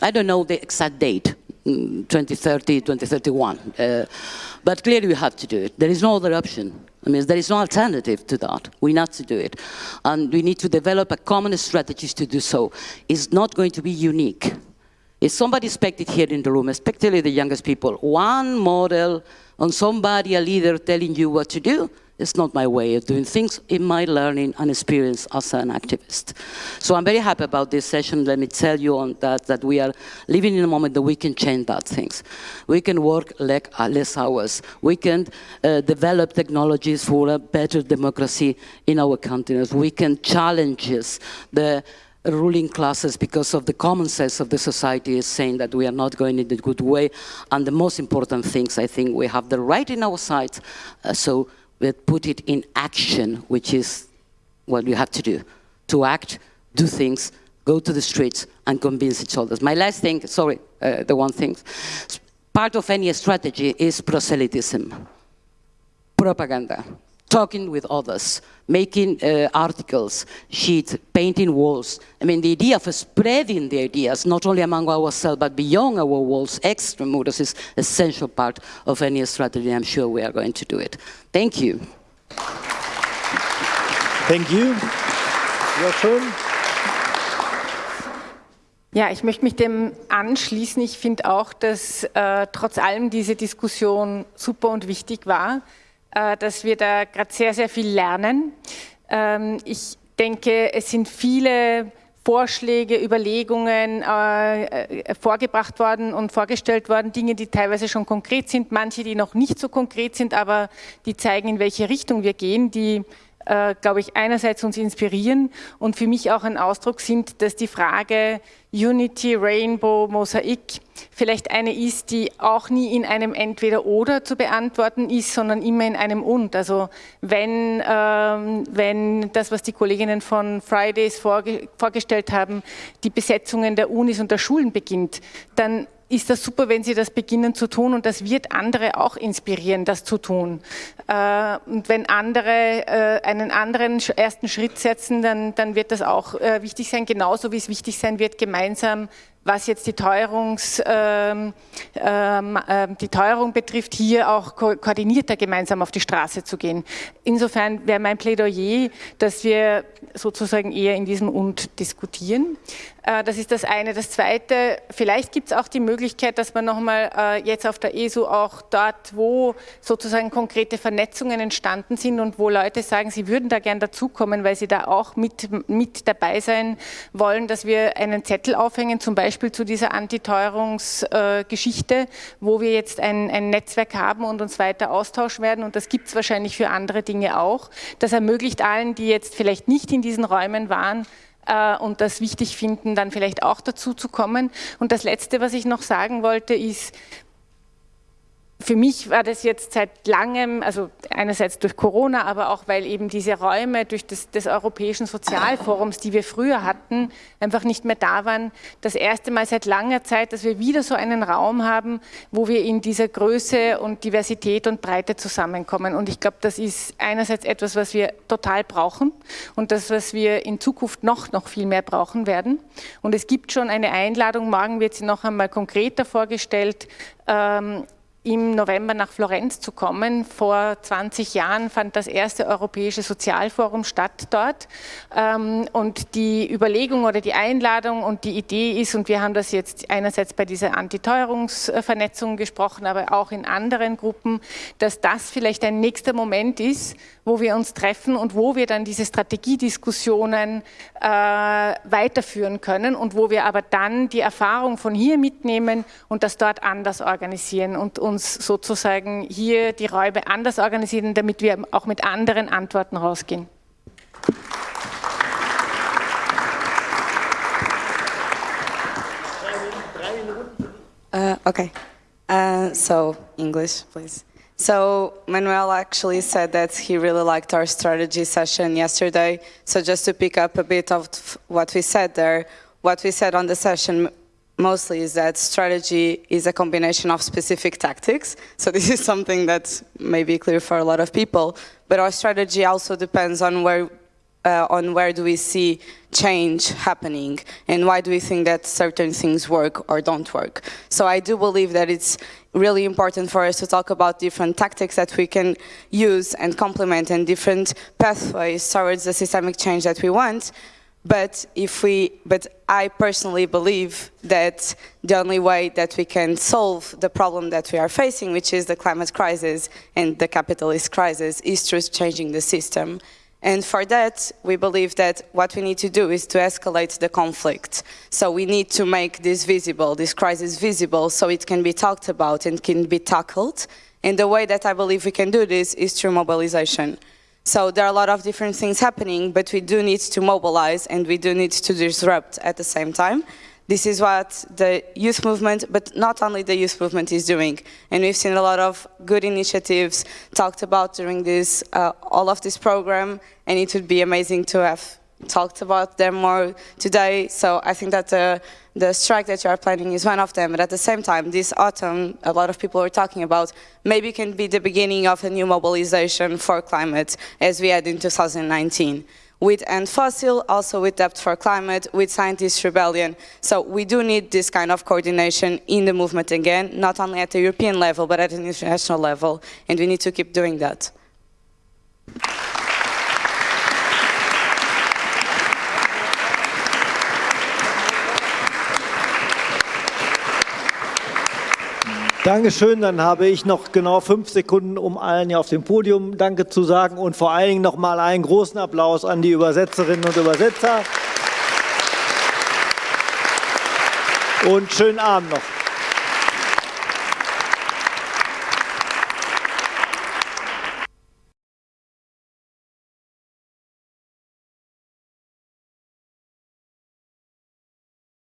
I don't know the exact date, 2030, 2031, uh, but clearly we have to do it. There is no other option. I mean, there is no alternative to that. We need to do it. And we need to develop a common strategies to do so. It's not going to be unique. If somebody expected here in the room, especially the youngest people, one model on somebody, a leader telling you what to do, it's not my way of doing things in my learning and experience as an activist. So I'm very happy about this session. Let me tell you on that, that we are living in a moment that we can change that things. We can work less hours. We can uh, develop technologies for a better democracy in our continent. We can challenge the ruling classes because of the common sense of the society is saying that we are not going in the good way. And the most important things, I think we have the right in our sides, uh, so we put it in action, which is what we have to do. To act, do things, go to the streets and convince each other. My last thing, sorry, uh, the one thing, part of any strategy is proselytism, propaganda. Talking with others, making uh, articles, sheets, painting walls. I mean, the idea of spreading the ideas, not only among ourselves, but beyond our walls, extramodus is essential part of any strategy. I'm sure we are going to do it. Thank you. Thank you. Ja, schön. Ja, ich möchte mich dem anschließen. Ich finde auch, dass äh, trotz allem diese Diskussion super und wichtig war, dass wir da gerade sehr, sehr viel lernen. Ähm, ich denke, es sind viele Vorschläge, Überlegungen äh, äh, vorgebracht worden und vorgestellt worden, Dinge, die teilweise schon konkret sind, manche, die noch nicht so konkret sind, aber die zeigen, in welche Richtung wir gehen, die äh, glaube ich, einerseits uns inspirieren und für mich auch ein Ausdruck sind, dass die Frage Unity, Rainbow, Mosaik vielleicht eine ist, die auch nie in einem Entweder-Oder zu beantworten ist, sondern immer in einem Und. Also wenn, ähm, wenn das, was die Kolleginnen von Fridays vorge vorgestellt haben, die Besetzungen der Unis und der Schulen beginnt, dann ist das super, wenn Sie das beginnen zu tun und das wird andere auch inspirieren, das zu tun. Äh, und wenn andere äh, einen anderen ersten Schritt setzen, dann, dann wird das auch äh, wichtig sein, genauso wie es wichtig sein wird, gemeinsam was jetzt die, Teuerungs, ähm, ähm, äh, die Teuerung betrifft, hier auch ko koordinierter gemeinsam auf die Straße zu gehen. Insofern wäre mein Plädoyer, dass wir sozusagen eher in diesem Und diskutieren. Äh, das ist das eine. Das zweite, vielleicht gibt es auch die Möglichkeit, dass man nochmal äh, jetzt auf der ESU auch dort, wo sozusagen konkrete Vernetzungen entstanden sind und wo Leute sagen, sie würden da gern dazukommen, weil sie da auch mit, mit dabei sein wollen, dass wir einen Zettel aufhängen, zum Beispiel zu dieser Antiteuerungsgeschichte, wo wir jetzt ein, ein Netzwerk haben und uns weiter austauschen werden und das gibt es wahrscheinlich für andere Dinge auch. Das ermöglicht allen, die jetzt vielleicht nicht in diesen Räumen waren, äh, und das wichtig finden, dann vielleicht auch dazu zu kommen. Und das Letzte, was ich noch sagen wollte, ist, für mich war das jetzt seit langem, also einerseits durch Corona, aber auch weil eben diese Räume durch das, des Europäischen Sozialforums, die wir früher hatten, einfach nicht mehr da waren, das erste Mal seit langer Zeit, dass wir wieder so einen Raum haben, wo wir in dieser Größe und Diversität und Breite zusammenkommen. Und ich glaube, das ist einerseits etwas, was wir total brauchen und das, was wir in Zukunft noch, noch viel mehr brauchen werden. Und es gibt schon eine Einladung, morgen wird sie noch einmal konkreter vorgestellt, ähm, im November nach Florenz zu kommen. Vor 20 Jahren fand das erste Europäische Sozialforum statt dort. Ähm, und die Überlegung oder die Einladung und die Idee ist, und wir haben das jetzt einerseits bei dieser Antiteuerungsvernetzung gesprochen, aber auch in anderen Gruppen, dass das vielleicht ein nächster Moment ist, wo wir uns treffen und wo wir dann diese Strategiediskussionen äh, weiterführen können und wo wir aber dann die Erfahrung von hier mitnehmen und das dort anders organisieren und uns sozusagen hier die Räume anders organisieren, damit wir auch mit anderen Antworten rausgehen. Uh, okay. Uh, so, English, please. So Manuel actually said that he really liked our strategy session yesterday. So just to pick up a bit of what we said there, what we said on the session mostly is that strategy is a combination of specific tactics. So *laughs* this is something that may be clear for a lot of people, but our strategy also depends on where uh, on where do we see change happening and why do we think that certain things work or don't work. So I do believe that it's really important for us to talk about different tactics that we can use and complement and different pathways towards the systemic change that we want. But if we, but I personally believe that the only way that we can solve the problem that we are facing, which is the climate crisis and the capitalist crisis, is through changing the system. And for that, we believe that what we need to do is to escalate the conflict. So we need to make this visible, this crisis visible, so it can be talked about and can be tackled. And the way that I believe we can do this is through mobilization. So there are a lot of different things happening, but we do need to mobilize and we do need to disrupt at the same time. This is what the youth movement, but not only the youth movement is doing. And we've seen a lot of good initiatives talked about during this, uh, all of this program, and it would be amazing to have talked about them more today. So I think that the, the strike that you are planning is one of them. But at the same time, this autumn, a lot of people were talking about maybe can be the beginning of a new mobilization for climate as we had in 2019 with End Fossil, also with Debt for Climate, with Scientists Rebellion. So we do need this kind of coordination in the movement again, not only at the European level, but at an international level, and we need to keep doing that. Dankeschön. Dann habe ich noch genau fünf Sekunden, um allen hier auf dem Podium Danke zu sagen und vor allen Dingen noch mal einen großen Applaus an die Übersetzerinnen und Übersetzer. Und schönen Abend noch.